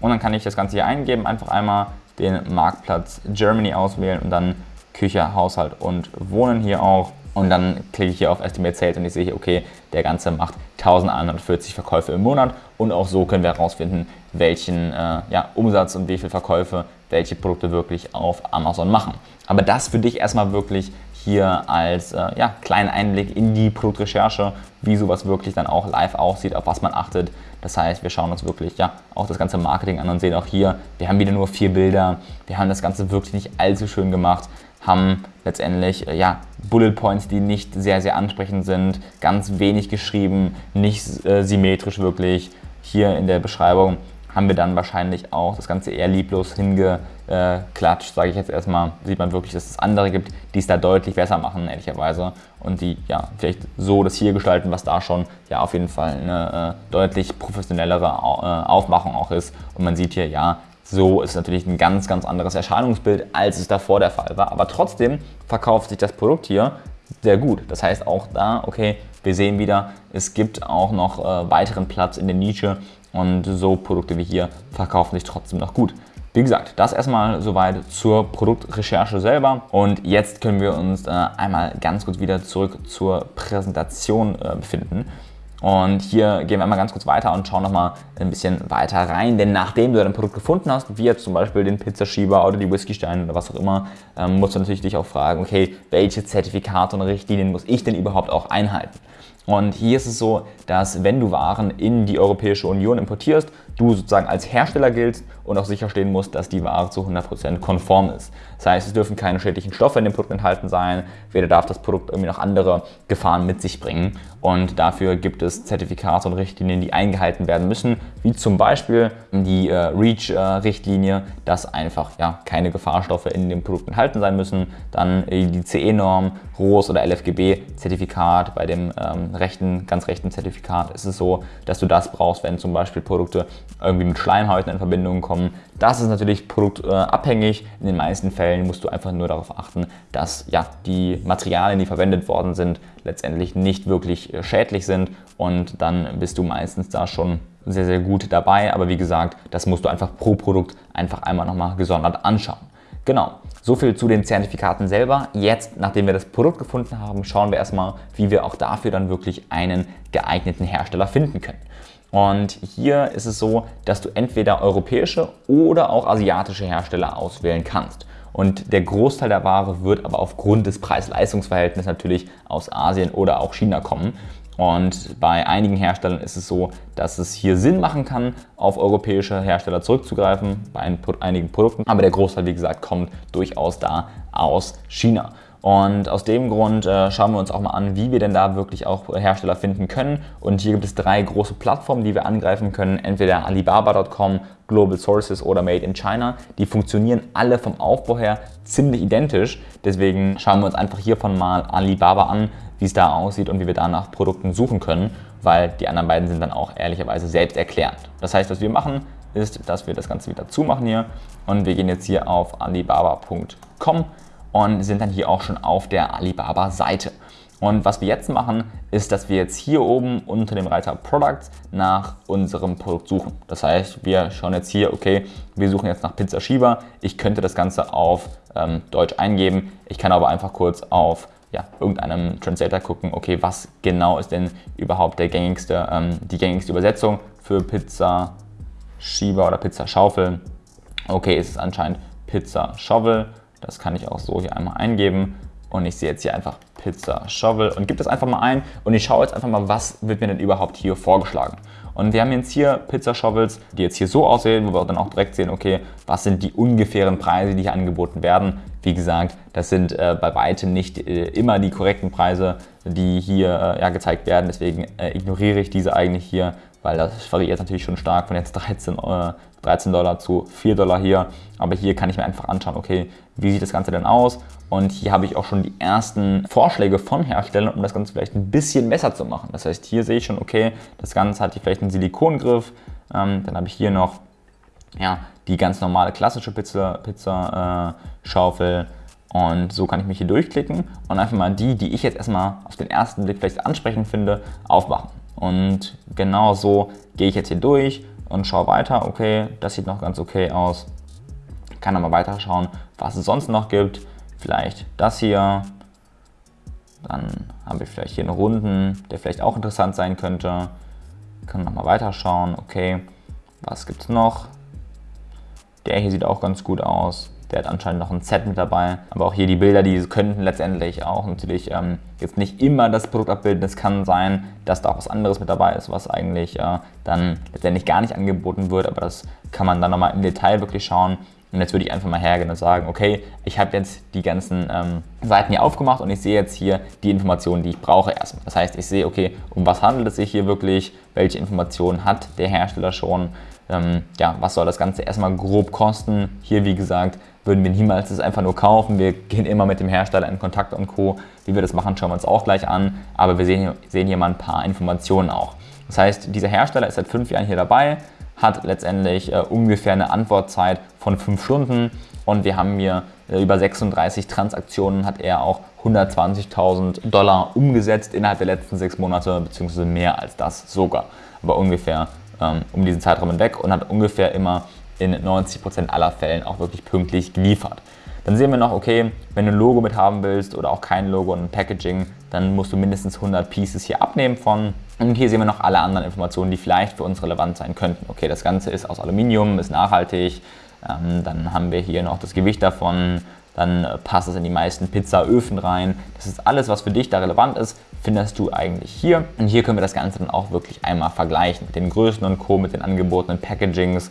Und dann kann ich das Ganze hier eingeben, einfach einmal den Marktplatz Germany auswählen und dann Küche, Haushalt und Wohnen hier auch. Und dann klicke ich hier auf Estimate Sales und ich sehe hier, okay, der Ganze macht 1140 Verkäufe im Monat. Und auch so können wir herausfinden, welchen äh, ja, Umsatz und wie viele Verkäufe welche Produkte wirklich auf Amazon machen. Aber das für dich erstmal wirklich hier als äh, ja, kleinen Einblick in die Produktrecherche, wie sowas wirklich dann auch live aussieht, auf was man achtet. Das heißt, wir schauen uns wirklich ja, auch das ganze Marketing an und sehen auch hier, wir haben wieder nur vier Bilder, wir haben das Ganze wirklich nicht allzu schön gemacht, haben letztendlich äh, ja, Bullet Points, die nicht sehr, sehr ansprechend sind, ganz wenig geschrieben, nicht äh, symmetrisch wirklich. Hier in der Beschreibung haben wir dann wahrscheinlich auch das Ganze eher lieblos hingeklatscht, sage ich jetzt erstmal. Sieht man wirklich, dass es andere gibt, die es da deutlich besser machen, ehrlicherweise. Und die ja vielleicht so das hier gestalten, was da schon ja auf jeden Fall eine äh, deutlich professionellere äh, Aufmachung auch ist. Und man sieht hier, ja, so ist natürlich ein ganz, ganz anderes Erscheinungsbild, als es davor der Fall war. Aber trotzdem verkauft sich das Produkt hier sehr gut. Das heißt auch da, okay, wir sehen wieder, es gibt auch noch äh, weiteren Platz in der Nische und so Produkte wie hier verkaufen sich trotzdem noch gut. Wie gesagt, das erstmal soweit zur Produktrecherche selber. Und jetzt können wir uns äh, einmal ganz kurz wieder zurück zur Präsentation äh, befinden. Und hier gehen wir einmal ganz kurz weiter und schauen nochmal ein bisschen weiter rein. Denn nachdem du dein Produkt gefunden hast, wie jetzt zum Beispiel den Pizzaschieber oder die Whiskysteine oder was auch immer, ähm, musst du natürlich dich auch fragen, okay, welche Zertifikate und Richtlinien muss ich denn überhaupt auch einhalten? Und hier ist es so, dass wenn du Waren in die Europäische Union importierst, du sozusagen als Hersteller giltst und auch sicherstellen musst, dass die Ware zu 100% konform ist. Das heißt, es dürfen keine schädlichen Stoffe in dem Produkt enthalten sein, weder darf das Produkt irgendwie noch andere Gefahren mit sich bringen. Und dafür gibt es Zertifikate und Richtlinien, die eingehalten werden müssen, wie zum Beispiel die äh, REACH-Richtlinie, dass einfach ja, keine Gefahrstoffe in dem Produkt enthalten sein müssen. Dann äh, die CE-Norm, ROS oder LFGB-Zertifikat. Bei dem ähm, rechten, ganz rechten Zertifikat ist es so, dass du das brauchst, wenn zum Beispiel Produkte irgendwie mit Schleimhäuten in Verbindung kommen. Das ist natürlich produktabhängig. In den meisten Fällen musst du einfach nur darauf achten, dass ja, die Materialien, die verwendet worden sind, letztendlich nicht wirklich äh, schädlich sind und dann bist du meistens da schon sehr, sehr gut dabei. Aber wie gesagt, das musst du einfach pro Produkt einfach einmal nochmal gesondert anschauen. Genau, so viel zu den Zertifikaten selber. Jetzt, nachdem wir das Produkt gefunden haben, schauen wir erstmal, wie wir auch dafür dann wirklich einen geeigneten Hersteller finden können. Und hier ist es so, dass du entweder europäische oder auch asiatische Hersteller auswählen kannst. Und der Großteil der Ware wird aber aufgrund des Preis-Leistungs-Verhältnisses natürlich aus Asien oder auch China kommen. Und bei einigen Herstellern ist es so, dass es hier Sinn machen kann, auf europäische Hersteller zurückzugreifen, bei einigen Produkten. Aber der Großteil, wie gesagt, kommt durchaus da aus China. Und aus dem Grund äh, schauen wir uns auch mal an, wie wir denn da wirklich auch Hersteller finden können. Und hier gibt es drei große Plattformen, die wir angreifen können. Entweder Alibaba.com, Global Sources oder Made in China. Die funktionieren alle vom Aufbau her ziemlich identisch. Deswegen schauen wir uns einfach hiervon mal Alibaba an, wie es da aussieht und wie wir da nach Produkten suchen können, weil die anderen beiden sind dann auch ehrlicherweise selbst erklärend. Das heißt, was wir machen, ist, dass wir das Ganze wieder zumachen hier und wir gehen jetzt hier auf alibaba.com und sind dann hier auch schon auf der Alibaba-Seite. Und was wir jetzt machen, ist, dass wir jetzt hier oben unter dem Reiter Products nach unserem Produkt suchen. Das heißt, wir schauen jetzt hier, okay, wir suchen jetzt nach Pizza Schieber. Ich könnte das Ganze auf ähm, Deutsch eingeben. Ich kann aber einfach kurz auf ja, irgendeinem Translator gucken, okay, was genau ist denn überhaupt der gängigste, ähm, die gängigste Übersetzung für Pizza Schieber oder Pizza Schaufel. Okay, ist anscheinend Pizza Shovel. Das kann ich auch so hier einmal eingeben und ich sehe jetzt hier einfach Pizza Shovel und gebe das einfach mal ein und ich schaue jetzt einfach mal, was wird mir denn überhaupt hier vorgeschlagen. Und wir haben jetzt hier Pizza Shovels, die jetzt hier so aussehen, wo wir dann auch direkt sehen, okay, was sind die ungefähren Preise, die hier angeboten werden. Wie gesagt, das sind äh, bei weitem nicht äh, immer die korrekten Preise, die hier äh, ja, gezeigt werden. Deswegen äh, ignoriere ich diese eigentlich hier, weil das variiert natürlich schon stark von jetzt [laughs] 13, äh, 13 Dollar zu 4 Dollar hier. Aber hier kann ich mir einfach anschauen, okay, wie sieht das Ganze denn aus? Und hier habe ich auch schon die ersten Vorschläge von Herstellern, um das Ganze vielleicht ein bisschen besser zu machen. Das heißt, hier sehe ich schon, okay, das Ganze hat hier vielleicht einen Silikongriff. Ähm, dann habe ich hier noch ja, die ganz normale klassische Pizza, Pizza äh. Und so kann ich mich hier durchklicken und einfach mal die, die ich jetzt erstmal auf den ersten Blick vielleicht ansprechend finde, aufmachen. Und genau so gehe ich jetzt hier durch und schaue weiter. Okay, das sieht noch ganz okay aus. Kann aber weiter schauen, was es sonst noch gibt. Vielleicht das hier. Dann habe ich vielleicht hier einen runden, der vielleicht auch interessant sein könnte. Kann nochmal weiter schauen. Okay, was gibt es noch? Der hier sieht auch ganz gut aus. Der hat anscheinend noch ein Set mit dabei. Aber auch hier die Bilder, die könnten letztendlich auch natürlich ähm, jetzt nicht immer das Produkt abbilden. Es kann sein, dass da auch was anderes mit dabei ist, was eigentlich äh, dann letztendlich gar nicht angeboten wird. Aber das kann man dann nochmal im Detail wirklich schauen. Und jetzt würde ich einfach mal hergehen und sagen, okay, ich habe jetzt die ganzen ähm, Seiten hier aufgemacht und ich sehe jetzt hier die Informationen, die ich brauche erstmal. Das heißt, ich sehe, okay, um was handelt es sich hier wirklich, welche Informationen hat der Hersteller schon, ähm, ja, was soll das Ganze erstmal grob kosten. Hier, wie gesagt, würden wir niemals das einfach nur kaufen. Wir gehen immer mit dem Hersteller in Kontakt und Co. Wie wir das machen, schauen wir uns auch gleich an. Aber wir sehen hier, sehen hier mal ein paar Informationen auch. Das heißt, dieser Hersteller ist seit fünf Jahren hier dabei, hat letztendlich äh, ungefähr eine Antwortzeit von fünf Stunden und wir haben hier äh, über 36 Transaktionen hat er auch 120.000 Dollar umgesetzt innerhalb der letzten sechs Monate, beziehungsweise mehr als das sogar, aber ungefähr ähm, um diesen Zeitraum hinweg und hat ungefähr immer in 90% aller Fällen auch wirklich pünktlich geliefert. Dann sehen wir noch, okay, wenn du ein Logo mit haben willst oder auch kein Logo und ein Packaging, dann musst du mindestens 100 Pieces hier abnehmen von. Und hier sehen wir noch alle anderen Informationen, die vielleicht für uns relevant sein könnten. Okay, das Ganze ist aus Aluminium, ist nachhaltig. Ähm, dann haben wir hier noch das Gewicht davon. Dann passt es in die meisten Pizzaöfen rein. Das ist alles, was für dich da relevant ist, findest du eigentlich hier. Und hier können wir das Ganze dann auch wirklich einmal vergleichen mit den Größen und Co., mit den angebotenen Packagings.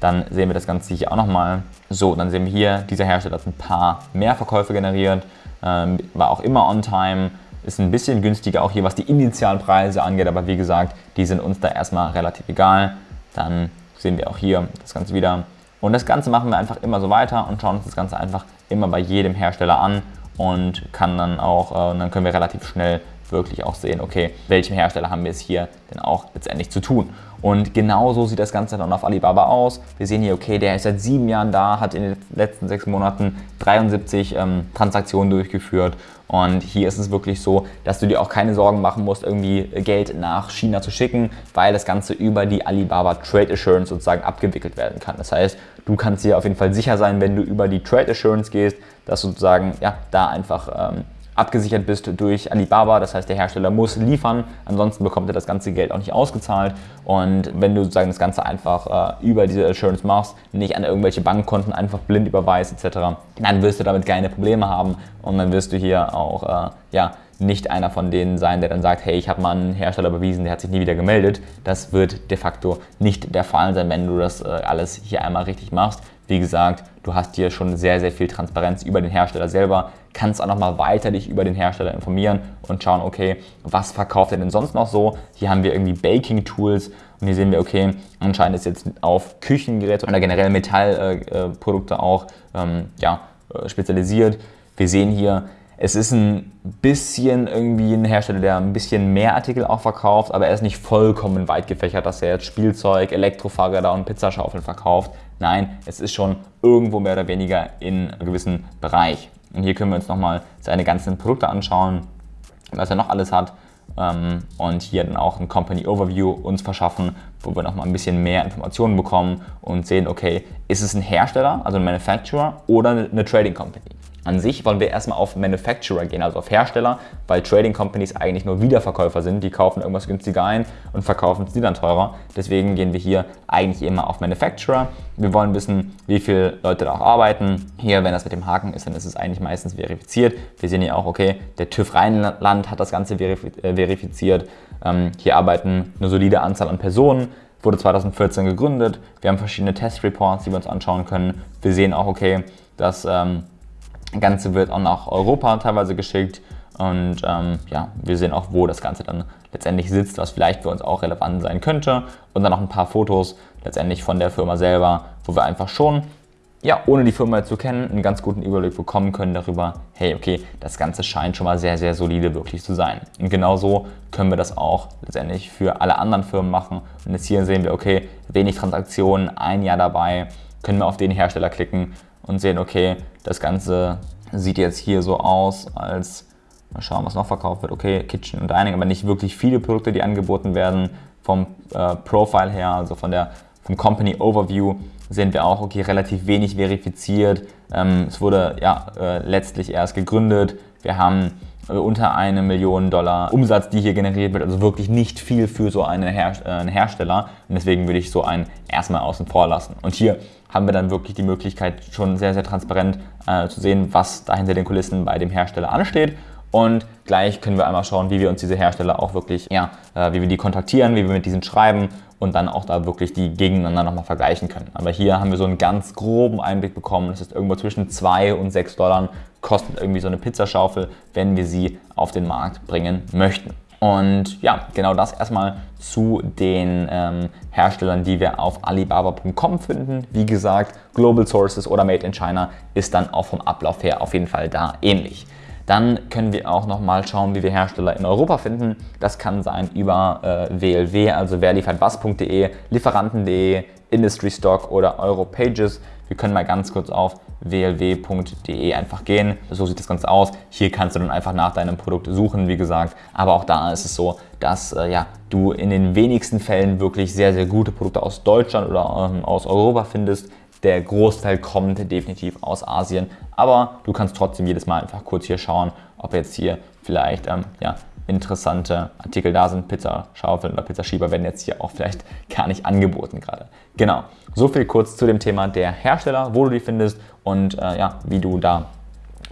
Dann sehen wir das Ganze hier auch nochmal. So, dann sehen wir hier, dieser Hersteller hat ein paar mehr Verkäufe generiert, ähm, war auch immer on time, ist ein bisschen günstiger auch hier, was die initialen Preise angeht, aber wie gesagt, die sind uns da erstmal relativ egal. Dann sehen wir auch hier das Ganze wieder. Und das Ganze machen wir einfach immer so weiter und schauen uns das Ganze einfach immer bei jedem Hersteller an und kann dann auch, äh, dann können wir relativ schnell wirklich auch sehen, okay, welchem Hersteller haben wir es hier denn auch letztendlich zu tun. Und genauso sieht das Ganze dann auf Alibaba aus. Wir sehen hier, okay, der ist seit sieben Jahren da, hat in den letzten sechs Monaten 73 ähm, Transaktionen durchgeführt. Und hier ist es wirklich so, dass du dir auch keine Sorgen machen musst, irgendwie Geld nach China zu schicken, weil das Ganze über die Alibaba Trade Assurance sozusagen abgewickelt werden kann. Das heißt, du kannst dir auf jeden Fall sicher sein, wenn du über die Trade Assurance gehst, dass sozusagen ja, da einfach ähm, abgesichert bist durch Alibaba. Das heißt, der Hersteller muss liefern, ansonsten bekommt er das ganze Geld auch nicht ausgezahlt. Und wenn du sozusagen das Ganze einfach äh, über diese Assurance machst, nicht an irgendwelche Bankkonten einfach blind überweist etc., dann wirst du damit keine Probleme haben und dann wirst du hier auch äh, ja, nicht einer von denen sein, der dann sagt, hey, ich habe mal einen Hersteller bewiesen, der hat sich nie wieder gemeldet. Das wird de facto nicht der Fall sein, wenn du das äh, alles hier einmal richtig machst. Wie gesagt, du hast hier schon sehr, sehr viel Transparenz über den Hersteller selber, kannst auch nochmal weiter dich über den Hersteller informieren und schauen, okay, was verkauft er denn sonst noch so? Hier haben wir irgendwie Baking-Tools und hier sehen wir, okay, anscheinend ist jetzt auf Küchengeräte oder generell Metallprodukte äh, auch ähm, ja, äh, spezialisiert. Wir sehen hier, es ist ein bisschen irgendwie ein Hersteller, der ein bisschen mehr Artikel auch verkauft, aber er ist nicht vollkommen weit gefächert, dass er jetzt Spielzeug, Elektrofahrräder und Pizzaschaufeln verkauft. Nein, es ist schon irgendwo mehr oder weniger in einem gewissen Bereich. Und hier können wir uns nochmal seine ganzen Produkte anschauen, was er noch alles hat. Ähm, und hier dann auch ein Company Overview uns verschaffen, wo wir nochmal ein bisschen mehr Informationen bekommen und sehen, okay, ist es ein Hersteller, also ein Manufacturer oder eine Trading Company? An sich wollen wir erstmal auf Manufacturer gehen, also auf Hersteller, weil Trading Companies eigentlich nur Wiederverkäufer sind. Die kaufen irgendwas günstiger ein und verkaufen es dann teurer. Deswegen gehen wir hier eigentlich immer auf Manufacturer. Wir wollen wissen, wie viele Leute da auch arbeiten. Hier, wenn das mit dem Haken ist, dann ist es eigentlich meistens verifiziert. Wir sehen hier auch, okay, der TÜV Rheinland hat das Ganze äh, verifiziert. Ähm, hier arbeiten eine solide Anzahl an Personen wurde 2014 gegründet. Wir haben verschiedene Test-Reports, die wir uns anschauen können. Wir sehen auch, okay, dass ähm, das Ganze wird auch nach Europa teilweise geschickt Und ähm, ja, wir sehen auch, wo das Ganze dann letztendlich sitzt, was vielleicht für uns auch relevant sein könnte. Und dann noch ein paar Fotos letztendlich von der Firma selber, wo wir einfach schon ja, ohne die Firma zu kennen, einen ganz guten Überblick bekommen können darüber, hey, okay, das Ganze scheint schon mal sehr, sehr solide wirklich zu sein. Und genauso können wir das auch letztendlich für alle anderen Firmen machen. Und jetzt hier sehen wir, okay, wenig Transaktionen, ein Jahr dabei, können wir auf den Hersteller klicken und sehen, okay, das Ganze sieht jetzt hier so aus, als, mal schauen, was noch verkauft wird, okay, Kitchen und Dining, aber nicht wirklich viele Produkte, die angeboten werden vom äh, Profile her, also von der, vom Company Overview sehen wir auch, okay, relativ wenig verifiziert. Ähm, es wurde ja äh, letztlich erst gegründet. Wir haben äh, unter eine Million Dollar Umsatz, die hier generiert wird, also wirklich nicht viel für so einen, Her äh, einen Hersteller. Und deswegen würde ich so einen erstmal außen vor lassen. Und hier haben wir dann wirklich die Möglichkeit, schon sehr, sehr transparent äh, zu sehen, was da hinter den Kulissen bei dem Hersteller ansteht. Und gleich können wir einmal schauen, wie wir uns diese Hersteller auch wirklich, ja, äh, wie wir die kontaktieren, wie wir mit diesen schreiben und dann auch da wirklich die gegeneinander nochmal vergleichen können. Aber hier haben wir so einen ganz groben Einblick bekommen. Das ist irgendwo zwischen 2 und 6 Dollar kostet irgendwie so eine Pizzaschaufel, wenn wir sie auf den Markt bringen möchten. Und ja, genau das erstmal zu den ähm, Herstellern, die wir auf Alibaba.com finden. Wie gesagt, Global Sources oder Made in China ist dann auch vom Ablauf her auf jeden Fall da ähnlich. Dann können wir auch nochmal schauen, wie wir Hersteller in Europa finden. Das kann sein über äh, WLW, also wer liefert was.de, Lieferanten.de, Industry Stock oder Europages. Wir können mal ganz kurz auf wlw.de einfach gehen. So sieht das Ganze aus. Hier kannst du dann einfach nach deinem Produkt suchen, wie gesagt. Aber auch da ist es so, dass äh, ja, du in den wenigsten Fällen wirklich sehr, sehr gute Produkte aus Deutschland oder ähm, aus Europa findest. Der Großteil kommt definitiv aus Asien, aber du kannst trotzdem jedes Mal einfach kurz hier schauen, ob jetzt hier vielleicht ähm, ja, interessante Artikel da sind. Pizzaschaufeln oder Pizzaschieber werden jetzt hier auch vielleicht [laughs] gar nicht angeboten gerade. Genau, so viel kurz zu dem Thema der Hersteller, wo du die findest und äh, ja, wie du da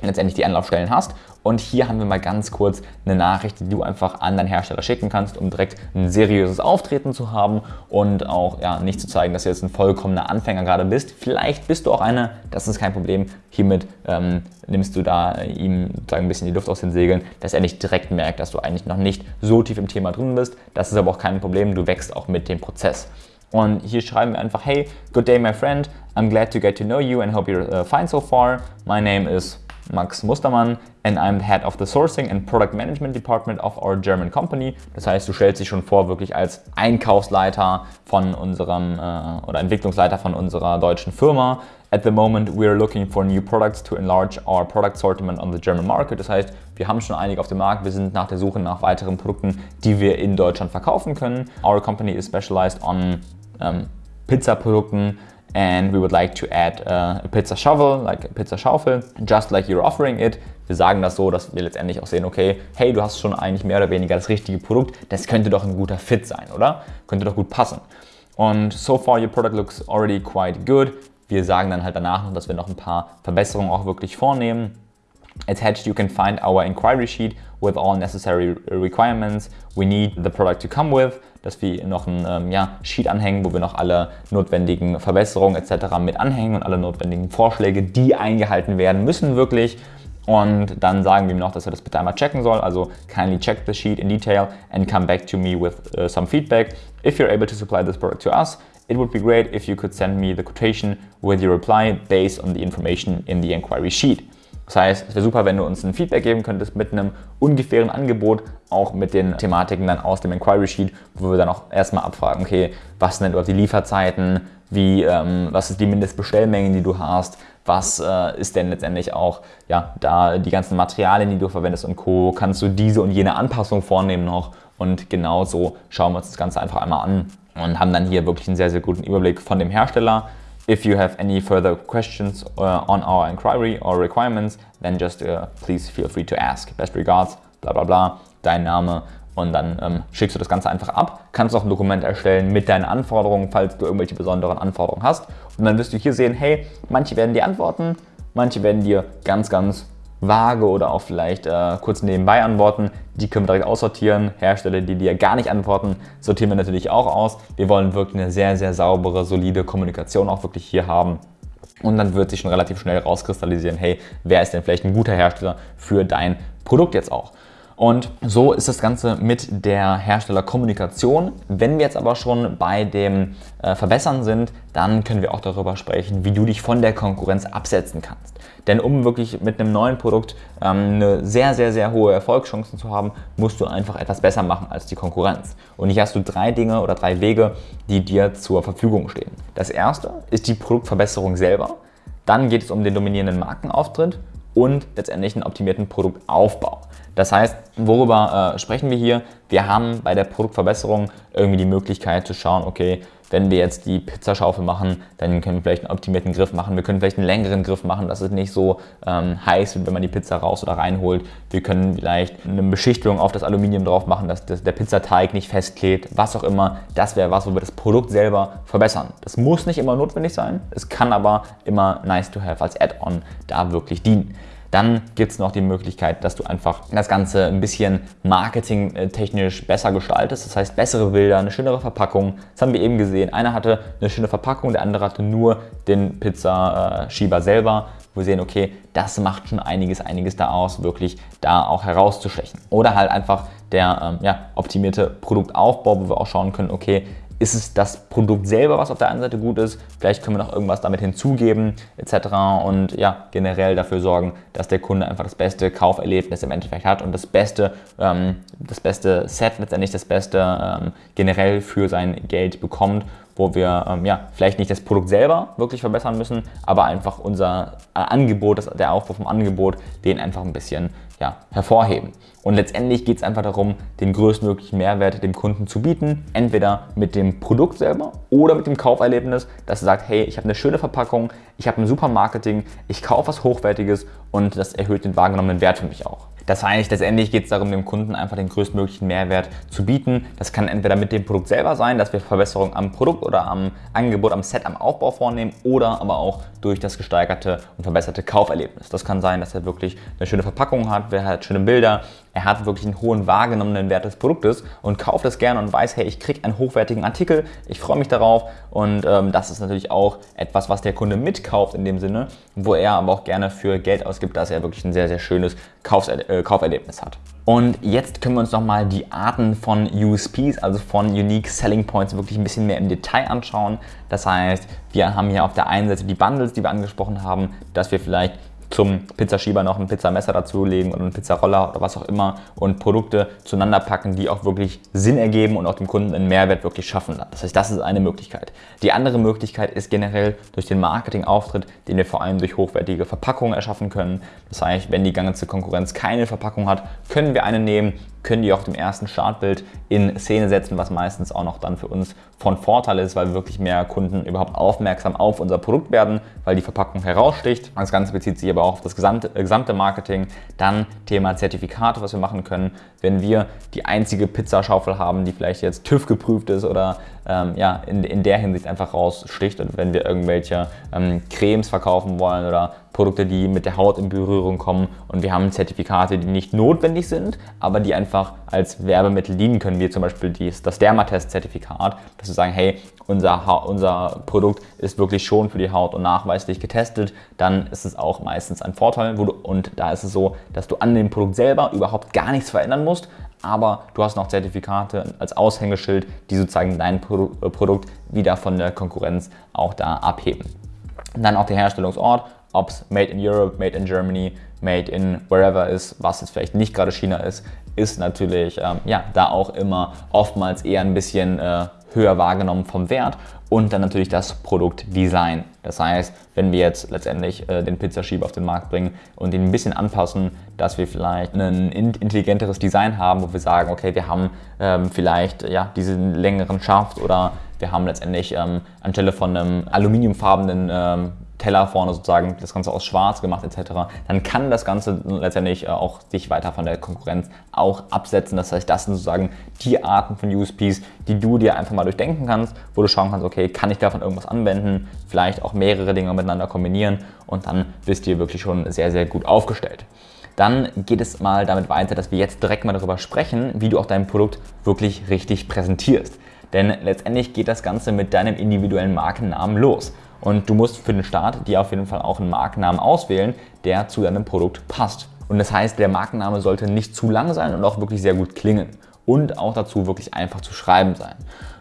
letztendlich die Anlaufstellen hast. Und hier haben wir mal ganz kurz eine Nachricht, die du einfach an deinen Hersteller schicken kannst, um direkt ein seriöses Auftreten zu haben und auch ja, nicht zu zeigen, dass du jetzt ein vollkommener Anfänger gerade bist. Vielleicht bist du auch einer, das ist kein Problem. Hiermit ähm, nimmst du da ihm sozusagen ein bisschen die Luft aus den Segeln, dass er nicht direkt merkt, dass du eigentlich noch nicht so tief im Thema drin bist. Das ist aber auch kein Problem, du wächst auch mit dem Prozess. Und hier schreiben wir einfach, hey, good day my friend, I'm glad to get to know you and hope you're uh, fine so far. My name is Max Mustermann and I'm head of the sourcing and product management department of our German company. Das heißt, du stellst dich schon vor wirklich als Einkaufsleiter von unserem äh, oder Entwicklungsleiter von unserer deutschen Firma. At the moment we are looking for new products to enlarge our product assortment on the German market. Das heißt, wir haben schon einige auf dem Markt. Wir sind nach der Suche nach weiteren Produkten, die wir in Deutschland verkaufen können. Our company is specialized on ähm, Pizza-Produkten, and we would like to add uh, a pizza shovel, like a pizza Schaufel, just like you're offering it. Wir sagen das so, dass wir letztendlich auch sehen, okay, hey, du hast schon eigentlich mehr oder weniger das richtige Produkt, das könnte doch ein guter Fit sein, oder? Könnte doch gut passen. Und so far your product looks already quite good. Wir sagen dann halt danach noch, dass wir noch ein paar Verbesserungen auch wirklich vornehmen. Attached you can find our inquiry sheet with all necessary requirements we need the product to come with dass wir noch ein ähm, ja, Sheet anhängen, wo wir noch alle notwendigen Verbesserungen etc. mit anhängen und alle notwendigen Vorschläge, die eingehalten werden müssen wirklich. Und dann sagen wir ihm noch, dass er das bitte einmal checken soll. Also kindly check the sheet in detail and come back to me with uh, some feedback. If you're able to supply this product to us, it would be great if you could send me the quotation with your reply based on the information in the inquiry sheet. Das heißt, es wäre super, wenn du uns ein Feedback geben könntest mit einem ungefähren Angebot, auch mit den Thematiken dann aus dem Inquiry Sheet, wo wir dann auch erstmal abfragen, okay, was sind denn dort die Lieferzeiten, wie, ähm, was ist die Mindestbestellmenge, die du hast, was äh, ist denn letztendlich auch ja, da die ganzen Materialien, die du verwendest und Co. Kannst du diese und jene Anpassung vornehmen noch? Und genau so schauen wir uns das Ganze einfach einmal an und haben dann hier wirklich einen sehr, sehr guten Überblick von dem Hersteller, If you have any further questions uh, on our inquiry or requirements, then just uh, please feel free to ask. Best regards, bla bla bla, dein Name und dann ähm, schickst du das Ganze einfach ab. Kannst auch ein Dokument erstellen mit deinen Anforderungen, falls du irgendwelche besonderen Anforderungen hast. Und dann wirst du hier sehen, hey, manche werden dir antworten, manche werden dir ganz, ganz vage oder auch vielleicht äh, kurz nebenbei antworten. Die können wir direkt aussortieren. Hersteller, die dir gar nicht antworten, sortieren wir natürlich auch aus. Wir wollen wirklich eine sehr, sehr saubere, solide Kommunikation auch wirklich hier haben. Und dann wird sich schon relativ schnell rauskristallisieren, hey, wer ist denn vielleicht ein guter Hersteller für dein Produkt jetzt auch. Und so ist das Ganze mit der Herstellerkommunikation. Wenn wir jetzt aber schon bei dem äh, Verbessern sind, dann können wir auch darüber sprechen, wie du dich von der Konkurrenz absetzen kannst. Denn um wirklich mit einem neuen Produkt ähm, eine sehr, sehr, sehr hohe Erfolgschancen zu haben, musst du einfach etwas besser machen als die Konkurrenz. Und hier hast du drei Dinge oder drei Wege, die dir zur Verfügung stehen. Das erste ist die Produktverbesserung selber. Dann geht es um den dominierenden Markenauftritt und letztendlich einen optimierten Produktaufbau. Das heißt, worüber äh, sprechen wir hier? Wir haben bei der Produktverbesserung irgendwie die Möglichkeit zu schauen, okay, wenn wir jetzt die Pizzaschaufel machen, dann können wir vielleicht einen optimierten Griff machen. Wir können vielleicht einen längeren Griff machen, dass es nicht so ähm, heiß wird, wenn man die Pizza raus oder reinholt. Wir können vielleicht eine Beschichtung auf das Aluminium drauf machen, dass das, der Pizzateig nicht festklebt, was auch immer. Das wäre was, wo wir das Produkt selber verbessern. Das muss nicht immer notwendig sein, es kann aber immer nice to have als Add-on da wirklich dienen. Dann gibt es noch die Möglichkeit, dass du einfach das Ganze ein bisschen marketingtechnisch besser gestaltest. Das heißt, bessere Bilder, eine schönere Verpackung. Das haben wir eben gesehen. Einer hatte eine schöne Verpackung, der andere hatte nur den Pizzaschieber selber. Wir sehen, okay, das macht schon einiges, einiges da aus, wirklich da auch herauszustechen. Oder halt einfach der ähm, ja, optimierte Produktaufbau, wo wir auch schauen können, okay, ist es das Produkt selber, was auf der einen Seite gut ist, vielleicht können wir noch irgendwas damit hinzugeben etc. und ja, generell dafür sorgen, dass der Kunde einfach das beste Kauferlebnis im Endeffekt hat und das beste, ähm, das beste Set, letztendlich das beste ähm, generell für sein Geld bekommt wo wir ähm, ja, vielleicht nicht das Produkt selber wirklich verbessern müssen, aber einfach unser äh, Angebot, das, der Aufbau vom Angebot, den einfach ein bisschen ja, hervorheben. Und letztendlich geht es einfach darum, den größtmöglichen Mehrwert dem Kunden zu bieten. Entweder mit dem Produkt selber oder mit dem Kauferlebnis, dass er sagt, hey, ich habe eine schöne Verpackung, ich habe ein super Marketing, ich kaufe was Hochwertiges und das erhöht den wahrgenommenen Wert für mich auch. Das heißt, letztendlich geht es darum, dem Kunden einfach den größtmöglichen Mehrwert zu bieten. Das kann entweder mit dem Produkt selber sein, dass wir Verbesserungen am Produkt oder am Angebot, am Set, am Aufbau vornehmen oder aber auch durch das gesteigerte und verbesserte Kauferlebnis. Das kann sein, dass er wirklich eine schöne Verpackung hat, er hat schöne Bilder, er hat wirklich einen hohen wahrgenommenen Wert des Produktes und kauft es gerne und weiß, hey, ich kriege einen hochwertigen Artikel, ich freue mich darauf und ähm, das ist natürlich auch etwas, was der Kunde mitkauft in dem Sinne, wo er aber auch gerne für Geld ausgibt, dass er wirklich ein sehr, sehr schönes Kaufser äh, Kauferlebnis hat. Und jetzt können wir uns nochmal die Arten von USPs, also von Unique Selling Points, wirklich ein bisschen mehr im Detail anschauen. Das heißt, wir haben hier auf der einen Seite die Bundles, die wir angesprochen haben, dass wir vielleicht zum Pizzaschieber noch ein Pizzamesser dazulegen und einen Pizzaroller oder was auch immer und Produkte zueinander packen, die auch wirklich Sinn ergeben und auch dem Kunden einen Mehrwert wirklich schaffen. Das heißt, das ist eine Möglichkeit. Die andere Möglichkeit ist generell durch den Marketingauftritt, den wir vor allem durch hochwertige Verpackungen erschaffen können. Das heißt, wenn die ganze Konkurrenz keine Verpackung hat, können wir eine nehmen, können die auf dem ersten Startbild in Szene setzen, was meistens auch noch dann für uns von Vorteil ist, weil wirklich mehr Kunden überhaupt aufmerksam auf unser Produkt werden, weil die Verpackung heraussticht. Das Ganze bezieht sich aber auch auf das gesamte, äh, gesamte Marketing. Dann Thema Zertifikate, was wir machen können. Wenn wir die einzige Pizzaschaufel haben, die vielleicht jetzt TÜV geprüft ist oder ähm, ja, in, in der Hinsicht einfach raussticht und wenn wir irgendwelche ähm, Cremes verkaufen wollen oder Produkte, die mit der Haut in Berührung kommen und wir haben Zertifikate, die nicht notwendig sind, aber die einfach als Werbemittel dienen können, wie zum Beispiel dies, das Dermatest-Zertifikat, dass wir sagen, hey, unser, unser Produkt ist wirklich schon für die Haut und nachweislich getestet, dann ist es auch meistens ein Vorteil. Du, und da ist es so, dass du an dem Produkt selber überhaupt gar nichts verändern musst, aber du hast noch Zertifikate als Aushängeschild, die sozusagen dein äh, Produkt wieder von der Konkurrenz auch da abheben. dann auch der Herstellungsort, ob es Made in Europe, Made in Germany, Made in wherever ist, was jetzt vielleicht nicht gerade China ist, ist natürlich ähm, ja, da auch immer oftmals eher ein bisschen äh, höher wahrgenommen vom Wert und dann natürlich das Produktdesign. Das heißt, wenn wir jetzt letztendlich äh, den Pizzaschieber auf den Markt bringen und ihn ein bisschen anpassen, dass wir vielleicht ein intelligenteres Design haben, wo wir sagen, okay, wir haben ähm, vielleicht ja, diesen längeren Schaft oder wir haben letztendlich ähm, anstelle von einem aluminiumfarbenen ähm, Teller vorne sozusagen das Ganze aus schwarz gemacht etc., dann kann das Ganze letztendlich äh, auch sich weiter von der Konkurrenz auch absetzen. Das heißt, das sind sozusagen die Arten von USPs, die du dir einfach mal durchdenken kannst, wo du schauen kannst, okay, kann ich davon irgendwas anwenden, vielleicht auch mehrere Dinge miteinander kombinieren und dann bist du wirklich schon sehr, sehr gut aufgestellt. Dann geht es mal damit weiter, dass wir jetzt direkt mal darüber sprechen, wie du auch dein Produkt wirklich richtig präsentierst. Denn letztendlich geht das Ganze mit deinem individuellen Markennamen los. Und du musst für den Start dir auf jeden Fall auch einen Markennamen auswählen, der zu deinem Produkt passt. Und das heißt, der Markenname sollte nicht zu lang sein und auch wirklich sehr gut klingen. Und auch dazu wirklich einfach zu schreiben sein.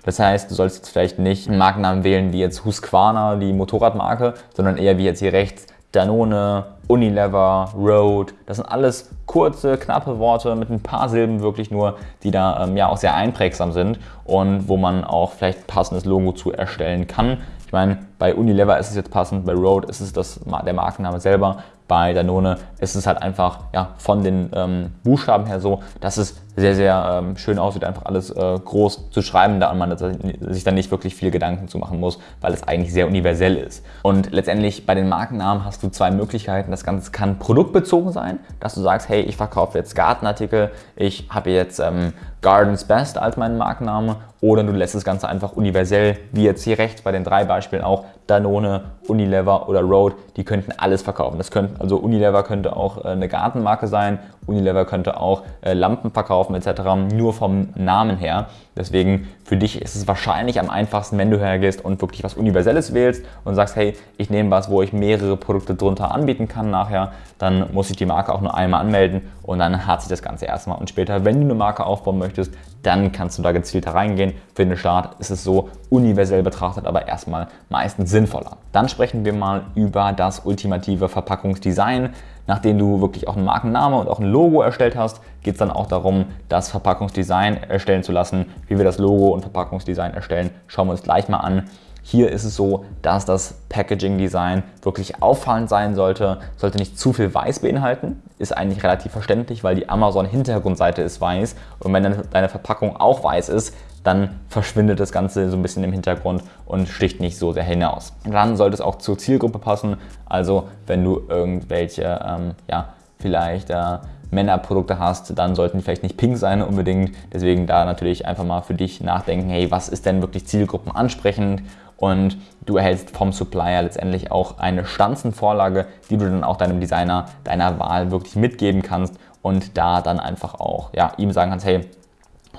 Das heißt, du sollst jetzt vielleicht nicht einen Markennamen wählen wie jetzt Husqvarna, die Motorradmarke, sondern eher wie jetzt hier rechts Danone, Unilever, Road. Das sind alles kurze, knappe Worte mit ein paar Silben wirklich nur, die da ähm, ja auch sehr einprägsam sind und wo man auch vielleicht passendes Logo zu erstellen kann. Ich meine, bei Unilever ist es jetzt passend, bei Road ist es das, der Markenname selber bei Danone ist es halt einfach ja, von den ähm, Buchstaben her so, dass es sehr, sehr ähm, schön aussieht, einfach alles äh, groß zu schreiben, da man sich dann nicht wirklich viel Gedanken zu machen muss, weil es eigentlich sehr universell ist. Und letztendlich bei den Markennamen hast du zwei Möglichkeiten. Das Ganze kann produktbezogen sein, dass du sagst, hey, ich verkaufe jetzt Gartenartikel, ich habe jetzt ähm, Gardens Best als meinen Markenname oder du lässt das Ganze einfach universell, wie jetzt hier rechts bei den drei Beispielen auch, Danone, Unilever oder Road, die könnten alles verkaufen. Das könnten, also Unilever könnte auch äh, eine Gartenmarke sein, Unilever könnte auch äh, Lampen verkaufen etc., nur vom Namen her. Deswegen für dich ist es wahrscheinlich am einfachsten, wenn du hergehst und wirklich was Universelles wählst und sagst, hey, ich nehme was, wo ich mehrere Produkte drunter anbieten kann nachher, dann muss ich die Marke auch nur einmal anmelden und dann hat sich das Ganze erstmal. Und später, wenn du eine Marke aufbauen möchtest, dann kannst du da gezielter reingehen. Für den Start ist es so universell betrachtet, aber erstmal meistens sinnvoller. Dann sprechen wir mal über das ultimative Verpackungsdesign. Nachdem du wirklich auch einen Markenname und auch ein Logo erstellt hast, geht es dann auch darum, das Verpackungsdesign erstellen zu lassen. Wie wir das Logo und Verpackungsdesign erstellen, schauen wir uns gleich mal an. Hier ist es so, dass das Packaging Design wirklich auffallend sein sollte, sollte nicht zu viel weiß beinhalten. Ist eigentlich relativ verständlich, weil die Amazon Hintergrundseite ist weiß und wenn deine Verpackung auch weiß ist, dann verschwindet das Ganze so ein bisschen im Hintergrund und sticht nicht so sehr hinaus. Dann sollte es auch zur Zielgruppe passen, also wenn du irgendwelche, ähm, ja, vielleicht äh, Männerprodukte hast, dann sollten die vielleicht nicht pink sein unbedingt. Deswegen da natürlich einfach mal für dich nachdenken, hey, was ist denn wirklich Zielgruppen ansprechend? Und du erhältst vom Supplier letztendlich auch eine Stanzenvorlage, die du dann auch deinem Designer deiner Wahl wirklich mitgeben kannst und da dann einfach auch ja, ihm sagen kannst, hey,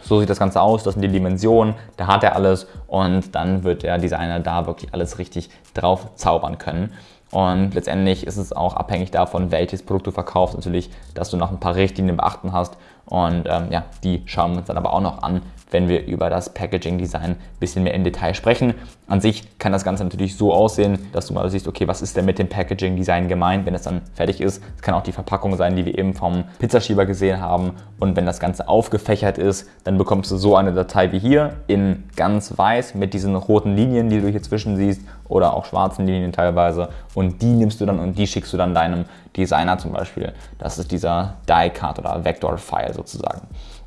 so sieht das Ganze aus, das sind die Dimensionen, da hat er alles und dann wird der Designer da wirklich alles richtig drauf zaubern können. Und letztendlich ist es auch abhängig davon, welches Produkt du verkaufst, natürlich, dass du noch ein paar Richtlinien beachten hast. Und ähm, ja, die schauen wir uns dann aber auch noch an, wenn wir über das Packaging Design ein bisschen mehr im Detail sprechen. An sich kann das Ganze natürlich so aussehen, dass du mal siehst, okay, was ist denn mit dem Packaging Design gemeint, wenn es dann fertig ist. Es kann auch die Verpackung sein, die wir eben vom Pizzaschieber gesehen haben. Und wenn das Ganze aufgefächert ist, dann bekommst du so eine Datei wie hier in ganz weiß mit diesen roten Linien, die du hier zwischen siehst oder auch schwarzen Linien teilweise. Und die nimmst du dann und die schickst du dann deinem Designer zum Beispiel. Das ist dieser Die-Cut oder Vector-File sozusagen.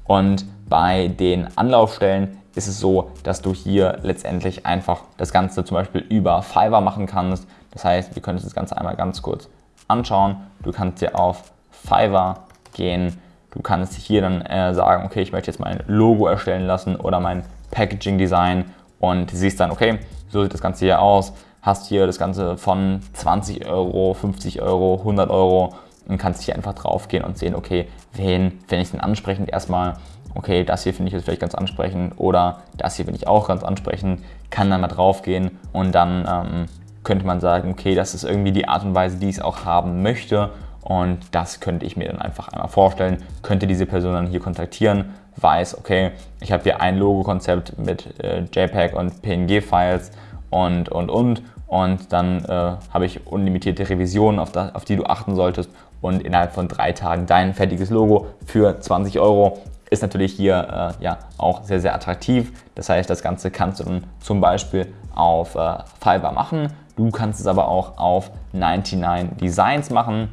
Und bei den Anlaufstellen ist es so, dass du hier letztendlich einfach das Ganze zum Beispiel über Fiverr machen kannst. Das heißt, wir können uns das Ganze einmal ganz kurz anschauen. Du kannst hier auf Fiverr gehen. Du kannst hier dann äh, sagen, okay, ich möchte jetzt mein Logo erstellen lassen oder mein Packaging Design und siehst dann, okay, so sieht das Ganze hier aus. Hast hier das Ganze von 20 Euro, 50 Euro, 100 Euro und kannst hier einfach drauf gehen und sehen, okay, wen finde ich denn ansprechend erstmal okay, das hier finde ich jetzt vielleicht ganz ansprechend oder das hier finde ich auch ganz ansprechend, kann dann mal drauf gehen und dann ähm, könnte man sagen, okay, das ist irgendwie die Art und Weise, die ich es auch haben möchte und das könnte ich mir dann einfach einmal vorstellen, könnte diese Person dann hier kontaktieren, weiß, okay, ich habe hier ein Logo-Konzept mit äh, JPEG und PNG-Files und, und, und und dann äh, habe ich unlimitierte Revisionen, auf, da, auf die du achten solltest und innerhalb von drei Tagen dein fertiges Logo für 20 Euro ist natürlich hier äh, ja, auch sehr, sehr attraktiv. Das heißt, das Ganze kannst du dann zum Beispiel auf äh, Fiverr machen. Du kannst es aber auch auf 99 Designs machen.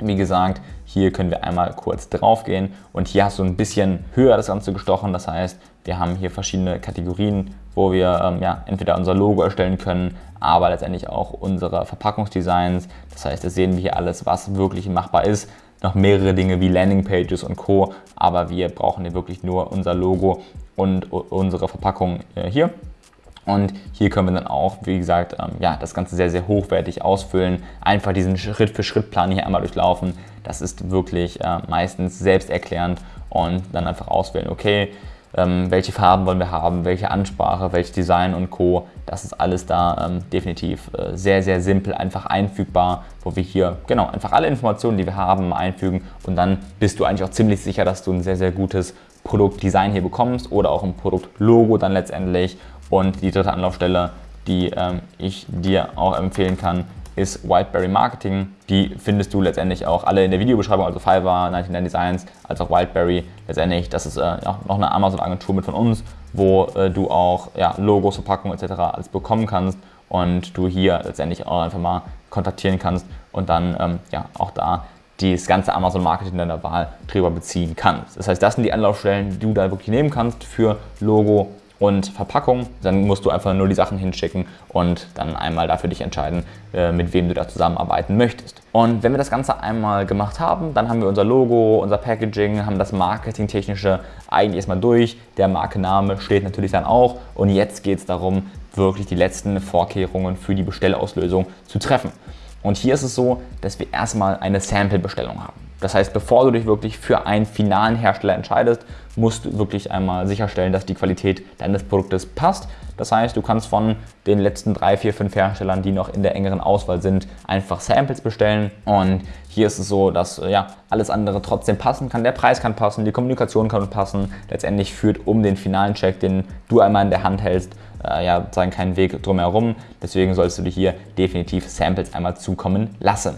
Wie gesagt, hier können wir einmal kurz drauf gehen und hier hast du ein bisschen höher das Ganze gestochen. Das heißt, wir haben hier verschiedene Kategorien, wo wir ähm, ja, entweder unser Logo erstellen können, aber letztendlich auch unsere Verpackungsdesigns. Das heißt, das sehen wir hier alles, was wirklich machbar ist noch mehrere Dinge wie Landingpages und Co. Aber wir brauchen hier wirklich nur unser Logo und unsere Verpackung äh, hier. Und hier können wir dann auch, wie gesagt, ähm, ja, das Ganze sehr, sehr hochwertig ausfüllen. Einfach diesen Schritt-für-Schritt-Plan hier einmal durchlaufen. Das ist wirklich äh, meistens selbsterklärend und dann einfach auswählen, okay, ähm, welche Farben wollen wir haben, welche Ansprache, welches Design und Co. Das ist alles da ähm, definitiv äh, sehr, sehr simpel, einfach einfügbar, wo wir hier genau einfach alle Informationen, die wir haben, einfügen und dann bist du eigentlich auch ziemlich sicher, dass du ein sehr, sehr gutes Produktdesign hier bekommst oder auch ein Produktlogo dann letztendlich. Und die dritte Anlaufstelle, die ähm, ich dir auch empfehlen kann, ist Wildberry Marketing. Die findest du letztendlich auch alle in der Videobeschreibung, also Fiverr, 99 Designs, als auch Wildberry. Letztendlich, das ist äh, ja, noch eine Amazon-Agentur mit von uns, wo äh, du auch ja, Logos, Verpackungen etc. alles bekommen kannst und du hier letztendlich auch einfach mal kontaktieren kannst und dann ähm, ja, auch da das ganze Amazon-Marketing deiner Wahl drüber beziehen kannst. Das heißt, das sind die Anlaufstellen, die du da wirklich nehmen kannst für Logo, und Verpackung. Dann musst du einfach nur die Sachen hinschicken und dann einmal dafür dich entscheiden, äh, mit wem du da zusammenarbeiten möchtest. Und wenn wir das Ganze einmal gemacht haben, dann haben wir unser Logo, unser Packaging, haben das Marketingtechnische eigentlich erstmal durch. Der Markenname steht natürlich dann auch. Und jetzt geht es darum, wirklich die letzten Vorkehrungen für die Bestellauslösung zu treffen. Und hier ist es so, dass wir erstmal eine Sample-Bestellung haben. Das heißt, bevor du dich wirklich für einen finalen Hersteller entscheidest, musst du wirklich einmal sicherstellen, dass die Qualität deines Produktes passt. Das heißt, du kannst von den letzten drei, vier, fünf Herstellern, die noch in der engeren Auswahl sind, einfach Samples bestellen. Und hier ist es so, dass ja, alles andere trotzdem passen kann. Der Preis kann passen, die Kommunikation kann passen. Letztendlich führt um den finalen Check, den du einmal in der Hand hältst, äh, ja, sozusagen keinen Weg drumherum. Deswegen sollst du dir hier definitiv Samples einmal zukommen lassen.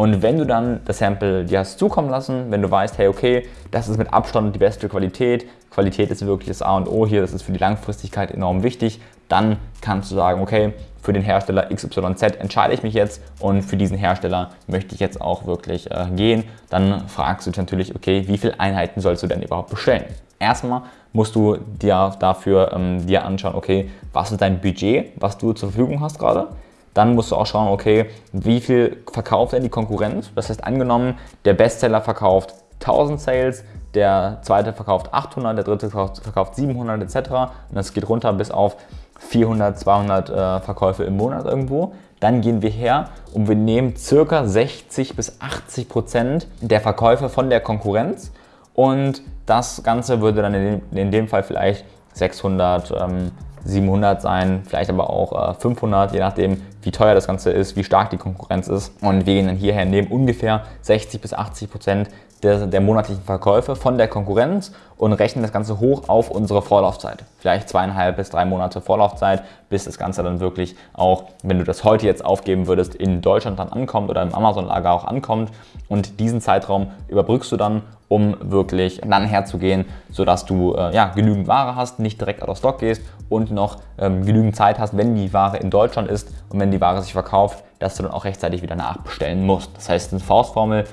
Und wenn du dann das Sample dir hast zukommen lassen, wenn du weißt, hey, okay, das ist mit Abstand die beste Qualität, Qualität ist wirklich das A und O hier, das ist für die Langfristigkeit enorm wichtig, dann kannst du sagen, okay, für den Hersteller XYZ entscheide ich mich jetzt und für diesen Hersteller möchte ich jetzt auch wirklich äh, gehen. Dann fragst du dich natürlich, okay, wie viele Einheiten sollst du denn überhaupt bestellen? Erstmal musst du dir dafür ähm, dir anschauen, okay, was ist dein Budget, was du zur Verfügung hast gerade? Dann musst du auch schauen, okay, wie viel verkauft denn die Konkurrenz? Das heißt, angenommen, der Bestseller verkauft 1000 Sales, der zweite verkauft 800, der dritte verkauft 700 etc. Und das geht runter bis auf 400, 200 äh, Verkäufe im Monat irgendwo. Dann gehen wir her und wir nehmen circa 60 bis 80 Prozent der Verkäufe von der Konkurrenz und das Ganze würde dann in dem, in dem Fall vielleicht 600, ähm, 700 sein, vielleicht aber auch 500, äh, je nachdem, wie teuer das Ganze ist, wie stark die Konkurrenz ist. Und wir gehen dann hierher, nehmen ungefähr 60 bis 80 Prozent der, der, monatlichen Verkäufe von der Konkurrenz und rechnen das Ganze hoch auf unsere Vorlaufzeit. Vielleicht zweieinhalb bis drei Monate Vorlaufzeit, bis das Ganze dann wirklich auch, wenn du das heute jetzt aufgeben würdest, in Deutschland dann ankommt oder im Amazon-Lager auch ankommt. Und diesen Zeitraum überbrückst du dann um wirklich dann herzugehen, sodass du äh, ja, genügend Ware hast, nicht direkt out of stock gehst und noch ähm, genügend Zeit hast, wenn die Ware in Deutschland ist und wenn die Ware sich verkauft, dass du dann auch rechtzeitig wieder nachbestellen musst. Das heißt, eine Faustformel,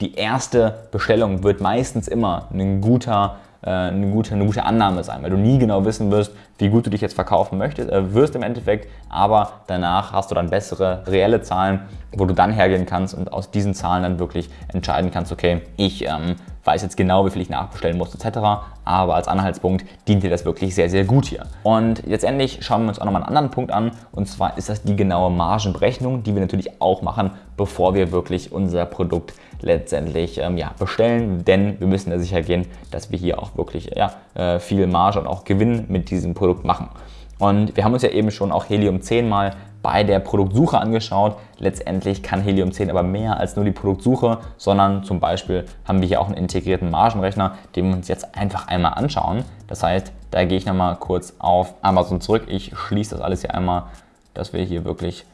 die erste Bestellung wird meistens immer ein guter äh, eine gute, eine gute Annahme sein, weil du nie genau wissen wirst, wie gut du dich jetzt verkaufen möchtest, äh, wirst im Endeffekt, aber danach hast du dann bessere reelle Zahlen, wo du dann hergehen kannst und aus diesen Zahlen dann wirklich entscheiden kannst, okay, ich ähm, weiß jetzt genau, wie viel ich nachbestellen muss etc. Aber als Anhaltspunkt dient dir das wirklich sehr, sehr gut hier. Und letztendlich schauen wir uns auch nochmal einen anderen Punkt an und zwar ist das die genaue Margenberechnung, die wir natürlich auch machen, bevor wir wirklich unser Produkt letztendlich ähm, ja, bestellen, denn wir müssen da sicher gehen, dass wir hier auch wirklich ja, äh, viel Marge und auch Gewinn mit diesem Produkt machen. Und wir haben uns ja eben schon auch Helium 10 mal bei der Produktsuche angeschaut. Letztendlich kann Helium 10 aber mehr als nur die Produktsuche, sondern zum Beispiel haben wir hier auch einen integrierten Margenrechner, den wir uns jetzt einfach einmal anschauen. Das heißt, da gehe ich nochmal kurz auf Amazon zurück. Ich schließe das alles hier einmal, dass wir hier wirklich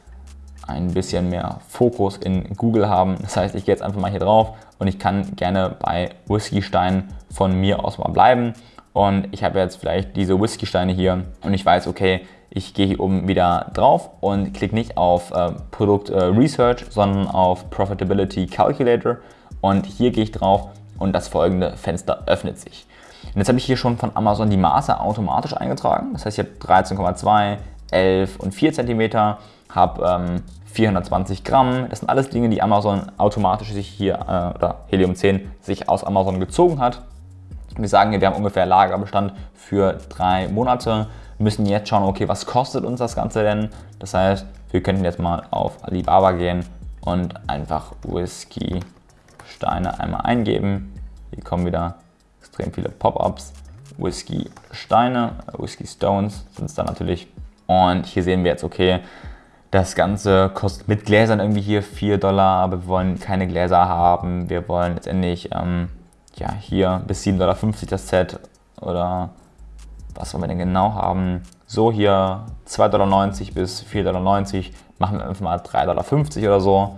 ein bisschen mehr Fokus in Google haben. Das heißt, ich gehe jetzt einfach mal hier drauf und ich kann gerne bei Whiskystein von mir aus mal bleiben. Und ich habe jetzt vielleicht diese Whiskysteine hier und ich weiß, okay, ich gehe hier oben wieder drauf und klicke nicht auf äh, Produkt äh, Research, sondern auf Profitability Calculator. Und hier gehe ich drauf und das folgende Fenster öffnet sich. Und jetzt habe ich hier schon von Amazon die Maße automatisch eingetragen. Das heißt, ich habe 13,2, 11 und 4 cm, habe ähm, 420 Gramm. Das sind alles Dinge, die Amazon automatisch sich hier, äh, oder Helium 10 sich aus Amazon gezogen hat. Wir sagen hier, wir haben ungefähr Lagerbestand für drei Monate müssen jetzt schauen, okay, was kostet uns das Ganze denn? Das heißt, wir könnten jetzt mal auf Alibaba gehen und einfach Whisky Steine einmal eingeben. Hier kommen wieder extrem viele Pop-ups Whisky Steine, Whisky Stones sind es dann natürlich. Und hier sehen wir jetzt, okay, das Ganze kostet mit Gläsern irgendwie hier 4 Dollar, aber wir wollen keine Gläser haben. Wir wollen letztendlich ähm, ja, hier bis 7,50 Dollar das Set oder was wollen wir denn genau haben? So hier 2,90 Dollar bis 4,90 Dollar, machen wir einfach mal 3,50 Dollar oder so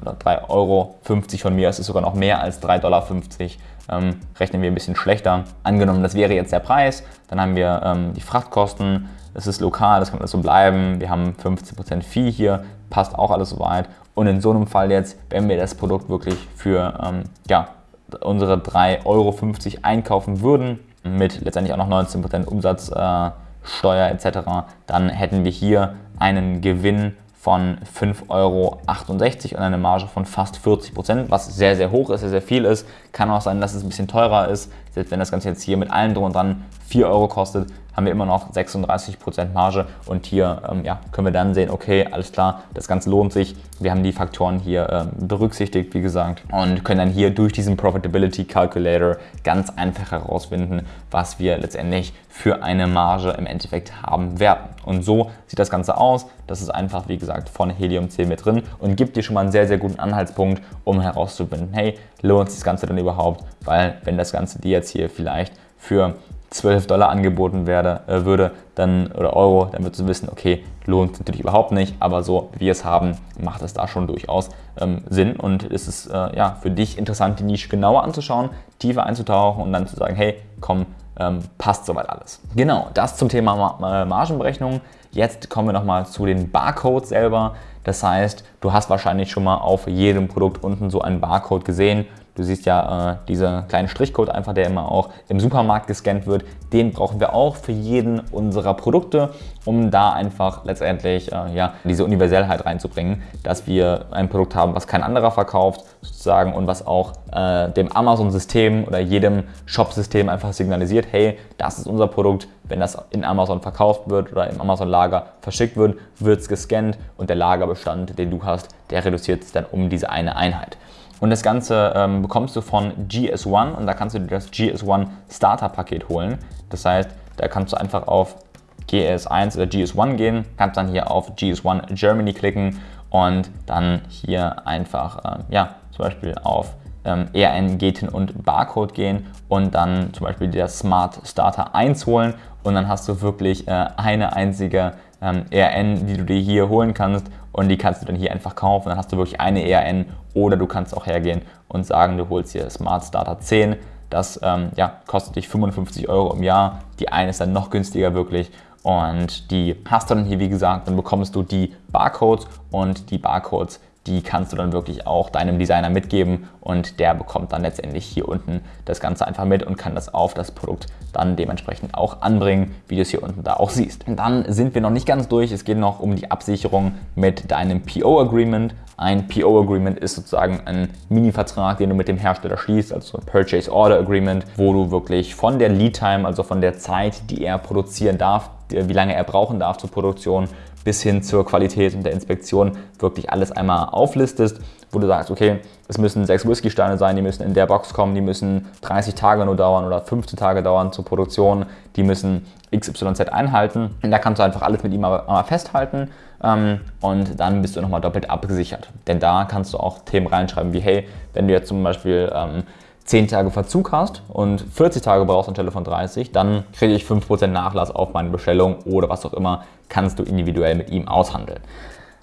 oder 3,50 Euro von mir, es ist sogar noch mehr als 3,50 Dollar. Ähm, rechnen wir ein bisschen schlechter. Angenommen, das wäre jetzt der Preis, dann haben wir ähm, die Frachtkosten, es ist lokal, das kann alles so bleiben. Wir haben 15% Fee hier, passt auch alles soweit. Und in so einem Fall jetzt, wenn wir das Produkt wirklich für ähm, ja, unsere 3,50 Euro einkaufen würden, mit letztendlich auch noch 19% Umsatzsteuer äh, etc., dann hätten wir hier einen Gewinn von 5,68 Euro und eine Marge von fast 40 Prozent, was sehr, sehr hoch ist, sehr, sehr viel ist. Kann auch sein, dass es ein bisschen teurer ist. Selbst wenn das Ganze jetzt hier mit allem drum und dran 4 Euro kostet, haben wir immer noch 36% Marge und hier ähm, ja, können wir dann sehen, okay, alles klar, das Ganze lohnt sich. Wir haben die Faktoren hier ähm, berücksichtigt, wie gesagt, und können dann hier durch diesen Profitability Calculator ganz einfach herausfinden, was wir letztendlich für eine Marge im Endeffekt haben werden. Und so sieht das Ganze aus. Das ist einfach, wie gesagt, von Helium 10 mit drin und gibt dir schon mal einen sehr, sehr guten Anhaltspunkt, um herauszufinden, hey, lohnt sich das Ganze denn überhaupt? Weil wenn das Ganze dir jetzt hier vielleicht für 12 Dollar angeboten werde, äh, würde, dann, oder Euro, dann würdest du wissen, okay, lohnt natürlich überhaupt nicht, aber so wie wir es haben, macht es da schon durchaus ähm, Sinn und es ist äh, ja, für dich interessant, die Nische genauer anzuschauen, tiefer einzutauchen und dann zu sagen, hey, komm, ähm, passt soweit alles. Genau, das zum Thema Ma Margenberechnung. Jetzt kommen wir nochmal zu den Barcodes selber. Das heißt, du hast wahrscheinlich schon mal auf jedem Produkt unten so einen Barcode gesehen. Du siehst ja äh, dieser kleine Strichcode einfach, der immer auch im Supermarkt gescannt wird. Den brauchen wir auch für jeden unserer Produkte, um da einfach letztendlich äh, ja, diese Universellheit reinzubringen, dass wir ein Produkt haben, was kein anderer verkauft sozusagen und was auch äh, dem Amazon-System oder jedem Shop-System einfach signalisiert, hey, das ist unser Produkt, wenn das in Amazon verkauft wird oder im Amazon-Lager verschickt wird, wird es gescannt und der Lagerbestand, den du hast, der reduziert sich dann um diese eine Einheit. Und das Ganze ähm, bekommst du von GS1 und da kannst du dir das GS1 Starter Paket holen. Das heißt, da kannst du einfach auf GS1 oder GS1 gehen, kannst dann hier auf GS1 Germany klicken und dann hier einfach, äh, ja, zum Beispiel auf ähm, ERN, Gaten und Barcode gehen und dann zum Beispiel der Smart Starter 1 holen und dann hast du wirklich äh, eine einzige ähm, ERN, die du dir hier holen kannst und die kannst du dann hier einfach kaufen. Dann hast du wirklich eine ERN oder du kannst auch hergehen und sagen, du holst hier Smart Starter 10. Das ähm, ja, kostet dich 55 Euro im Jahr. Die eine ist dann noch günstiger wirklich und die hast du dann hier, wie gesagt, dann bekommst du die Barcodes und die Barcodes die kannst du dann wirklich auch deinem Designer mitgeben und der bekommt dann letztendlich hier unten das Ganze einfach mit und kann das auf das Produkt dann dementsprechend auch anbringen, wie du es hier unten da auch siehst. Und dann sind wir noch nicht ganz durch, es geht noch um die Absicherung mit deinem PO-Agreement. Ein PO-Agreement ist sozusagen ein Mini-Vertrag, den du mit dem Hersteller schließt, also ein Purchase Order Agreement, wo du wirklich von der Lead Time, also von der Zeit, die er produzieren darf, wie lange er brauchen darf zur Produktion, bis hin zur Qualität und der Inspektion wirklich alles einmal auflistest, wo du sagst, okay, es müssen sechs Whisky-Steine sein, die müssen in der Box kommen, die müssen 30 Tage nur dauern oder 15 Tage dauern zur Produktion, die müssen XYZ einhalten. Und da kannst du einfach alles mit ihm einmal festhalten ähm, und dann bist du nochmal doppelt abgesichert. Denn da kannst du auch Themen reinschreiben wie, hey, wenn du jetzt zum Beispiel ähm, 10 Tage Verzug hast und 40 Tage brauchst anstelle von 30, dann kriege ich 5% Nachlass auf meine Bestellung oder was auch immer, kannst du individuell mit ihm aushandeln.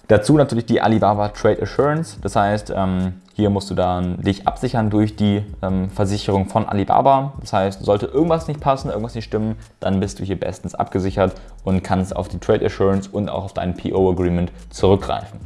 Dazu natürlich die Alibaba Trade Assurance, das heißt, ähm, hier musst du dann dich absichern durch die ähm, Versicherung von Alibaba. Das heißt, sollte irgendwas nicht passen, irgendwas nicht stimmen, dann bist du hier bestens abgesichert und kannst auf die Trade Assurance und auch auf dein PO Agreement zurückgreifen.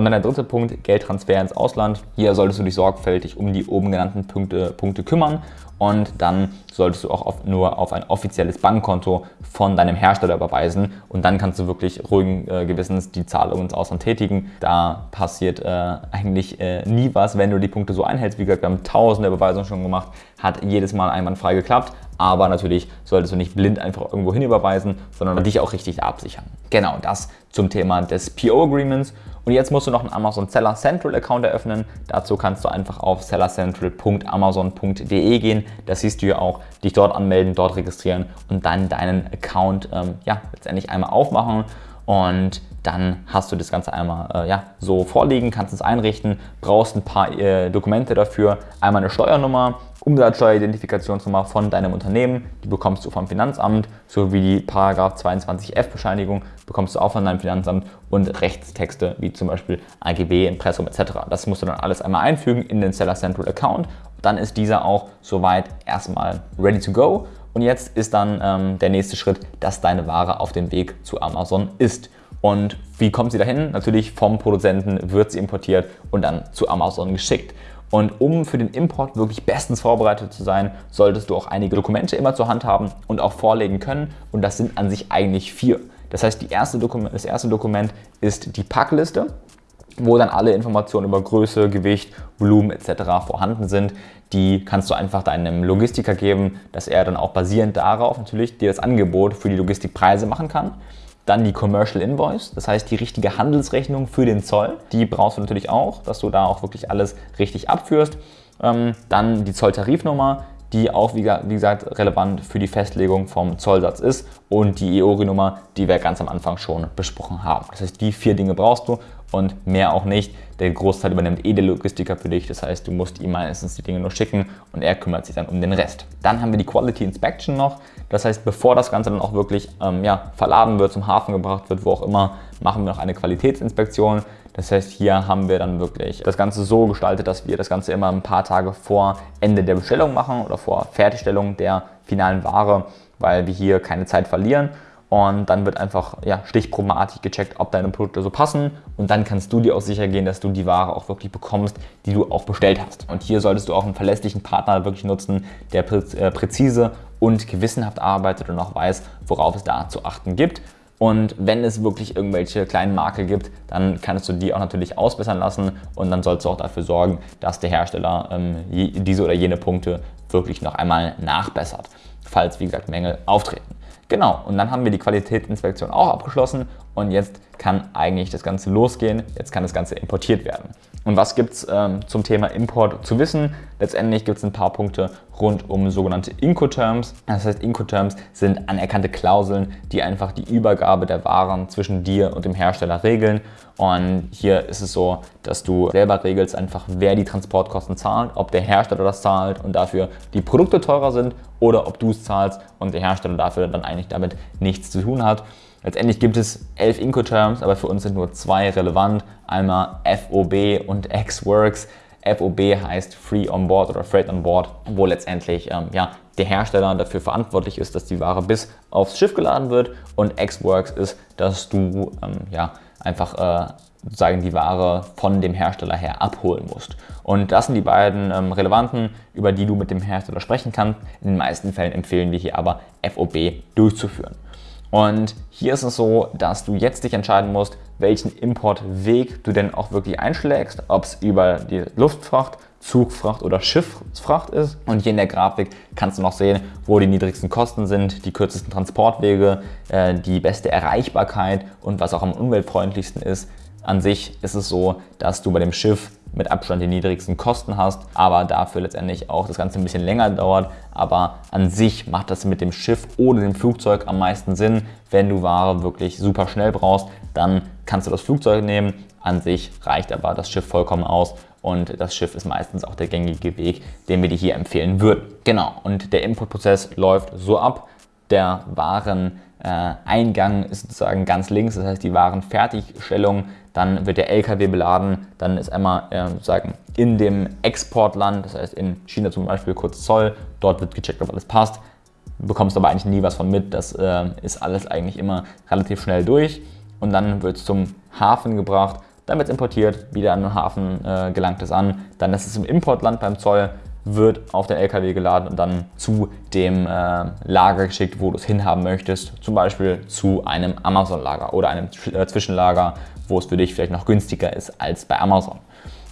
Und dann der dritte Punkt, Geldtransfer ins Ausland. Hier solltest du dich sorgfältig um die oben genannten Punkte, Punkte kümmern und dann solltest du auch auf, nur auf ein offizielles Bankkonto von deinem Hersteller überweisen und dann kannst du wirklich ruhigen äh, Gewissens die Zahlung ins Ausland tätigen. Da passiert äh, eigentlich äh, nie was, wenn du die Punkte so einhältst. Wie gesagt, wir haben tausende Überweisungen schon gemacht, hat jedes Mal einwandfrei geklappt, aber natürlich solltest du nicht blind einfach irgendwo hin überweisen, sondern dich auch richtig absichern. Genau, das zum Thema des PO-Agreements. Und jetzt musst du noch einen Amazon Seller Central Account eröffnen. Dazu kannst du einfach auf sellercentral.amazon.de gehen. Das siehst du ja auch, dich dort anmelden, dort registrieren und dann deinen Account ähm, ja, letztendlich einmal aufmachen. Und dann hast du das Ganze einmal äh, ja, so vorliegen, kannst es einrichten, brauchst ein paar äh, Dokumente dafür, einmal eine Steuernummer, Umsatzsteueridentifikationsnummer von deinem Unternehmen, die bekommst du vom Finanzamt, sowie die Paragraph 22f Bescheinigung bekommst du auch von deinem Finanzamt und Rechtstexte wie zum Beispiel AGB, Impressum etc. Das musst du dann alles einmal einfügen in den Seller Central Account. Dann ist dieser auch soweit erstmal ready to go. Und jetzt ist dann ähm, der nächste Schritt, dass deine Ware auf dem Weg zu Amazon ist. Und wie kommt sie dahin? Natürlich vom Produzenten wird sie importiert und dann zu Amazon geschickt. Und um für den Import wirklich bestens vorbereitet zu sein, solltest du auch einige Dokumente immer zur Hand haben und auch vorlegen können. Und das sind an sich eigentlich vier. Das heißt, erste das erste Dokument ist die Packliste, wo dann alle Informationen über Größe, Gewicht, Volumen etc. vorhanden sind. Die kannst du einfach deinem Logistiker geben, dass er dann auch basierend darauf natürlich dir das Angebot für die Logistikpreise machen kann. Dann die Commercial Invoice, das heißt die richtige Handelsrechnung für den Zoll. Die brauchst du natürlich auch, dass du da auch wirklich alles richtig abführst. Ähm, dann die Zolltarifnummer, die auch wie gesagt relevant für die Festlegung vom Zollsatz ist und die EORI-Nummer, die wir ganz am Anfang schon besprochen haben. Das heißt, die vier Dinge brauchst du und mehr auch nicht. Der Großteil übernimmt eh der Logistiker für dich, das heißt, du musst ihm meistens die Dinge nur schicken und er kümmert sich dann um den Rest. Dann haben wir die Quality Inspection noch, das heißt, bevor das Ganze dann auch wirklich ähm, ja, verladen wird, zum Hafen gebracht wird, wo auch immer, machen wir noch eine Qualitätsinspektion. Das heißt, hier haben wir dann wirklich das Ganze so gestaltet, dass wir das Ganze immer ein paar Tage vor Ende der Bestellung machen oder vor Fertigstellung der finalen Ware, weil wir hier keine Zeit verlieren. Und dann wird einfach ja, stichprobenartig gecheckt, ob deine Produkte so passen. Und dann kannst du dir auch sicher gehen, dass du die Ware auch wirklich bekommst, die du auch bestellt hast. Und hier solltest du auch einen verlässlichen Partner wirklich nutzen, der äh, präzise und gewissenhaft arbeitet und auch weiß, worauf es da zu achten gibt. Und wenn es wirklich irgendwelche kleinen Makel gibt, dann kannst du die auch natürlich ausbessern lassen und dann sollst du auch dafür sorgen, dass der Hersteller ähm, diese oder jene Punkte wirklich noch einmal nachbessert, falls wie gesagt Mängel auftreten. Genau, und dann haben wir die Qualitätsinspektion auch abgeschlossen und jetzt kann eigentlich das Ganze losgehen, jetzt kann das Ganze importiert werden. Und was gibt es ähm, zum Thema Import zu wissen? Letztendlich gibt es ein paar Punkte rund um sogenannte Incoterms. Das heißt, Incoterms sind anerkannte Klauseln, die einfach die Übergabe der Waren zwischen dir und dem Hersteller regeln. Und hier ist es so, dass du selber regelst einfach, wer die Transportkosten zahlt, ob der Hersteller das zahlt und dafür die Produkte teurer sind oder ob du es zahlst und der Hersteller dafür dann eigentlich damit nichts zu tun hat. Letztendlich gibt es elf Incoterms, aber für uns sind nur zwei relevant. Einmal FOB und XWorks. FOB heißt Free on Board oder Freight on Board, wo letztendlich ähm, ja, der Hersteller dafür verantwortlich ist, dass die Ware bis aufs Schiff geladen wird. Und XWorks ist, dass du ähm, ja, einfach äh, sozusagen die Ware von dem Hersteller her abholen musst. Und das sind die beiden ähm, relevanten, über die du mit dem Hersteller sprechen kannst. In den meisten Fällen empfehlen wir hier aber FOB durchzuführen. Und hier ist es so, dass du jetzt dich entscheiden musst, welchen Importweg du denn auch wirklich einschlägst, ob es über die Luftfracht, Zugfracht oder Schifffracht ist. Und hier in der Grafik kannst du noch sehen, wo die niedrigsten Kosten sind, die kürzesten Transportwege, äh, die beste Erreichbarkeit und was auch am umweltfreundlichsten ist. An sich ist es so, dass du bei dem Schiff mit Abstand die niedrigsten Kosten hast, aber dafür letztendlich auch das Ganze ein bisschen länger dauert. Aber an sich macht das mit dem Schiff oder dem Flugzeug am meisten Sinn. Wenn du Ware wirklich super schnell brauchst, dann kannst du das Flugzeug nehmen. An sich reicht aber das Schiff vollkommen aus und das Schiff ist meistens auch der gängige Weg, den wir dir hier empfehlen würden. Genau, und der Importprozess läuft so ab. Der Wareneingang ist sozusagen ganz links, das heißt die Warenfertigstellung dann wird der LKW beladen, dann ist einmal äh, sozusagen in dem Exportland, das heißt in China zum Beispiel kurz Zoll, dort wird gecheckt, ob alles passt, bekommst aber eigentlich nie was von mit, das äh, ist alles eigentlich immer relativ schnell durch und dann wird es zum Hafen gebracht, dann wird es importiert, wieder an den Hafen äh, gelangt es an, dann ist es im Importland beim Zoll, wird auf den LKW geladen und dann zu dem äh, Lager geschickt, wo du es hinhaben möchtest. Zum Beispiel zu einem Amazon-Lager oder einem äh, Zwischenlager, wo es für dich vielleicht noch günstiger ist als bei Amazon.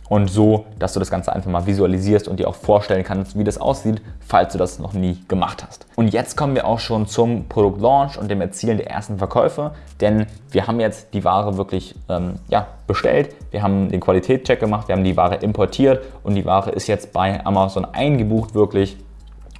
und so, dass du das Ganze einfach mal visualisierst und dir auch vorstellen kannst, wie das aussieht, falls du das noch nie gemacht hast. Und jetzt kommen wir auch schon zum Produktlaunch und dem Erzielen der ersten Verkäufe, denn wir haben jetzt die Ware wirklich ähm, ja, bestellt, wir haben den Qualitätscheck gemacht, wir haben die Ware importiert und die Ware ist jetzt bei Amazon eingebucht wirklich.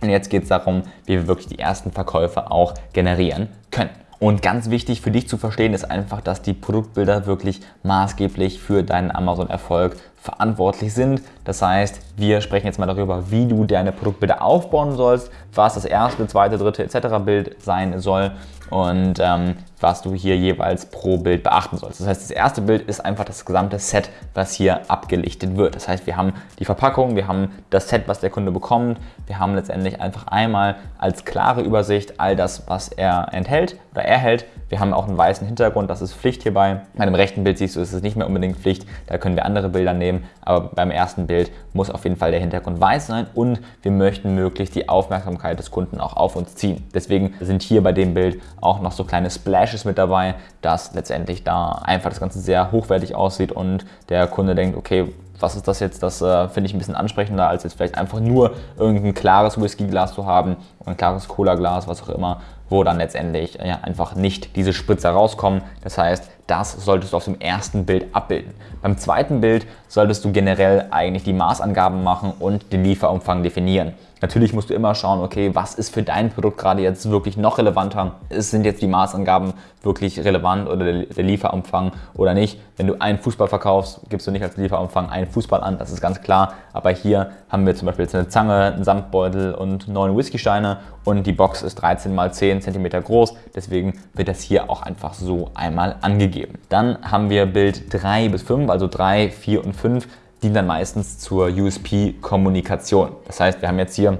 Und jetzt geht es darum, wie wir wirklich die ersten Verkäufe auch generieren können. Und ganz wichtig für dich zu verstehen ist einfach, dass die Produktbilder wirklich maßgeblich für deinen Amazon-Erfolg verantwortlich sind. Das heißt, wir sprechen jetzt mal darüber, wie du deine Produktbilder aufbauen sollst, was das erste, zweite, dritte etc. Bild sein soll und ähm, was du hier jeweils pro Bild beachten sollst. Das heißt, das erste Bild ist einfach das gesamte Set, was hier abgelichtet wird. Das heißt, wir haben die Verpackung, wir haben das Set, was der Kunde bekommt, wir haben letztendlich einfach einmal als klare Übersicht all das, was er enthält oder erhält. Wir haben auch einen weißen Hintergrund, das ist Pflicht hierbei. Bei dem rechten Bild siehst du, ist es nicht mehr unbedingt Pflicht, da können wir andere Bilder nehmen, aber beim ersten Bild muss auf jeden Fall der Hintergrund weiß sein und wir möchten möglichst die Aufmerksamkeit des Kunden auch auf uns ziehen. Deswegen sind hier bei dem Bild auch noch so kleine Splashes mit dabei, dass letztendlich da einfach das Ganze sehr hochwertig aussieht und der Kunde denkt, okay, was ist das jetzt? Das äh, finde ich ein bisschen ansprechender, als jetzt vielleicht einfach nur irgendein klares Whisky-Glas zu haben ein klares Cola-Glas, was auch immer, wo dann letztendlich ja, einfach nicht diese Spritzer rauskommen. Das heißt, das solltest du auf dem ersten Bild abbilden. Beim zweiten Bild solltest du generell eigentlich die Maßangaben machen und den Lieferumfang definieren. Natürlich musst du immer schauen, okay, was ist für dein Produkt gerade jetzt wirklich noch relevanter? Sind jetzt die Maßangaben wirklich relevant oder der Lieferumfang oder nicht? Wenn du einen Fußball verkaufst, gibst du nicht als Lieferumfang einen Fußball an, das ist ganz klar. Aber hier haben wir zum Beispiel jetzt eine Zange, einen Samtbeutel und neun Whiskysteine und die Box ist 13 mal 10 cm groß. Deswegen wird das hier auch einfach so einmal angegeben. Dann haben wir Bild 3 bis 5, also 3, 4 und 5 dienen dann meistens zur USP-Kommunikation. Das heißt, wir haben jetzt hier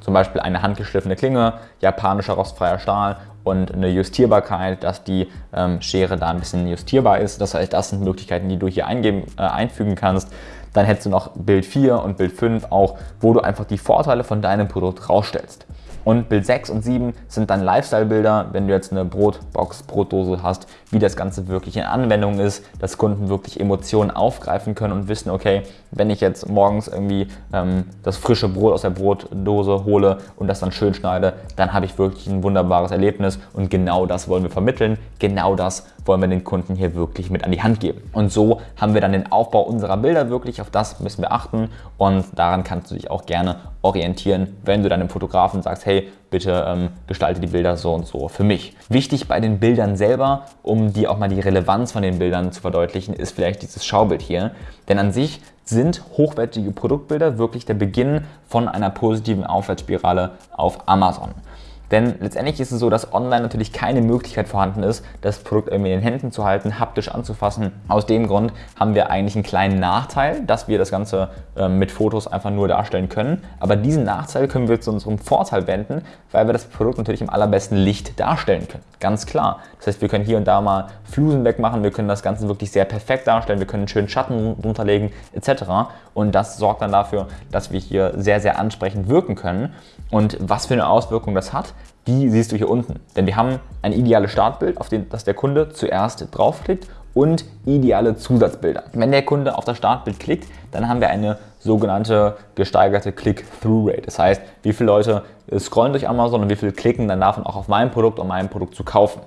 zum Beispiel eine handgeschliffene Klinge, japanischer rostfreier Stahl und eine Justierbarkeit, dass die ähm, Schere da ein bisschen justierbar ist. Das heißt, das sind Möglichkeiten, die du hier eingeben, äh, einfügen kannst. Dann hättest du noch Bild 4 und Bild 5 auch, wo du einfach die Vorteile von deinem Produkt rausstellst. Und Bild 6 und 7 sind dann Lifestyle-Bilder, wenn du jetzt eine Brotbox, Brotdose hast, wie das Ganze wirklich in Anwendung ist, dass Kunden wirklich Emotionen aufgreifen können und wissen, okay, wenn ich jetzt morgens irgendwie ähm, das frische Brot aus der Brotdose hole und das dann schön schneide, dann habe ich wirklich ein wunderbares Erlebnis und genau das wollen wir vermitteln, genau das wollen wir den Kunden hier wirklich mit an die Hand geben. Und so haben wir dann den Aufbau unserer Bilder wirklich, auf das müssen wir achten und daran kannst du dich auch gerne orientieren, wenn du deinem Fotografen sagst, hey, bitte ähm, gestalte die Bilder so und so für mich. Wichtig bei den Bildern selber, um dir auch mal die Relevanz von den Bildern zu verdeutlichen, ist vielleicht dieses Schaubild hier. Denn an sich sind hochwertige Produktbilder wirklich der Beginn von einer positiven Aufwärtsspirale auf Amazon. Denn letztendlich ist es so, dass online natürlich keine Möglichkeit vorhanden ist, das Produkt irgendwie in den Händen zu halten, haptisch anzufassen. Aus dem Grund haben wir eigentlich einen kleinen Nachteil, dass wir das Ganze äh, mit Fotos einfach nur darstellen können. Aber diesen Nachteil können wir zu unserem Vorteil wenden, weil wir das Produkt natürlich im allerbesten Licht darstellen können. Ganz klar. Das heißt, wir können hier und da mal Flusen wegmachen, wir können das Ganze wirklich sehr perfekt darstellen, wir können schönen Schatten runterlegen etc. Und das sorgt dann dafür, dass wir hier sehr, sehr ansprechend wirken können. Und was für eine Auswirkung das hat, die siehst du hier unten. Denn wir haben ein ideales Startbild, auf das der Kunde zuerst draufklickt und ideale Zusatzbilder. Wenn der Kunde auf das Startbild klickt, dann haben wir eine sogenannte gesteigerte Click-Through-Rate. Das heißt, wie viele Leute scrollen durch Amazon und wie viele klicken dann davon auch auf mein Produkt, um mein Produkt zu kaufen.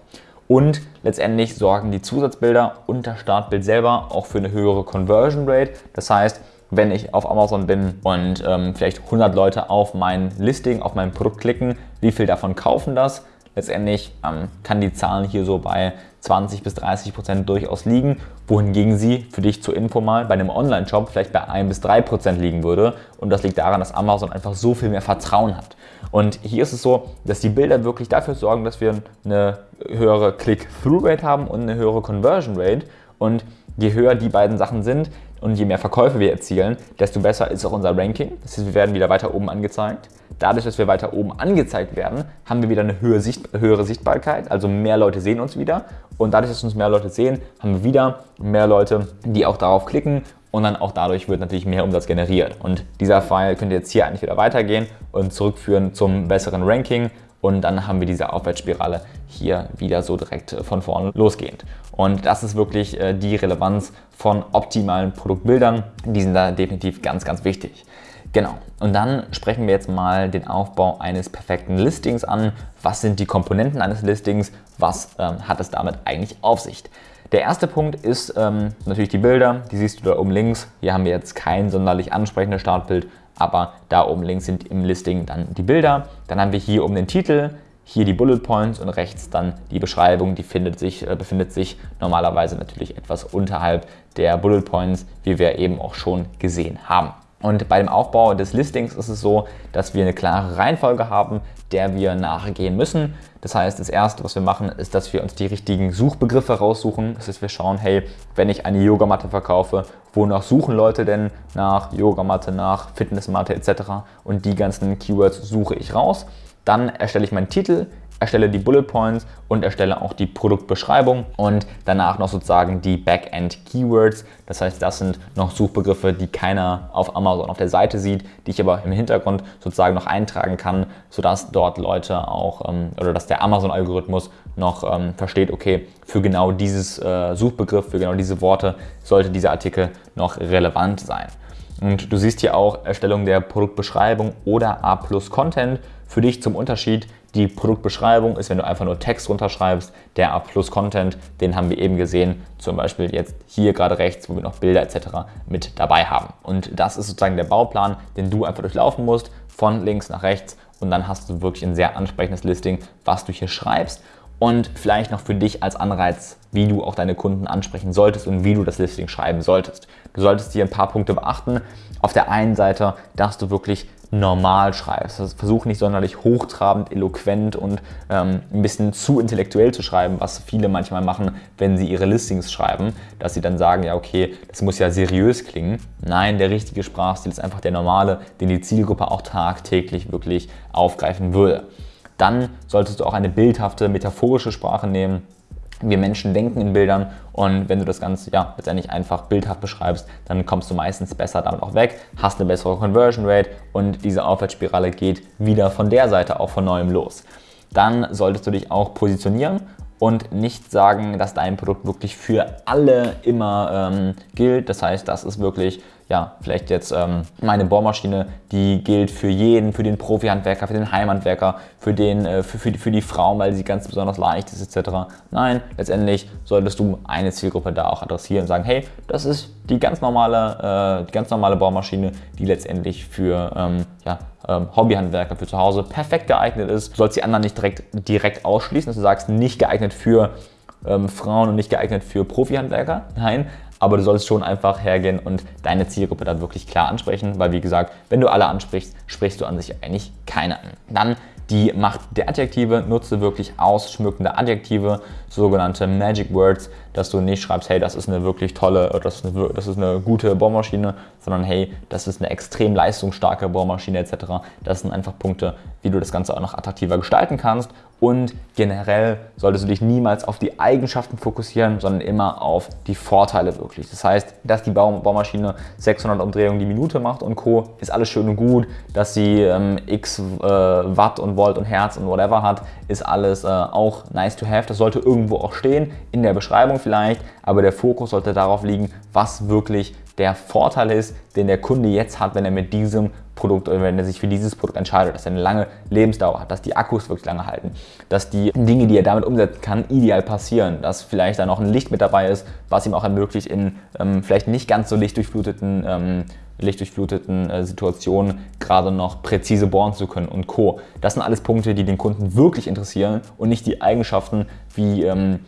Und letztendlich sorgen die Zusatzbilder und das Startbild selber auch für eine höhere Conversion Rate. Das heißt, wenn ich auf Amazon bin und ähm, vielleicht 100 Leute auf mein Listing, auf mein Produkt klicken, wie viel davon kaufen das? Letztendlich ähm, kann die Zahlen hier so bei 20 bis 30 Prozent durchaus liegen, wohingegen sie für dich zur Info mal bei einem Online-Shop vielleicht bei 1 bis 3 Prozent liegen würde. Und das liegt daran, dass Amazon einfach so viel mehr Vertrauen hat. Und hier ist es so, dass die Bilder wirklich dafür sorgen, dass wir eine höhere Click-Through-Rate haben und eine höhere Conversion-Rate. Und je höher die beiden Sachen sind, und je mehr Verkäufe wir erzielen, desto besser ist auch unser Ranking. Das heißt, wir werden wieder weiter oben angezeigt. Dadurch, dass wir weiter oben angezeigt werden, haben wir wieder eine höhere, Sicht höhere Sichtbarkeit, also mehr Leute sehen uns wieder. Und dadurch, dass uns mehr Leute sehen, haben wir wieder mehr Leute, die auch darauf klicken und dann auch dadurch wird natürlich mehr Umsatz generiert. Und dieser Pfeil könnte jetzt hier eigentlich wieder weitergehen und zurückführen zum besseren Ranking und dann haben wir diese Aufwärtsspirale hier wieder so direkt äh, von vorne losgehend. Und das ist wirklich äh, die Relevanz von optimalen Produktbildern. Die sind da definitiv ganz, ganz wichtig. Genau. Und dann sprechen wir jetzt mal den Aufbau eines perfekten Listings an. Was sind die Komponenten eines Listings? Was ähm, hat es damit eigentlich auf sich? Der erste Punkt ist ähm, natürlich die Bilder. Die siehst du da oben links. Hier haben wir jetzt kein sonderlich ansprechendes Startbild, aber da oben links sind im Listing dann die Bilder. Dann haben wir hier oben den Titel, hier die Bullet Points und rechts dann die Beschreibung. Die sich, äh, befindet sich normalerweise natürlich etwas unterhalb der Bullet Points, wie wir eben auch schon gesehen haben. Und bei dem Aufbau des Listings ist es so, dass wir eine klare Reihenfolge haben, der wir nachgehen müssen. Das heißt, das erste, was wir machen, ist, dass wir uns die richtigen Suchbegriffe raussuchen. Das heißt, wir schauen, hey, wenn ich eine Yogamatte verkaufe, wonach suchen Leute denn nach Yogamatte, nach Fitnessmatte etc. Und die ganzen Keywords suche ich raus. Dann erstelle ich meinen Titel, erstelle die Bullet Points und erstelle auch die Produktbeschreibung und danach noch sozusagen die Backend Keywords. Das heißt, das sind noch Suchbegriffe, die keiner auf Amazon auf der Seite sieht, die ich aber im Hintergrund sozusagen noch eintragen kann, sodass dort Leute auch ähm, oder dass der Amazon-Algorithmus noch ähm, versteht, okay, für genau dieses äh, Suchbegriff, für genau diese Worte sollte dieser Artikel noch relevant sein. Und du siehst hier auch Erstellung der Produktbeschreibung oder A plus Content. Für dich zum Unterschied, die Produktbeschreibung ist, wenn du einfach nur Text runterschreibst. Der A plus Content, den haben wir eben gesehen, zum Beispiel jetzt hier gerade rechts, wo wir noch Bilder etc. mit dabei haben. Und das ist sozusagen der Bauplan, den du einfach durchlaufen musst, von links nach rechts. Und dann hast du wirklich ein sehr ansprechendes Listing, was du hier schreibst und vielleicht noch für dich als Anreiz, wie du auch deine Kunden ansprechen solltest und wie du das Listing schreiben solltest. Du solltest hier ein paar Punkte beachten. Auf der einen Seite, dass du wirklich normal schreibst. Also versuch nicht sonderlich hochtrabend, eloquent und ähm, ein bisschen zu intellektuell zu schreiben, was viele manchmal machen, wenn sie ihre Listings schreiben, dass sie dann sagen, ja okay, das muss ja seriös klingen. Nein, der richtige Sprachstil ist einfach der normale, den die Zielgruppe auch tagtäglich wirklich aufgreifen würde. Dann solltest du auch eine bildhafte, metaphorische Sprache nehmen. Wir Menschen denken in Bildern und wenn du das Ganze ja letztendlich einfach bildhaft beschreibst, dann kommst du meistens besser damit auch weg, hast eine bessere Conversion Rate und diese Aufwärtsspirale geht wieder von der Seite auch von neuem los. Dann solltest du dich auch positionieren und nicht sagen, dass dein Produkt wirklich für alle immer ähm, gilt. Das heißt, das ist wirklich ja, vielleicht jetzt ähm, meine Bohrmaschine, die gilt für jeden, für den Profi-Handwerker, für den Heimhandwerker, für, den, äh, für, für, die, für die Frauen, weil sie ganz besonders leicht ist etc. Nein, letztendlich solltest du eine Zielgruppe da auch adressieren und sagen, hey, das ist die ganz normale, äh, die ganz normale Bohrmaschine, die letztendlich für ähm, ja, ähm, Hobbyhandwerker für zu Hause perfekt geeignet ist. Du sollst die anderen nicht direkt, direkt ausschließen, dass du sagst, nicht geeignet für ähm, Frauen und nicht geeignet für Profi-Handwerker. Nein, aber du solltest schon einfach hergehen und deine Zielgruppe da wirklich klar ansprechen, weil wie gesagt, wenn du alle ansprichst, sprichst du an sich eigentlich keine an. Dann die Macht der Adjektive, nutze wirklich ausschmückende Adjektive, sogenannte Magic Words, dass du nicht schreibst, hey, das ist eine wirklich tolle, das ist eine, das ist eine gute Bohrmaschine, sondern hey, das ist eine extrem leistungsstarke Bohrmaschine etc. Das sind einfach Punkte, wie du das Ganze auch noch attraktiver gestalten kannst und generell solltest du dich niemals auf die Eigenschaften fokussieren, sondern immer auf die Vorteile wirklich. Das heißt, dass die Baumaschine 600 Umdrehungen die Minute macht und Co. ist alles schön und gut. Dass sie ähm, x äh, Watt und Volt und Hertz und whatever hat, ist alles äh, auch nice to have. Das sollte irgendwo auch stehen, in der Beschreibung vielleicht, aber der Fokus sollte darauf liegen, was wirklich der Vorteil ist, den der Kunde jetzt hat, wenn er mit diesem Produkt oder wenn er sich für dieses Produkt entscheidet, dass er eine lange Lebensdauer hat, dass die Akkus wirklich lange halten, dass die Dinge, die er damit umsetzen kann, ideal passieren, dass vielleicht da noch ein Licht mit dabei ist, was ihm auch ermöglicht, in ähm, vielleicht nicht ganz so lichtdurchfluteten ähm, lichtdurchfluteten äh, Situationen gerade noch präzise bohren zu können und Co. Das sind alles Punkte, die den Kunden wirklich interessieren und nicht die Eigenschaften wie ähm, äh,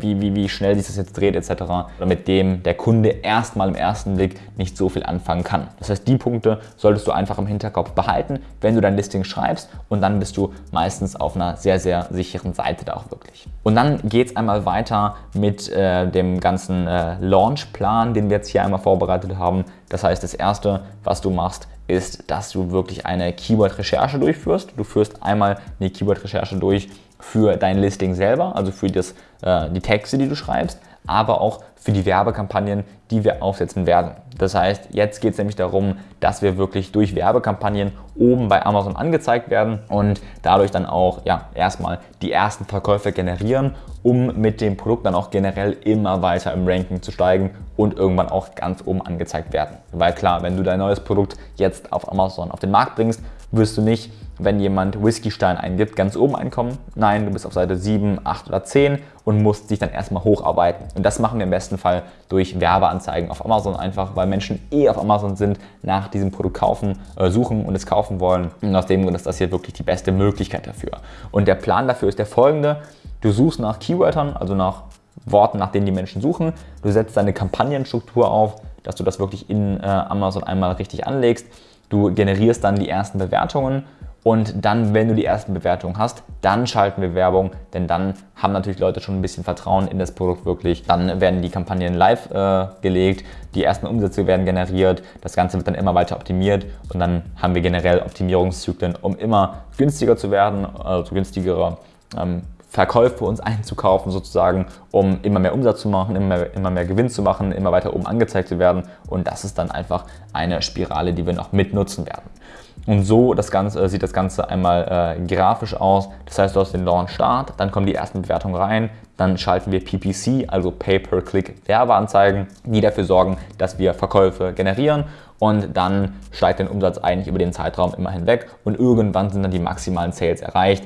wie, wie, wie schnell sich das jetzt dreht etc. Mit dem der Kunde erstmal im ersten Blick nicht so viel anfangen kann. Das heißt, die Punkte solltest du einfach im Hinterkopf behalten, wenn du dein Listing schreibst und dann bist du meistens auf einer sehr, sehr sicheren Seite da auch wirklich. Und dann geht es einmal weiter mit äh, dem ganzen äh, Launchplan, den wir jetzt hier einmal vorbereitet haben. Das heißt, das erste, was du machst, ist, dass du wirklich eine Keyword-Recherche durchführst. Du führst einmal eine Keyword-Recherche durch für dein Listing selber, also für das, äh, die Texte, die du schreibst, aber auch für die Werbekampagnen, die wir aufsetzen werden. Das heißt, jetzt geht es nämlich darum, dass wir wirklich durch Werbekampagnen oben bei Amazon angezeigt werden und dadurch dann auch ja, erstmal die ersten Verkäufe generieren, um mit dem Produkt dann auch generell immer weiter im Ranking zu steigen und irgendwann auch ganz oben angezeigt werden. Weil klar, wenn du dein neues Produkt jetzt auf Amazon auf den Markt bringst, wirst du nicht wenn jemand Whisky-Stein eingibt, ganz oben einkommen. Nein, du bist auf Seite 7, 8 oder 10 und musst dich dann erstmal hocharbeiten. Und das machen wir im besten Fall durch Werbeanzeigen auf Amazon einfach, weil Menschen eh auf Amazon sind, nach diesem Produkt kaufen, äh, suchen und es kaufen wollen. Und aus dem Grund ist das hier wirklich die beste Möglichkeit dafür. Und der Plan dafür ist der folgende. Du suchst nach Keywörtern, also nach Worten, nach denen die Menschen suchen. Du setzt deine Kampagnenstruktur auf, dass du das wirklich in äh, Amazon einmal richtig anlegst. Du generierst dann die ersten Bewertungen und dann, wenn du die ersten Bewertungen hast, dann schalten wir Werbung, denn dann haben natürlich Leute schon ein bisschen Vertrauen in das Produkt wirklich. Dann werden die Kampagnen live äh, gelegt, die ersten Umsätze werden generiert, das Ganze wird dann immer weiter optimiert und dann haben wir generell Optimierungszyklen, um immer günstiger zu werden, also günstigere ähm, Verkäufe uns einzukaufen sozusagen, um immer mehr Umsatz zu machen, immer mehr, immer mehr Gewinn zu machen, immer weiter oben angezeigt zu werden und das ist dann einfach eine Spirale, die wir noch mitnutzen werden. Und so das Ganze, äh, sieht das Ganze einmal äh, grafisch aus. Das heißt, du hast den Launch Start, dann kommen die ersten Bewertungen rein, dann schalten wir PPC, also Pay-per-Click Werbeanzeigen, die dafür sorgen, dass wir Verkäufe generieren und dann steigt der Umsatz eigentlich über den Zeitraum immer hinweg und irgendwann sind dann die maximalen Sales erreicht.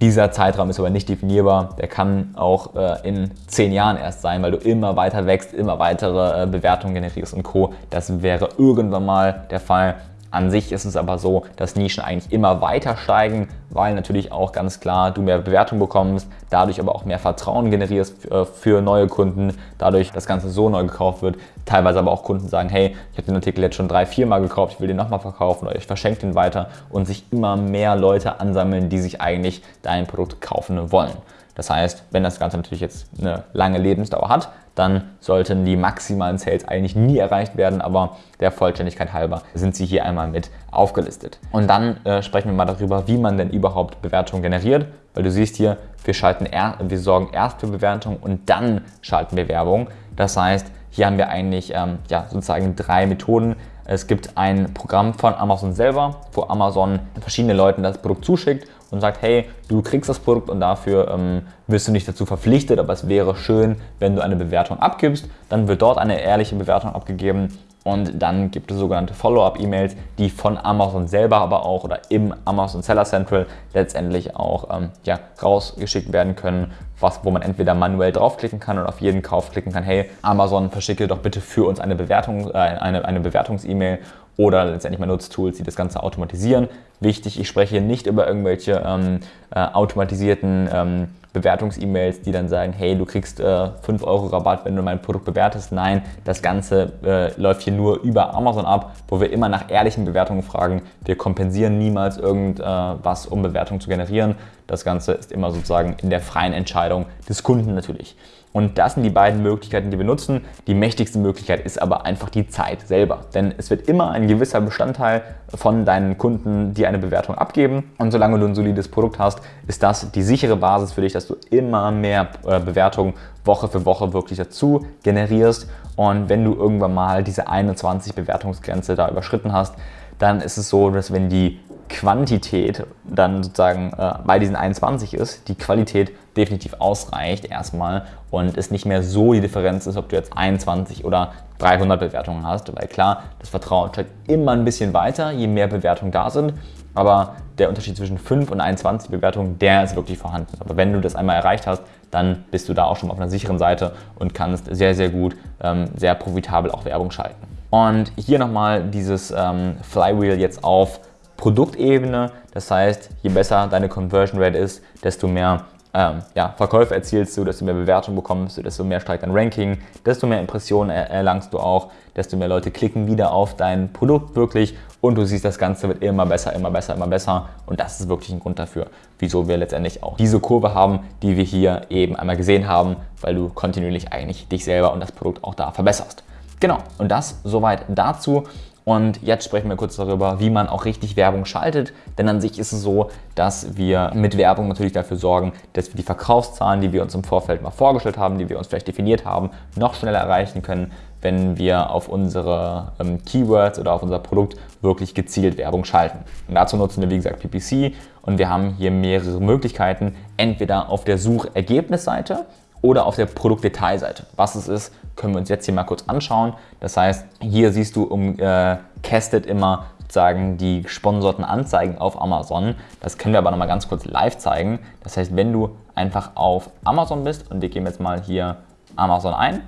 Dieser Zeitraum ist aber nicht definierbar. Der kann auch äh, in zehn Jahren erst sein, weil du immer weiter wächst, immer weitere äh, Bewertungen generierst und Co. Das wäre irgendwann mal der Fall. An sich ist es aber so, dass Nischen eigentlich immer weiter steigen, weil natürlich auch ganz klar du mehr Bewertung bekommst, dadurch aber auch mehr Vertrauen generierst äh, für neue Kunden, dadurch das Ganze so neu gekauft wird. Teilweise aber auch Kunden sagen, hey, ich habe den Artikel jetzt schon drei, vier Mal gekauft, ich will den nochmal verkaufen oder ich verschenke den weiter und sich immer mehr Leute ansammeln, die sich eigentlich dein Produkt kaufen wollen. Das heißt, wenn das Ganze natürlich jetzt eine lange Lebensdauer hat, dann sollten die maximalen Sales eigentlich nie erreicht werden, aber der Vollständigkeit halber sind sie hier einmal mit aufgelistet. Und dann äh, sprechen wir mal darüber, wie man denn überhaupt Bewertungen generiert, weil du siehst hier, wir, schalten er, wir sorgen erst für Bewertung und dann schalten wir Werbung. Das heißt, hier haben wir eigentlich ähm, ja, sozusagen drei Methoden. Es gibt ein Programm von Amazon selber, wo Amazon verschiedene Leuten das Produkt zuschickt und sagt, hey, du kriegst das Produkt und dafür ähm, wirst du nicht dazu verpflichtet, aber es wäre schön, wenn du eine Bewertung abgibst. Dann wird dort eine ehrliche Bewertung abgegeben und dann gibt es sogenannte Follow-up-E-Mails, die von Amazon selber aber auch oder im Amazon Seller Central letztendlich auch ähm, ja, rausgeschickt werden können, was, wo man entweder manuell draufklicken kann und auf jeden Kauf klicken kann, hey, Amazon verschicke doch bitte für uns eine Bewertung, äh, eine, eine Bewertungs-E-Mail oder letztendlich mal Nutztools, die das Ganze automatisieren. Wichtig, ich spreche hier nicht über irgendwelche ähm, äh, automatisierten ähm, Bewertungs-E-Mails, die dann sagen, hey, du kriegst äh, 5 Euro Rabatt, wenn du mein Produkt bewertest. Nein, das Ganze äh, läuft hier nur über Amazon ab, wo wir immer nach ehrlichen Bewertungen fragen. Wir kompensieren niemals irgendwas, äh, um Bewertungen zu generieren. Das Ganze ist immer sozusagen in der freien Entscheidung des Kunden natürlich. Und das sind die beiden Möglichkeiten, die wir nutzen. Die mächtigste Möglichkeit ist aber einfach die Zeit selber. Denn es wird immer ein gewisser Bestandteil von deinen Kunden, die eine Bewertung abgeben. Und solange du ein solides Produkt hast, ist das die sichere Basis für dich, dass du immer mehr äh, Bewertungen Woche für Woche wirklich dazu generierst. Und wenn du irgendwann mal diese 21 Bewertungsgrenze da überschritten hast, dann ist es so, dass wenn die Quantität dann sozusagen äh, bei diesen 21 ist, die Qualität definitiv ausreicht erstmal und es nicht mehr so die Differenz ist, ob du jetzt 21 oder 300 Bewertungen hast, weil klar, das Vertrauen steigt immer ein bisschen weiter, je mehr Bewertungen da sind, aber der Unterschied zwischen 5 und 21 Bewertungen, der ist wirklich vorhanden. Aber wenn du das einmal erreicht hast, dann bist du da auch schon auf einer sicheren Seite und kannst sehr, sehr gut, ähm, sehr profitabel auch Werbung schalten. Und hier nochmal dieses ähm, Flywheel jetzt auf Produktebene. Das heißt, je besser deine Conversion Rate ist, desto mehr ähm, ja, Verkäufe erzielst du, desto mehr Bewertung bekommst du, desto mehr steigt dein Ranking, desto mehr Impressionen erlangst du auch, desto mehr Leute klicken wieder auf dein Produkt wirklich und du siehst, das Ganze wird immer besser, immer besser, immer besser und das ist wirklich ein Grund dafür, wieso wir letztendlich auch diese Kurve haben, die wir hier eben einmal gesehen haben, weil du kontinuierlich eigentlich dich selber und das Produkt auch da verbesserst. Genau, und das soweit dazu. Und jetzt sprechen wir kurz darüber, wie man auch richtig Werbung schaltet. Denn an sich ist es so, dass wir mit Werbung natürlich dafür sorgen, dass wir die Verkaufszahlen, die wir uns im Vorfeld mal vorgestellt haben, die wir uns vielleicht definiert haben, noch schneller erreichen können, wenn wir auf unsere ähm, Keywords oder auf unser Produkt wirklich gezielt Werbung schalten. Und dazu nutzen wir, wie gesagt, PPC und wir haben hier mehrere Möglichkeiten, entweder auf der Suchergebnisseite oder auf der Produktdetailseite. Was es ist, können wir uns jetzt hier mal kurz anschauen. Das heißt, hier siehst du umcastet äh, immer sozusagen die gesponserten Anzeigen auf Amazon. Das können wir aber nochmal ganz kurz live zeigen. Das heißt, wenn du einfach auf Amazon bist und wir geben jetzt mal hier Amazon ein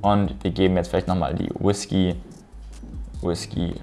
und wir geben jetzt vielleicht nochmal die Whisky, Whisky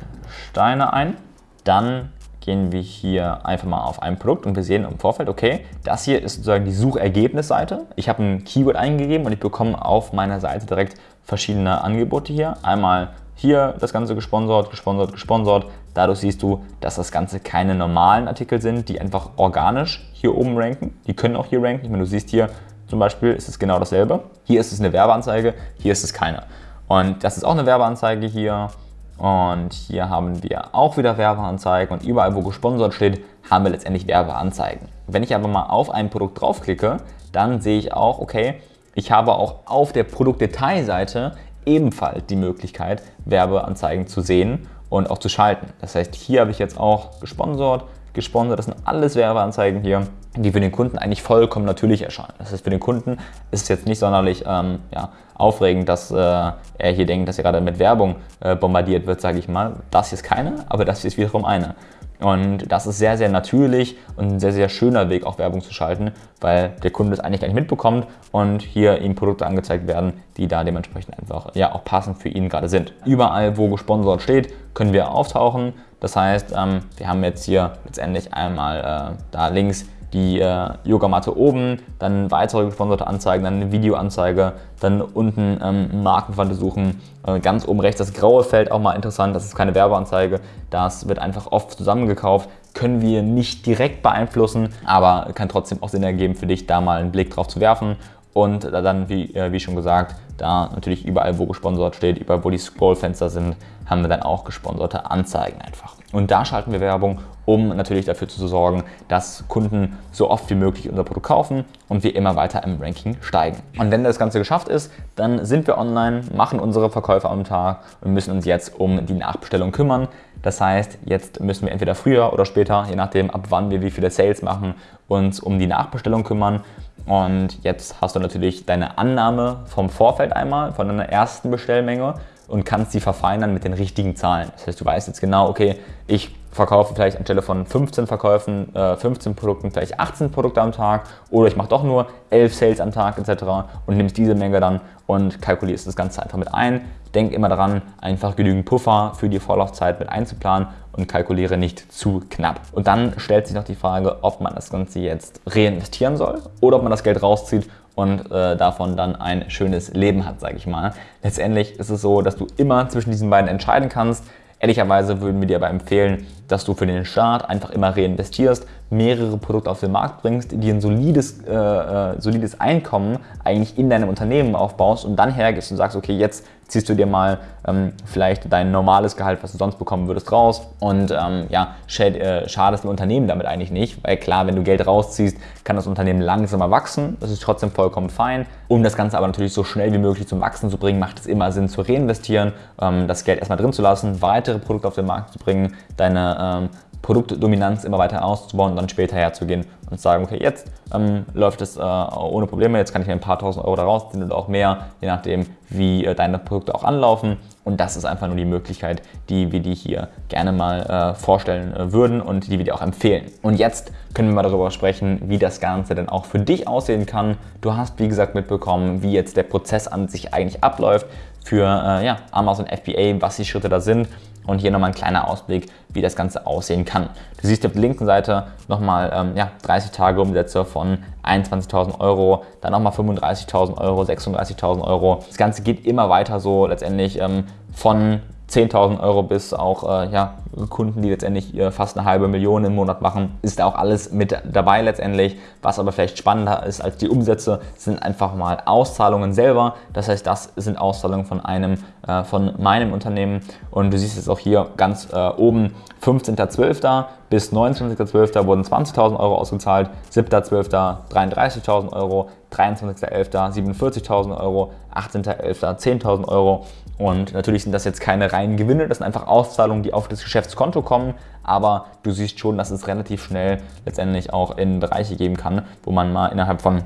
Steine ein, dann gehen wir hier einfach mal auf ein Produkt und wir sehen im Vorfeld, okay, das hier ist sozusagen die Suchergebnisseite. Ich habe ein Keyword eingegeben und ich bekomme auf meiner Seite direkt verschiedene Angebote hier. Einmal hier das Ganze gesponsert, gesponsert, gesponsert. Dadurch siehst du, dass das Ganze keine normalen Artikel sind, die einfach organisch hier oben ranken. Die können auch hier ranken. Ich meine, du siehst hier zum Beispiel ist es genau dasselbe. Hier ist es eine Werbeanzeige, hier ist es keine. Und das ist auch eine Werbeanzeige hier. Und hier haben wir auch wieder Werbeanzeigen und überall, wo gesponsert steht, haben wir letztendlich Werbeanzeigen. Wenn ich aber mal auf ein Produkt draufklicke, dann sehe ich auch, okay, ich habe auch auf der Produktdetailseite ebenfalls die Möglichkeit, Werbeanzeigen zu sehen und auch zu schalten. Das heißt, hier habe ich jetzt auch gesponsert, gesponsert, das sind alles Werbeanzeigen hier die für den Kunden eigentlich vollkommen natürlich erscheinen. Das heißt, für den Kunden ist es jetzt nicht sonderlich ähm, ja, aufregend, dass äh, er hier denkt, dass er gerade mit Werbung äh, bombardiert wird, sage ich mal. Das hier ist keine, aber das hier ist wiederum eine. Und das ist sehr, sehr natürlich und ein sehr, sehr schöner Weg, auch Werbung zu schalten, weil der Kunde es eigentlich gar nicht mitbekommt und hier ihm Produkte angezeigt werden, die da dementsprechend einfach ja, auch passend für ihn gerade sind. Überall, wo gesponsert steht, können wir auftauchen. Das heißt, ähm, wir haben jetzt hier letztendlich einmal äh, da links die äh, Yogamatte oben, dann weitere gesponserte Anzeigen, dann eine Videoanzeige, dann unten ähm, Markenwande suchen, äh, ganz oben rechts das graue Feld auch mal interessant, das ist keine Werbeanzeige, das wird einfach oft zusammengekauft, können wir nicht direkt beeinflussen, aber kann trotzdem auch Sinn ergeben für dich, da mal einen Blick drauf zu werfen. Und dann, wie, äh, wie schon gesagt, da natürlich überall, wo gesponsert steht, überall, wo die Scrollfenster sind, haben wir dann auch gesponserte Anzeigen einfach. Und da schalten wir Werbung, um natürlich dafür zu sorgen, dass Kunden so oft wie möglich unser Produkt kaufen und wir immer weiter im Ranking steigen. Und wenn das Ganze geschafft ist, dann sind wir online, machen unsere Verkäufe am Tag und müssen uns jetzt um die Nachbestellung kümmern. Das heißt, jetzt müssen wir entweder früher oder später, je nachdem ab wann wir wie viele Sales machen, uns um die Nachbestellung kümmern. Und jetzt hast du natürlich deine Annahme vom Vorfeld einmal, von deiner ersten Bestellmenge und kannst sie verfeinern mit den richtigen Zahlen. Das heißt, du weißt jetzt genau, okay, ich verkaufe vielleicht anstelle von 15 Verkäufen, äh, 15 Produkten vielleicht 18 Produkte am Tag oder ich mache doch nur 11 Sales am Tag etc. und nimmst diese Menge dann und kalkulierst das Ganze einfach mit ein. Denk immer daran, einfach genügend Puffer für die Vorlaufzeit mit einzuplanen und kalkuliere nicht zu knapp. Und dann stellt sich noch die Frage, ob man das Ganze jetzt reinvestieren soll oder ob man das Geld rauszieht und äh, davon dann ein schönes Leben hat, sage ich mal. Letztendlich ist es so, dass du immer zwischen diesen beiden entscheiden kannst. Ehrlicherweise würden wir dir aber empfehlen, dass du für den Start einfach immer reinvestierst, mehrere Produkte auf den Markt bringst, die ein solides, äh, äh, solides Einkommen eigentlich in deinem Unternehmen aufbaust und dann hergehst und sagst, okay, jetzt ziehst du dir mal ähm, vielleicht dein normales Gehalt, was du sonst bekommen würdest, raus und ähm, ja, schad, äh, schadest dem Unternehmen damit eigentlich nicht, weil klar, wenn du Geld rausziehst, kann das Unternehmen langsamer wachsen, das ist trotzdem vollkommen fein. Um das Ganze aber natürlich so schnell wie möglich zum Wachsen zu bringen, macht es immer Sinn zu reinvestieren, ähm, das Geld erstmal drin zu lassen, weitere Produkte auf den Markt zu bringen, deine ähm, Produktdominanz immer weiter auszubauen und dann später herzugehen und sagen, okay, jetzt ähm, läuft es äh, ohne Probleme, jetzt kann ich mir ein paar tausend Euro da rausziehen oder auch mehr, je nachdem, wie äh, deine Produkte auch anlaufen. Und das ist einfach nur die Möglichkeit, die wir dir hier gerne mal äh, vorstellen äh, würden und die wir dir auch empfehlen. Und jetzt können wir mal darüber sprechen, wie das Ganze denn auch für dich aussehen kann. Du hast, wie gesagt, mitbekommen, wie jetzt der Prozess an sich eigentlich abläuft für äh, ja, Amazon FBA, was die Schritte da sind und hier nochmal ein kleiner Ausblick, wie das Ganze aussehen kann. Du siehst auf der linken Seite nochmal ähm, ja, 30 Tage Umsätze von 21.000 Euro, dann nochmal 35.000 Euro, 36.000 Euro. Das Ganze geht immer weiter so letztendlich ähm, von 10.000 Euro bis auch äh, ja, Kunden, die letztendlich äh, fast eine halbe Million im Monat machen, ist auch alles mit dabei letztendlich. Was aber vielleicht spannender ist als die Umsätze, sind einfach mal Auszahlungen selber. Das heißt, das sind Auszahlungen von einem, äh, von meinem Unternehmen. Und du siehst es auch hier ganz äh, oben, 15.12. bis 29.12. wurden 20.000 Euro ausgezahlt, 7.12. 33.000 Euro, 23.11. 47.000 Euro, 18.11. 10.000 Euro. Und natürlich sind das jetzt keine reinen Gewinne, das sind einfach Auszahlungen, die auf das Geschäftskonto kommen. Aber du siehst schon, dass es relativ schnell letztendlich auch in Bereiche geben kann, wo man mal innerhalb von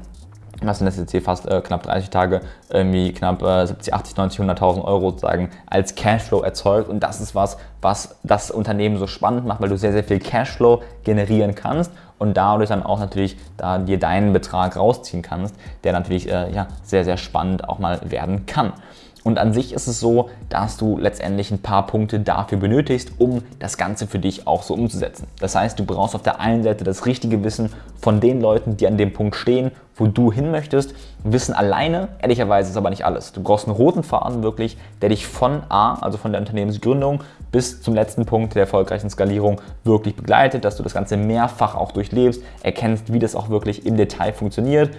was sind das jetzt hier fast äh, knapp 30 Tage, irgendwie knapp äh, 70, 80, 90, 100.000 Euro sozusagen als Cashflow erzeugt. Und das ist was, was das Unternehmen so spannend macht, weil du sehr, sehr viel Cashflow generieren kannst und dadurch dann auch natürlich da dir deinen Betrag rausziehen kannst, der natürlich äh, ja, sehr, sehr spannend auch mal werden kann. Und an sich ist es so, dass du letztendlich ein paar Punkte dafür benötigst, um das Ganze für dich auch so umzusetzen. Das heißt, du brauchst auf der einen Seite das richtige Wissen von den Leuten, die an dem Punkt stehen, wo du hin möchtest. Wissen alleine, ehrlicherweise, ist aber nicht alles. Du brauchst einen roten Faden wirklich, der dich von A, also von der Unternehmensgründung, bis zum letzten Punkt der erfolgreichen Skalierung wirklich begleitet, dass du das Ganze mehrfach auch durchlebst, erkennst, wie das auch wirklich im Detail funktioniert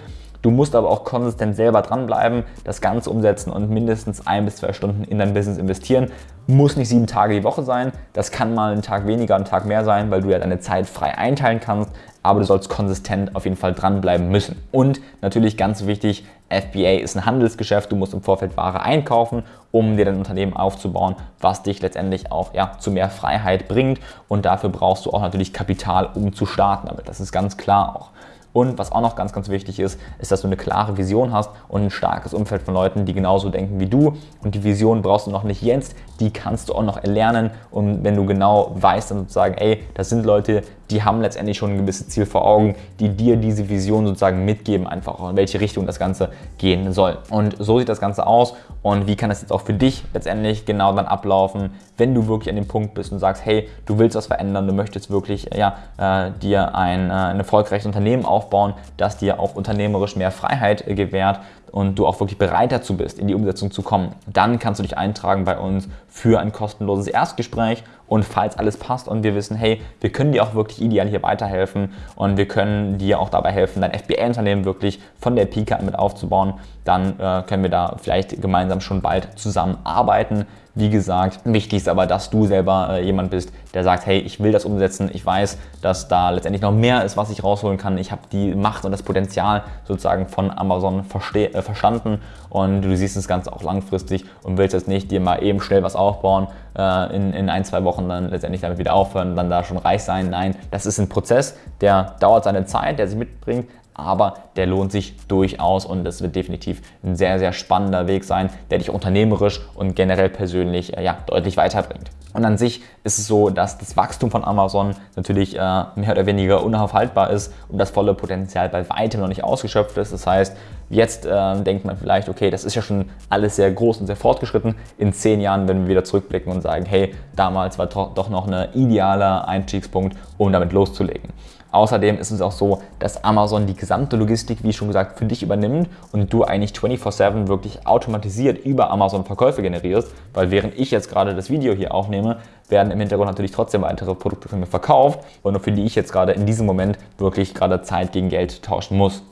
Du musst aber auch konsistent selber dranbleiben, das Ganze umsetzen und mindestens ein bis zwei Stunden in dein Business investieren. Muss nicht sieben Tage die Woche sein, das kann mal ein Tag weniger, ein Tag mehr sein, weil du ja deine Zeit frei einteilen kannst, aber du sollst konsistent auf jeden Fall dranbleiben müssen. Und natürlich ganz wichtig, FBA ist ein Handelsgeschäft, du musst im Vorfeld Ware einkaufen, um dir dein Unternehmen aufzubauen, was dich letztendlich auch ja, zu mehr Freiheit bringt und dafür brauchst du auch natürlich Kapital, um zu starten damit. Das ist ganz klar auch. Und was auch noch ganz, ganz wichtig ist, ist, dass du eine klare Vision hast und ein starkes Umfeld von Leuten, die genauso denken wie du. Und die Vision brauchst du noch nicht jetzt, die kannst du auch noch erlernen. Und wenn du genau weißt, dann sozusagen, ey, das sind Leute, die haben letztendlich schon ein gewisses Ziel vor Augen, die dir diese Vision sozusagen mitgeben, einfach auch in welche Richtung das Ganze gehen soll. Und so sieht das Ganze aus. Und wie kann das jetzt auch für dich letztendlich genau dann ablaufen, wenn du wirklich an dem Punkt bist und sagst, hey, du willst was verändern, du möchtest wirklich ja, äh, dir ein, äh, ein erfolgreiches Unternehmen aufbauen, das dir auch unternehmerisch mehr Freiheit äh, gewährt, und du auch wirklich bereit dazu bist, in die Umsetzung zu kommen, dann kannst du dich eintragen bei uns für ein kostenloses Erstgespräch. Und falls alles passt und wir wissen, hey, wir können dir auch wirklich ideal hier weiterhelfen und wir können dir auch dabei helfen, dein FBA-Unternehmen wirklich von der Pika mit aufzubauen, dann äh, können wir da vielleicht gemeinsam schon bald zusammenarbeiten. Wie gesagt, wichtig ist aber, dass du selber äh, jemand bist, der sagt, hey, ich will das umsetzen, ich weiß, dass da letztendlich noch mehr ist, was ich rausholen kann. Ich habe die Macht und das Potenzial sozusagen von Amazon äh, verstanden und du siehst das Ganze auch langfristig und willst jetzt nicht dir mal eben schnell was aufbauen, äh, in, in ein, zwei Wochen dann letztendlich damit wieder aufhören dann da schon reich sein. Nein, das ist ein Prozess, der dauert seine Zeit, der sich mitbringt, aber der lohnt sich durchaus und es wird definitiv ein sehr, sehr spannender Weg sein, der dich unternehmerisch und generell persönlich äh, ja, deutlich weiterbringt. Und an sich ist es so, dass das Wachstum von Amazon natürlich äh, mehr oder weniger unaufhaltbar ist und das volle Potenzial bei weitem noch nicht ausgeschöpft ist. Das heißt, jetzt äh, denkt man vielleicht, okay, das ist ja schon alles sehr groß und sehr fortgeschritten. In zehn Jahren, wenn wir wieder zurückblicken und sagen, hey, damals war doch noch ein idealer Einstiegspunkt, um damit loszulegen. Außerdem ist es auch so, dass Amazon die gesamte Logistik, wie schon gesagt, für dich übernimmt und du eigentlich 24/7 wirklich automatisiert über Amazon Verkäufe generierst, weil während ich jetzt gerade das Video hier aufnehme, werden im Hintergrund natürlich trotzdem weitere Produkte von mir verkauft und für die ich jetzt gerade in diesem Moment wirklich gerade Zeit gegen Geld tauschen muss.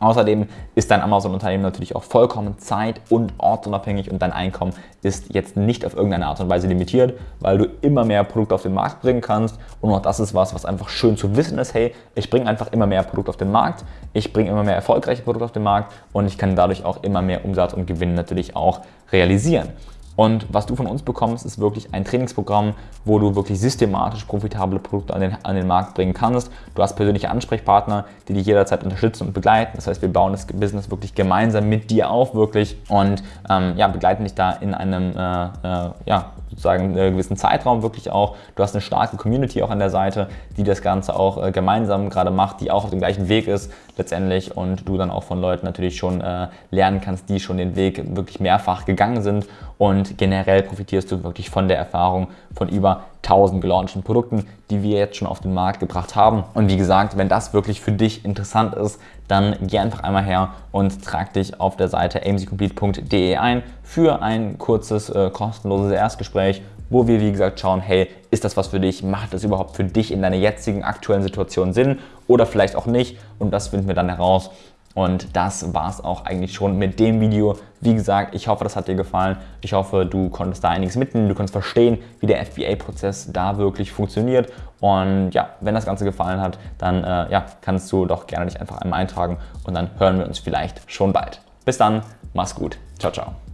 Außerdem ist dein Amazon-Unternehmen natürlich auch vollkommen zeit- und ortsunabhängig und dein Einkommen ist jetzt nicht auf irgendeine Art und Weise limitiert, weil du immer mehr Produkte auf den Markt bringen kannst. Und auch das ist was, was einfach schön zu wissen ist. Hey, ich bringe einfach immer mehr Produkte auf den Markt, ich bringe immer mehr erfolgreiche Produkte auf den Markt und ich kann dadurch auch immer mehr Umsatz und Gewinn natürlich auch realisieren. Und was du von uns bekommst, ist wirklich ein Trainingsprogramm, wo du wirklich systematisch profitable Produkte an den, an den Markt bringen kannst. Du hast persönliche Ansprechpartner, die dich jederzeit unterstützen und begleiten. Das heißt, wir bauen das Business wirklich gemeinsam mit dir auf, wirklich und ähm, ja, begleiten dich da in einem äh, äh, ja, sozusagen einen gewissen Zeitraum wirklich auch. Du hast eine starke Community auch an der Seite, die das Ganze auch äh, gemeinsam gerade macht, die auch auf dem gleichen Weg ist letztendlich und du dann auch von Leuten natürlich schon äh, lernen kannst, die schon den Weg wirklich mehrfach gegangen sind und generell profitierst du wirklich von der Erfahrung von über 1000 gelaunchten Produkten, die wir jetzt schon auf den Markt gebracht haben. Und wie gesagt, wenn das wirklich für dich interessant ist, dann geh einfach einmal her und trag dich auf der Seite amcomplete.de ein für ein kurzes, äh, kostenloses Erstgespräch wo wir wie gesagt schauen, hey, ist das was für dich? Macht das überhaupt für dich in deiner jetzigen aktuellen Situation Sinn oder vielleicht auch nicht? Und das finden wir dann heraus. Und das war es auch eigentlich schon mit dem Video. Wie gesagt, ich hoffe, das hat dir gefallen. Ich hoffe, du konntest da einiges mitnehmen. Du konntest verstehen, wie der FBA-Prozess da wirklich funktioniert. Und ja, wenn das Ganze gefallen hat, dann äh, ja, kannst du doch gerne dich einfach einmal eintragen und dann hören wir uns vielleicht schon bald. Bis dann, mach's gut. Ciao, ciao.